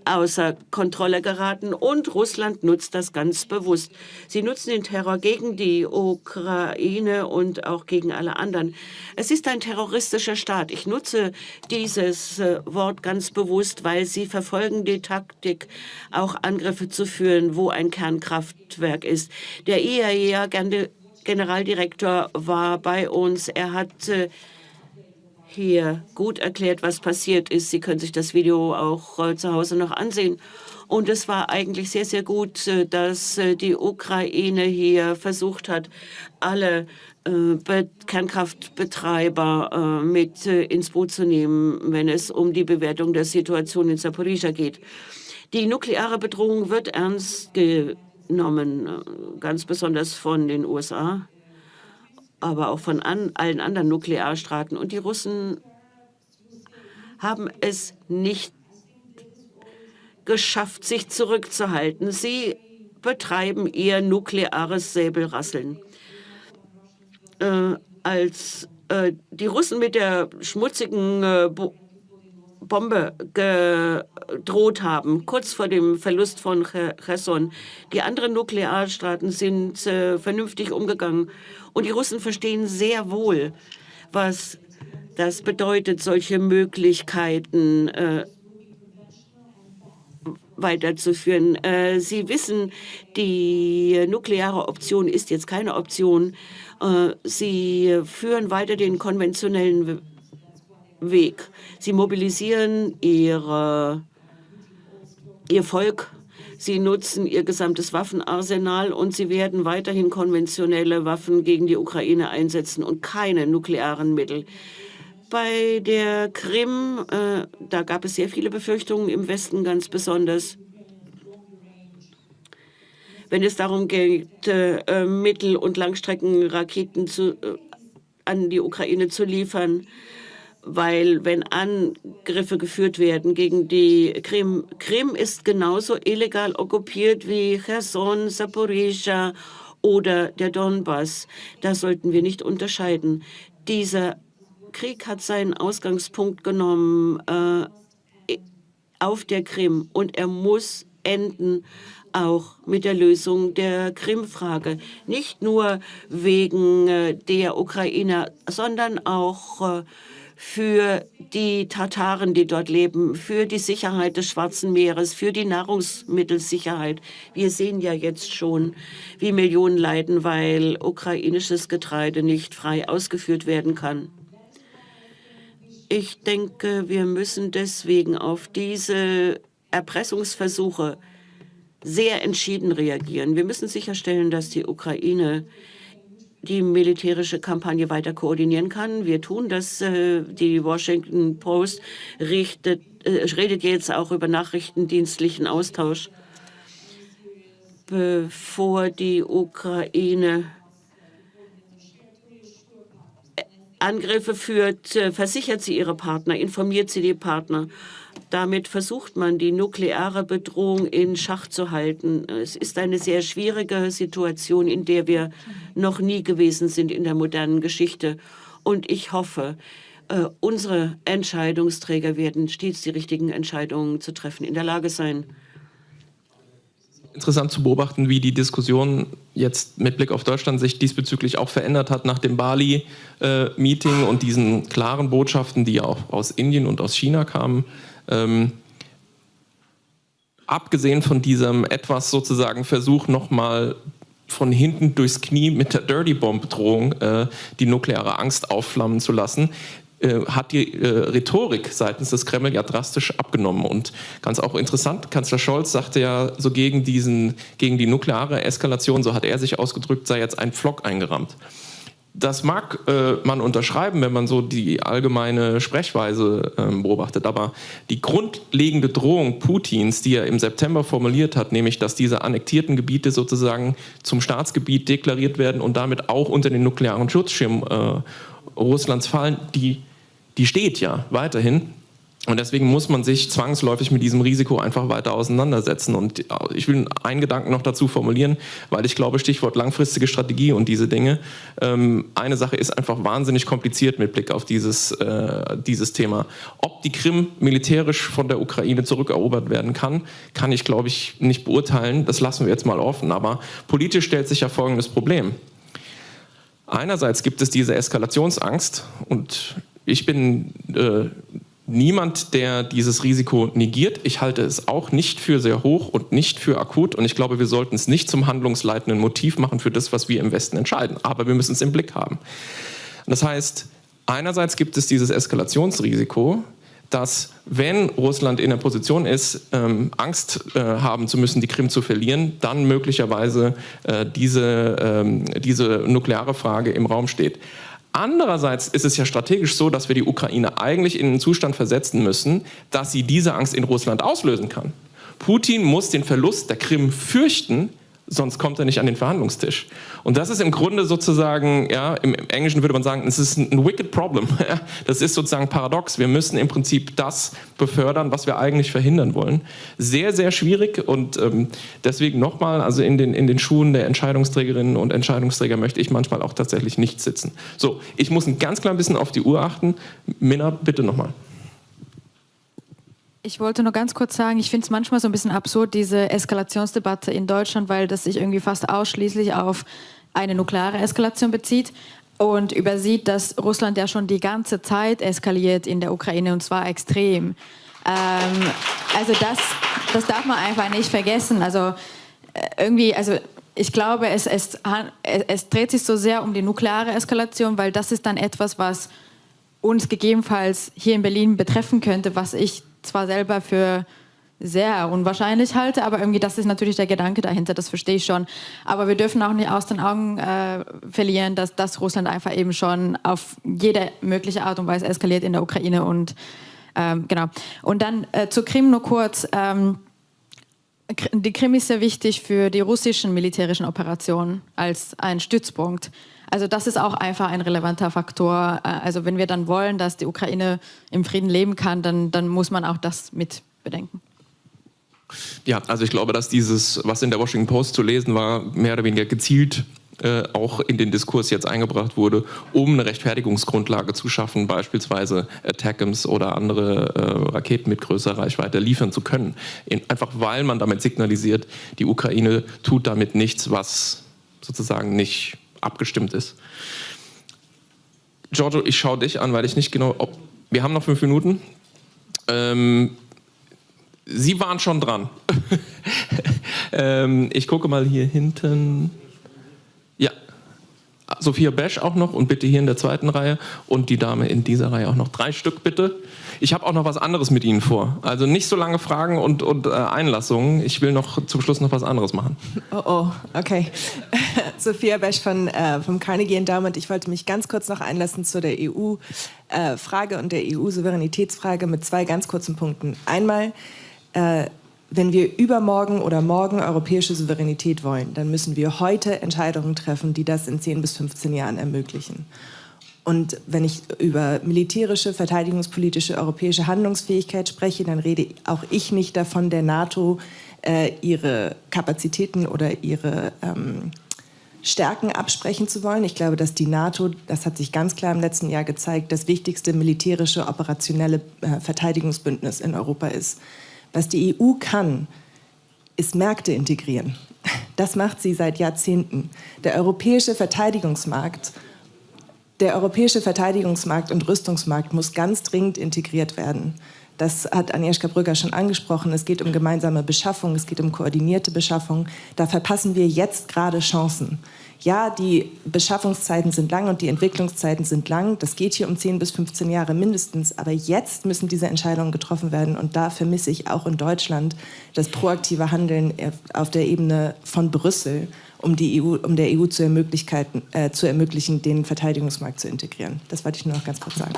außer Kontrolle geraten und Russland nutzt das ganz bewusst. Sie nutzen den Terror gegen die Ukraine und auch gegen alle anderen. Es ist ein terroristischer Staat. Ich nutze dieses äh, Wort ganz bewusst, weil sie verfolgen die Taktik, auch Angriffe zu führen, wo ein Kernkraftwerk ist. Der IAEA Generaldirektor war bei uns. Er hat äh, hier gut erklärt, was passiert ist. Sie können sich das Video auch äh, zu Hause noch ansehen. Und es war eigentlich sehr, sehr gut, äh, dass die Ukraine hier versucht hat, alle Kernkraftbetreiber mit ins Boot zu nehmen, wenn es um die Bewertung der Situation in Saporizhia geht. Die nukleare Bedrohung wird ernst genommen, äh, ganz besonders von den USA aber auch von an, allen anderen Nuklearstaaten. Und die Russen haben es nicht geschafft, sich zurückzuhalten. Sie betreiben ihr nukleares Säbelrasseln. Äh, als äh, die Russen mit der schmutzigen äh, Bombe gedroht haben, kurz vor dem Verlust von Cherson. Die anderen Nuklearstaaten sind äh, vernünftig umgegangen. Und die Russen verstehen sehr wohl, was das bedeutet, solche Möglichkeiten äh, weiterzuführen. Äh, Sie wissen, die nukleare Option ist jetzt keine Option. Äh, Sie führen weiter den konventionellen Weg. Sie mobilisieren ihre, ihr Volk, sie nutzen ihr gesamtes Waffenarsenal und sie werden weiterhin konventionelle Waffen gegen die Ukraine einsetzen und keine nuklearen Mittel. Bei der Krim, äh, da gab es sehr viele Befürchtungen im Westen ganz besonders. Wenn es darum geht, äh, Mittel- und Langstreckenraketen zu, äh, an die Ukraine zu liefern, weil wenn Angriffe geführt werden gegen die Krim, Krim ist genauso illegal okkupiert wie Cherson, Saporizhia oder der Donbass. Da sollten wir nicht unterscheiden. Dieser Krieg hat seinen Ausgangspunkt genommen äh, auf der Krim und er muss enden auch mit der Lösung der Krim-Frage. Nicht nur wegen äh, der Ukrainer, sondern auch äh, für die Tataren, die dort leben, für die Sicherheit des Schwarzen Meeres, für die Nahrungsmittelsicherheit. Wir sehen ja jetzt schon, wie Millionen leiden, weil ukrainisches Getreide nicht frei ausgeführt werden kann. Ich denke, wir müssen deswegen auf diese Erpressungsversuche sehr entschieden reagieren. Wir müssen sicherstellen, dass die Ukraine die militärische Kampagne weiter koordinieren kann. Wir tun das. Äh, die Washington Post richtet, äh, redet jetzt auch über nachrichtendienstlichen Austausch, bevor die Ukraine Angriffe führt, äh, versichert sie ihre Partner, informiert sie die Partner. Damit versucht man, die nukleare Bedrohung in Schach zu halten. Es ist eine sehr schwierige Situation, in der wir noch nie gewesen sind in der modernen Geschichte. Und ich hoffe, äh, unsere Entscheidungsträger werden stets die richtigen Entscheidungen zu treffen in der Lage sein. Interessant zu beobachten, wie die Diskussion jetzt mit Blick auf Deutschland sich diesbezüglich auch verändert hat nach dem Bali-Meeting äh, und diesen klaren Botschaften, die auch aus Indien und aus China kamen. Ähm, abgesehen von diesem etwas sozusagen Versuch nochmal von hinten durchs Knie mit der Dirty Bomb Drohung äh, die nukleare Angst aufflammen zu lassen, äh, hat die äh, Rhetorik seitens des Kreml ja drastisch abgenommen. Und ganz auch interessant, Kanzler Scholz sagte ja so gegen, diesen, gegen die nukleare Eskalation, so hat er sich ausgedrückt, sei jetzt ein Pflock eingerammt. Das mag äh, man unterschreiben, wenn man so die allgemeine Sprechweise äh, beobachtet, aber die grundlegende Drohung Putins, die er im September formuliert hat, nämlich dass diese annektierten Gebiete sozusagen zum Staatsgebiet deklariert werden und damit auch unter den nuklearen Schutzschirm äh, Russlands fallen, die, die steht ja weiterhin. Und deswegen muss man sich zwangsläufig mit diesem Risiko einfach weiter auseinandersetzen. Und äh, ich will einen Gedanken noch dazu formulieren, weil ich glaube, Stichwort langfristige Strategie und diese Dinge. Ähm, eine Sache ist einfach wahnsinnig kompliziert mit Blick auf dieses, äh, dieses Thema. Ob die Krim militärisch von der Ukraine zurückerobert werden kann, kann ich, glaube ich, nicht beurteilen. Das lassen wir jetzt mal offen. Aber politisch stellt sich ja folgendes Problem. Einerseits gibt es diese Eskalationsangst und ich bin äh, niemand, der dieses Risiko negiert. Ich halte es auch nicht für sehr hoch und nicht für akut. Und ich glaube, wir sollten es nicht zum handlungsleitenden Motiv machen für das, was wir im Westen entscheiden. Aber wir müssen es im Blick haben. Das heißt, einerseits gibt es dieses Eskalationsrisiko, dass wenn Russland in der Position ist, ähm, Angst äh, haben zu müssen, die Krim zu verlieren, dann möglicherweise äh, diese, ähm, diese nukleare Frage im Raum steht. Andererseits ist es ja strategisch so, dass wir die Ukraine eigentlich in einen Zustand versetzen müssen, dass sie diese Angst in Russland auslösen kann. Putin muss den Verlust der Krim fürchten, sonst kommt er nicht an den Verhandlungstisch. Und das ist im Grunde sozusagen, ja, im Englischen würde man sagen, es ist ein wicked problem. Das ist sozusagen paradox. Wir müssen im Prinzip das befördern, was wir eigentlich verhindern wollen. Sehr, sehr schwierig und ähm, deswegen nochmal, also in den, in den Schuhen der Entscheidungsträgerinnen und Entscheidungsträger möchte ich manchmal auch tatsächlich nicht sitzen. So, ich muss ein ganz klein bisschen auf die Uhr achten. Minna, bitte nochmal. Ich wollte nur ganz kurz sagen, ich finde es manchmal so ein bisschen absurd, diese Eskalationsdebatte in Deutschland, weil das sich irgendwie fast ausschließlich auf eine nukleare Eskalation bezieht und übersieht, dass Russland ja schon die ganze Zeit eskaliert in der Ukraine und zwar extrem. Ähm, also das, das darf man einfach nicht vergessen. Also äh, irgendwie, also ich glaube, es, es, es dreht sich so sehr um die nukleare Eskalation, weil das ist dann etwas, was uns gegebenenfalls hier in Berlin betreffen könnte, was ich zwar selber für sehr unwahrscheinlich halte, aber irgendwie das ist natürlich der Gedanke dahinter, das verstehe ich schon. Aber wir dürfen auch nicht aus den Augen äh, verlieren, dass, dass Russland einfach eben schon auf jede mögliche Art und Weise eskaliert in der Ukraine und ähm, genau. Und dann äh, zur Krim nur kurz. Ähm, die Krim ist sehr wichtig für die russischen militärischen Operationen als ein Stützpunkt. Also das ist auch einfach ein relevanter Faktor. Äh, also wenn wir dann wollen, dass die Ukraine im Frieden leben kann, dann, dann muss man auch das mit bedenken. Ja, also ich glaube, dass dieses, was in der Washington Post zu lesen war, mehr oder weniger gezielt äh, auch in den Diskurs jetzt eingebracht wurde, um eine Rechtfertigungsgrundlage zu schaffen, beispielsweise Attackams oder andere äh, Raketen mit größerer Reichweite liefern zu können. In, einfach weil man damit signalisiert, die Ukraine tut damit nichts, was sozusagen nicht abgestimmt ist. Giorgio, ich schaue dich an, weil ich nicht genau... Ob, wir haben noch fünf Minuten. Ähm, Sie waren schon dran. ähm, ich gucke mal hier hinten. Sophia Besch auch noch und bitte hier in der zweiten Reihe und die Dame in dieser Reihe auch noch. Drei Stück bitte. Ich habe auch noch was anderes mit Ihnen vor. Also nicht so lange Fragen und, und äh, Einlassungen. Ich will noch zum Schluss noch was anderes machen. Oh, oh, okay. Sophia Besch von, äh, vom Carnegie Endowment. Ich wollte mich ganz kurz noch einlassen zu der EU-Frage äh, und der EU-Souveränitätsfrage mit zwei ganz kurzen Punkten. Einmal, äh, wenn wir übermorgen oder morgen europäische Souveränität wollen, dann müssen wir heute Entscheidungen treffen, die das in 10 bis 15 Jahren ermöglichen. Und wenn ich über militärische, verteidigungspolitische, europäische Handlungsfähigkeit spreche, dann rede auch ich nicht davon, der NATO äh, ihre Kapazitäten oder ihre ähm, Stärken absprechen zu wollen. Ich glaube, dass die NATO, das hat sich ganz klar im letzten Jahr gezeigt, das wichtigste militärische, operationelle äh, Verteidigungsbündnis in Europa ist. Was die EU kann, ist Märkte integrieren. Das macht sie seit Jahrzehnten. Der europäische Verteidigungsmarkt der europäische Verteidigungsmarkt und Rüstungsmarkt muss ganz dringend integriert werden. Das hat Agnieszka Brügger schon angesprochen. Es geht um gemeinsame Beschaffung, es geht um koordinierte Beschaffung. Da verpassen wir jetzt gerade Chancen ja, die Beschaffungszeiten sind lang und die Entwicklungszeiten sind lang. Das geht hier um 10 bis 15 Jahre mindestens. Aber jetzt müssen diese Entscheidungen getroffen werden. Und da vermisse ich auch in Deutschland das proaktive Handeln auf der Ebene von Brüssel, um, die EU, um der EU zu, äh, zu ermöglichen, den Verteidigungsmarkt zu integrieren. Das wollte ich nur noch ganz kurz sagen.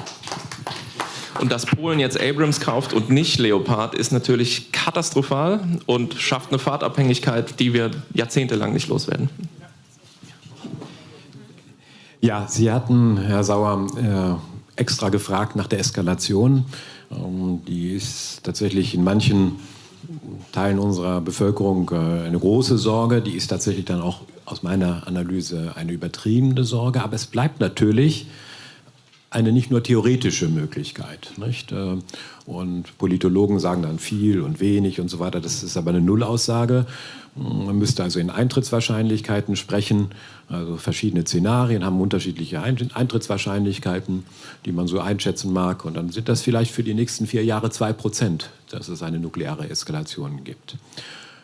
Und dass Polen jetzt Abrams kauft und nicht Leopard, ist natürlich katastrophal und schafft eine Fahrtabhängigkeit, die wir jahrzehntelang nicht loswerden. Ja, Sie hatten, Herr Sauer, äh, extra gefragt nach der Eskalation. Ähm, die ist tatsächlich in manchen Teilen unserer Bevölkerung äh, eine große Sorge. Die ist tatsächlich dann auch aus meiner Analyse eine übertriebene Sorge. Aber es bleibt natürlich eine nicht nur theoretische Möglichkeit. Nicht? Äh, und Politologen sagen dann viel und wenig und so weiter. Das ist aber eine Nullaussage. Man müsste also in Eintrittswahrscheinlichkeiten sprechen. Also verschiedene Szenarien haben unterschiedliche Eintrittswahrscheinlichkeiten, die man so einschätzen mag. Und dann sind das vielleicht für die nächsten vier Jahre zwei Prozent, dass es eine nukleare Eskalation gibt.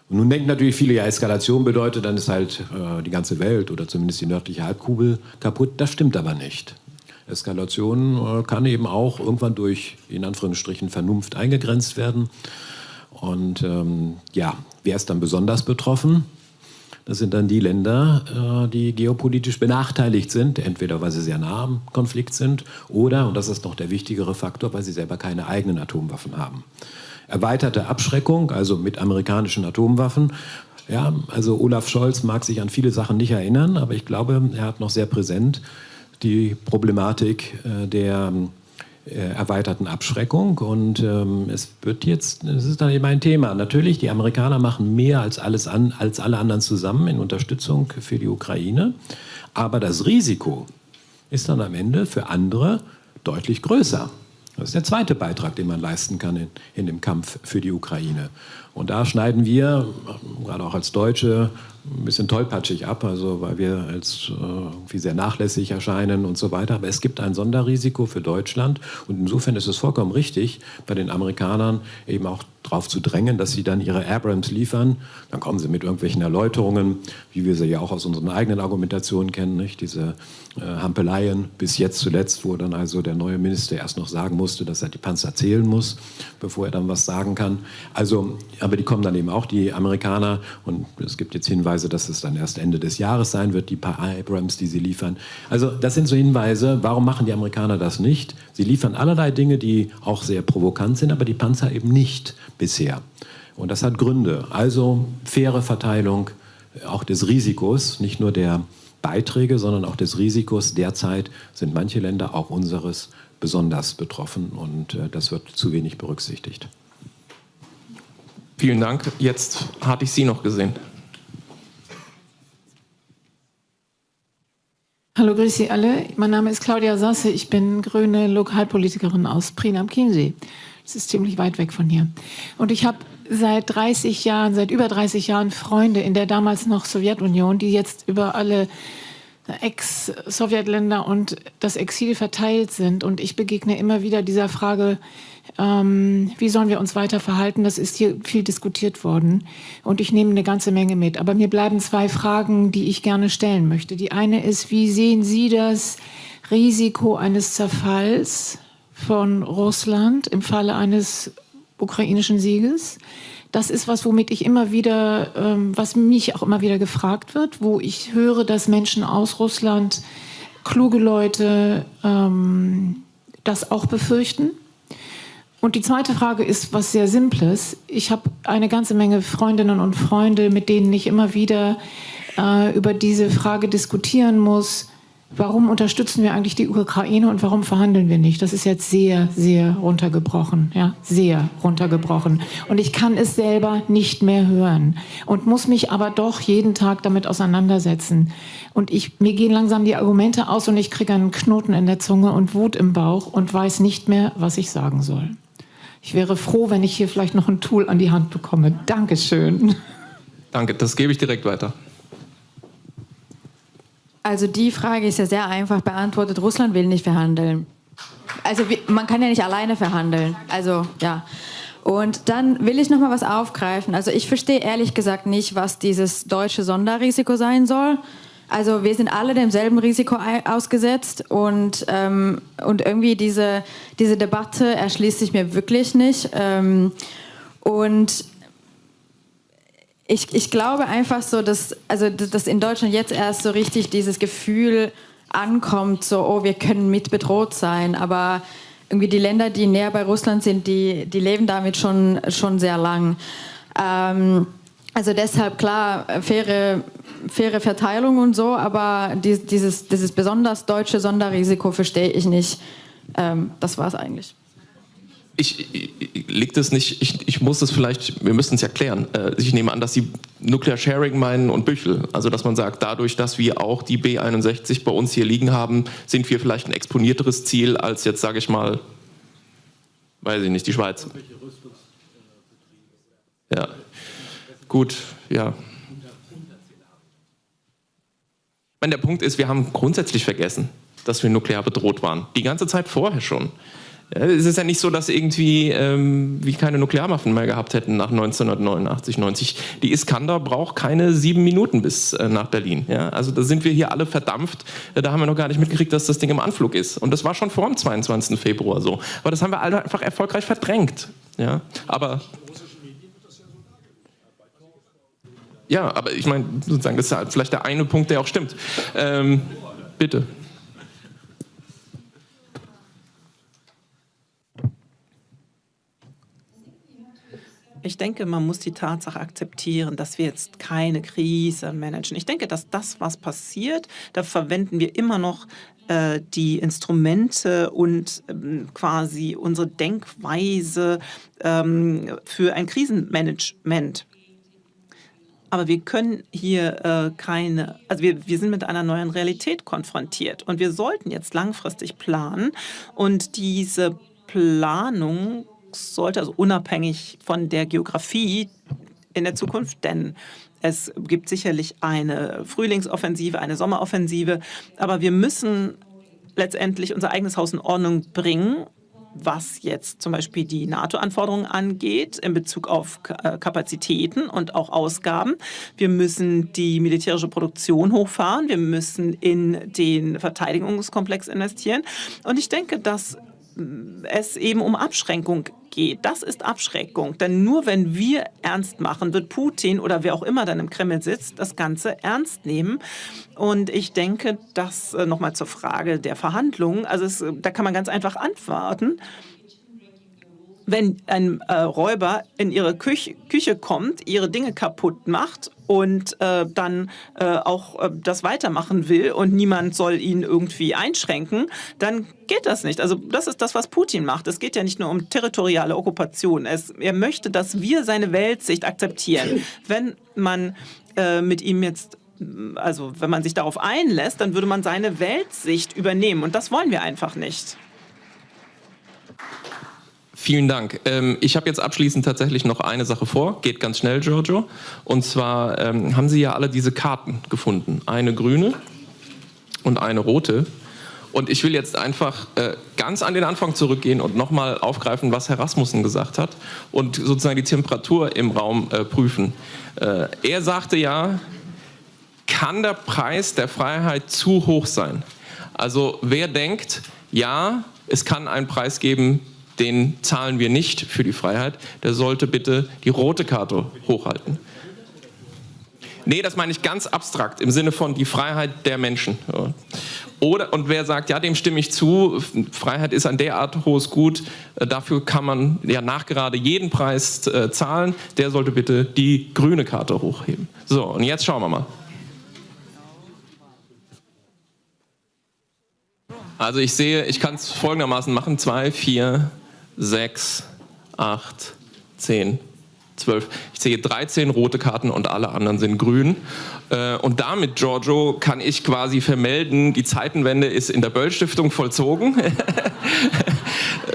Und nun denken natürlich viele, ja, Eskalation bedeutet, dann ist halt äh, die ganze Welt oder zumindest die nördliche Halbkugel kaputt. Das stimmt aber nicht. Eskalation äh, kann eben auch irgendwann durch, in Anführungsstrichen, Vernunft eingegrenzt werden. Und ähm, ja, wer ist dann besonders betroffen? Das sind dann die Länder, äh, die geopolitisch benachteiligt sind, entweder weil sie sehr nah am Konflikt sind oder, und das ist noch der wichtigere Faktor, weil sie selber keine eigenen Atomwaffen haben. Erweiterte Abschreckung, also mit amerikanischen Atomwaffen. Ja, also Olaf Scholz mag sich an viele Sachen nicht erinnern, aber ich glaube, er hat noch sehr präsent die Problematik äh, der erweiterten Abschreckung. Und ähm, es wird jetzt, es ist dann eben ein Thema. Natürlich, die Amerikaner machen mehr als, alles an, als alle anderen zusammen in Unterstützung für die Ukraine. Aber das Risiko ist dann am Ende für andere deutlich größer. Das ist der zweite Beitrag, den man leisten kann in, in dem Kampf für die Ukraine. Und da schneiden wir, gerade auch als Deutsche, ein bisschen tollpatschig ab, also weil wir als äh, irgendwie sehr nachlässig erscheinen und so weiter. Aber es gibt ein Sonderrisiko für Deutschland und insofern ist es vollkommen richtig, bei den Amerikanern eben auch darauf zu drängen, dass sie dann ihre Abrams liefern. Dann kommen sie mit irgendwelchen Erläuterungen, wie wir sie ja auch aus unseren eigenen Argumentationen kennen, nicht? diese äh, Hampeleien bis jetzt zuletzt, wo dann also der neue Minister erst noch sagen musste, dass er die Panzer zählen muss, bevor er dann was sagen kann. Also, aber die kommen dann eben auch, die Amerikaner, und es gibt jetzt Hinweise, dass es dann erst Ende des Jahres sein wird, die paar Abrams, die sie liefern. Also das sind so Hinweise, warum machen die Amerikaner das nicht? Sie liefern allerlei Dinge, die auch sehr provokant sind, aber die Panzer eben nicht bisher. Und das hat Gründe. Also faire Verteilung auch des Risikos, nicht nur der Beiträge, sondern auch des Risikos. Derzeit sind manche Länder, auch unseres, besonders betroffen und äh, das wird zu wenig berücksichtigt. Vielen Dank. Jetzt hatte ich Sie noch gesehen. Hallo, grüß Sie alle. Mein Name ist Claudia Sasse. Ich bin grüne Lokalpolitikerin aus Prien am Chiemsee. Das ist ziemlich weit weg von hier. Und ich habe seit 30 Jahren, seit über 30 Jahren Freunde in der damals noch Sowjetunion, die jetzt über alle Ex-Sowjetländer und das Exil verteilt sind. Und ich begegne immer wieder dieser Frage, ähm, wie sollen wir uns weiter verhalten? Das ist hier viel diskutiert worden. Und ich nehme eine ganze Menge mit. Aber mir bleiben zwei Fragen, die ich gerne stellen möchte. Die eine ist, wie sehen Sie das Risiko eines Zerfalls von Russland im Falle eines ukrainischen Sieges. Das ist was, womit ich immer wieder, ähm, was mich auch immer wieder gefragt wird, wo ich höre, dass Menschen aus Russland, kluge Leute, ähm, das auch befürchten. Und die zweite Frage ist was sehr Simples. Ich habe eine ganze Menge Freundinnen und Freunde, mit denen ich immer wieder äh, über diese Frage diskutieren muss warum unterstützen wir eigentlich die Ukraine und warum verhandeln wir nicht? Das ist jetzt sehr, sehr runtergebrochen, ja, sehr runtergebrochen. Und ich kann es selber nicht mehr hören und muss mich aber doch jeden Tag damit auseinandersetzen. Und ich, mir gehen langsam die Argumente aus und ich kriege einen Knoten in der Zunge und Wut im Bauch und weiß nicht mehr, was ich sagen soll. Ich wäre froh, wenn ich hier vielleicht noch ein Tool an die Hand bekomme. Dankeschön. Danke, das gebe ich direkt weiter. Also die Frage ist ja sehr einfach beantwortet. Russland will nicht verhandeln. Also man kann ja nicht alleine verhandeln. Also ja. Und dann will ich noch mal was aufgreifen. Also ich verstehe ehrlich gesagt nicht, was dieses deutsche Sonderrisiko sein soll. Also wir sind alle demselben Risiko ausgesetzt und, ähm, und irgendwie diese, diese Debatte erschließt sich mir wirklich nicht. Ähm, und ich, ich glaube einfach so, dass, also, dass in Deutschland jetzt erst so richtig dieses Gefühl ankommt, so, oh, wir können mit bedroht sein, aber irgendwie die Länder, die näher bei Russland sind, die, die leben damit schon, schon sehr lang. Ähm, also deshalb klar, faire, faire Verteilung und so, aber dieses, dieses besonders deutsche Sonderrisiko verstehe ich nicht. Ähm, das war es eigentlich ich, ich liegt es nicht, ich, ich muss es vielleicht, wir müssen es ja klären. Äh, ich nehme an, dass Sie Nuclear Sharing meinen und Büchel. Also dass man sagt, dadurch, dass wir auch die B61 bei uns hier liegen haben, sind wir vielleicht ein exponierteres Ziel als jetzt, sage ich mal, weiß ich nicht, die Schweiz. Ja, gut, ja. Meine, der Punkt ist, wir haben grundsätzlich vergessen, dass wir nuklear bedroht waren. Die ganze Zeit vorher schon. Es ist ja nicht so, dass irgendwie ähm, wir keine Nuklearwaffen mehr gehabt hätten nach 1989, 90. Die Iskander braucht keine sieben Minuten bis äh, nach Berlin. Ja? Also da sind wir hier alle verdampft. Äh, da haben wir noch gar nicht mitgekriegt, dass das Ding im Anflug ist. Und das war schon vor dem 22. Februar so. Aber das haben wir alle einfach erfolgreich verdrängt. Ja? Aber ja, aber ich meine, sozusagen, das ist halt vielleicht der eine Punkt, der auch stimmt. Ähm, bitte. Ich denke, man muss die Tatsache akzeptieren, dass wir jetzt keine Krise managen. Ich denke, dass das, was passiert, da verwenden wir immer noch äh, die Instrumente und ähm, quasi unsere Denkweise ähm, für ein Krisenmanagement. Aber wir können hier äh, keine, also wir, wir sind mit einer neuen Realität konfrontiert. Und wir sollten jetzt langfristig planen. Und diese Planung sollte, also unabhängig von der Geografie in der Zukunft, denn es gibt sicherlich eine Frühlingsoffensive, eine Sommeroffensive, aber wir müssen letztendlich unser eigenes Haus in Ordnung bringen, was jetzt zum Beispiel die NATO-Anforderungen angeht in Bezug auf äh, Kapazitäten und auch Ausgaben. Wir müssen die militärische Produktion hochfahren. Wir müssen in den Verteidigungskomplex investieren. Und ich denke, dass es eben um Abschränkung geht. Das ist Abschreckung. Denn nur wenn wir ernst machen, wird Putin oder wer auch immer dann im Kreml sitzt, das Ganze ernst nehmen. Und ich denke, das äh, nochmal zur Frage der Verhandlungen. Also es, da kann man ganz einfach antworten wenn ein äh, Räuber in ihre Küche, Küche, kommt, ihre Dinge kaputt macht und äh, dann äh, auch äh, das weitermachen will und niemand soll ihn irgendwie einschränken, dann geht das nicht. Also das ist das, was Putin macht. Es geht ja nicht nur um territoriale Okkupation. Es, er möchte, dass wir seine Weltsicht akzeptieren. Wenn man äh, mit ihm jetzt also wenn man sich darauf einlässt, dann würde man seine Weltsicht übernehmen. Und das wollen wir einfach nicht. Vielen Dank. Ähm, ich habe jetzt abschließend tatsächlich noch eine Sache vor. Geht ganz schnell, Giorgio. Und zwar ähm, haben Sie ja alle diese Karten gefunden. Eine grüne und eine rote. Und ich will jetzt einfach äh, ganz an den Anfang zurückgehen und nochmal aufgreifen, was Herr Rasmussen gesagt hat und sozusagen die Temperatur im Raum äh, prüfen. Äh, er sagte ja, kann der Preis der Freiheit zu hoch sein? Also wer denkt, ja, es kann einen Preis geben, den zahlen wir nicht für die Freiheit, der sollte bitte die rote Karte hochhalten. Nee, das meine ich ganz abstrakt, im Sinne von die Freiheit der Menschen. Oder, und wer sagt, ja, dem stimme ich zu, Freiheit ist ein derart hohes Gut, äh, dafür kann man ja nachgerade jeden Preis äh, zahlen, der sollte bitte die grüne Karte hochheben. So, und jetzt schauen wir mal. Also ich sehe, ich kann es folgendermaßen machen, zwei, vier, 6, 8, 10, 12. Ich sehe 13 rote Karten und alle anderen sind grün. Äh, und damit, Giorgio, kann ich quasi vermelden, die Zeitenwende ist in der Böll-Stiftung vollzogen.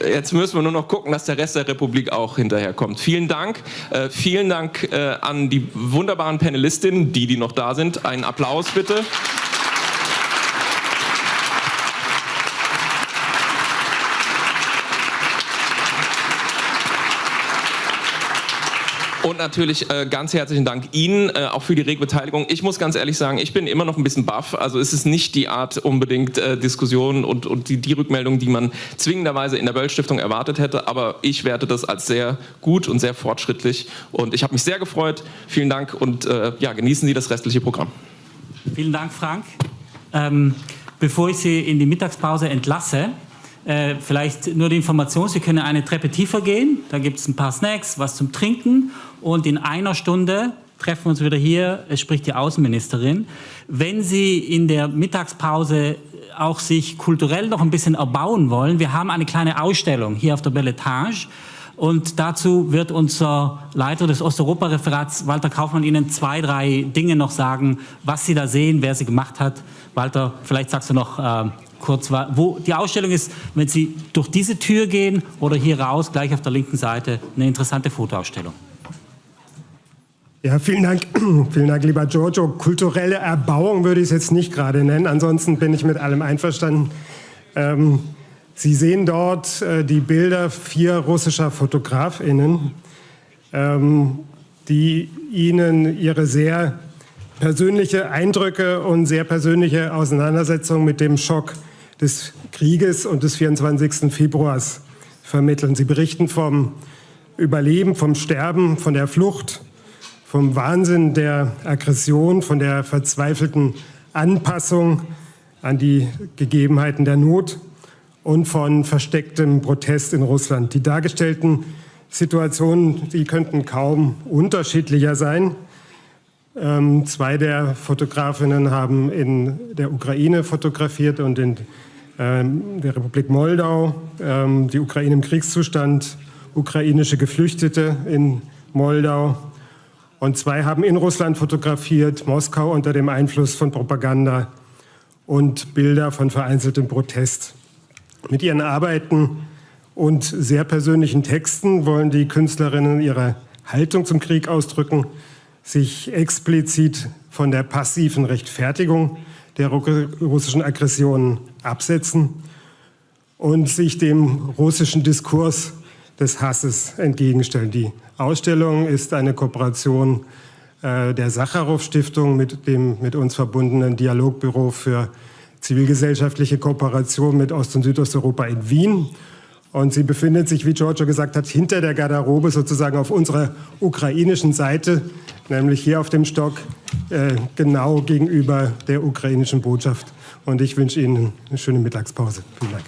Jetzt müssen wir nur noch gucken, dass der Rest der Republik auch hinterherkommt. Vielen Dank. Äh, vielen Dank äh, an die wunderbaren Panelistinnen, die, die noch da sind. Einen Applaus bitte. Und natürlich äh, ganz herzlichen Dank Ihnen äh, auch für die rege Beteiligung. Ich muss ganz ehrlich sagen, ich bin immer noch ein bisschen baff. Also es ist nicht die Art unbedingt äh, Diskussion und, und die, die Rückmeldung, die man zwingenderweise in der Böll-Stiftung erwartet hätte. Aber ich werte das als sehr gut und sehr fortschrittlich. Und ich habe mich sehr gefreut. Vielen Dank und äh, ja, genießen Sie das restliche Programm. Vielen Dank, Frank. Ähm, bevor ich Sie in die Mittagspause entlasse, äh, vielleicht nur die Information, Sie können eine Treppe tiefer gehen, da gibt es ein paar Snacks, was zum Trinken und in einer Stunde treffen wir uns wieder hier, es spricht die Außenministerin. Wenn Sie in der Mittagspause auch sich kulturell noch ein bisschen erbauen wollen, wir haben eine kleine Ausstellung hier auf der Belletage und dazu wird unser Leiter des Osteuropa-Referats, Walter Kaufmann, Ihnen zwei, drei Dinge noch sagen, was Sie da sehen, wer sie gemacht hat. Walter, vielleicht sagst du noch äh, kurz, wo die Ausstellung ist, wenn Sie durch diese Tür gehen oder hier raus, gleich auf der linken Seite, eine interessante Fotoausstellung. Ja, vielen Dank. vielen Dank, lieber Giorgio. Kulturelle Erbauung würde ich es jetzt nicht gerade nennen. Ansonsten bin ich mit allem einverstanden. Ähm, Sie sehen dort äh, die Bilder vier russischer FotografInnen, ähm, die Ihnen ihre sehr persönliche Eindrücke und sehr persönliche Auseinandersetzung mit dem Schock des Krieges und des 24. Februars vermitteln. Sie berichten vom Überleben, vom Sterben, von der Flucht, vom Wahnsinn der Aggression, von der verzweifelten Anpassung an die Gegebenheiten der Not und von verstecktem Protest in Russland. Die dargestellten Situationen, die könnten kaum unterschiedlicher sein. Ähm, zwei der Fotografinnen haben in der Ukraine fotografiert und in ähm, der Republik Moldau, ähm, die Ukraine im Kriegszustand, ukrainische Geflüchtete in Moldau. Und zwei haben in Russland fotografiert, Moskau unter dem Einfluss von Propaganda und Bilder von vereinzeltem Protest. Mit ihren Arbeiten und sehr persönlichen Texten wollen die Künstlerinnen ihre Haltung zum Krieg ausdrücken, sich explizit von der passiven Rechtfertigung der russischen Aggressionen absetzen und sich dem russischen Diskurs des Hasses entgegenstellen. Die Ausstellung ist eine Kooperation äh, der Sacharow-Stiftung mit dem mit uns verbundenen Dialogbüro für zivilgesellschaftliche Kooperation mit Ost- und Südosteuropa in Wien und sie befindet sich, wie Giorgio gesagt hat, hinter der Garderobe sozusagen auf unserer ukrainischen Seite, nämlich hier auf dem Stock, äh, genau gegenüber der ukrainischen Botschaft. Und ich wünsche Ihnen eine schöne Mittagspause. Vielen Dank.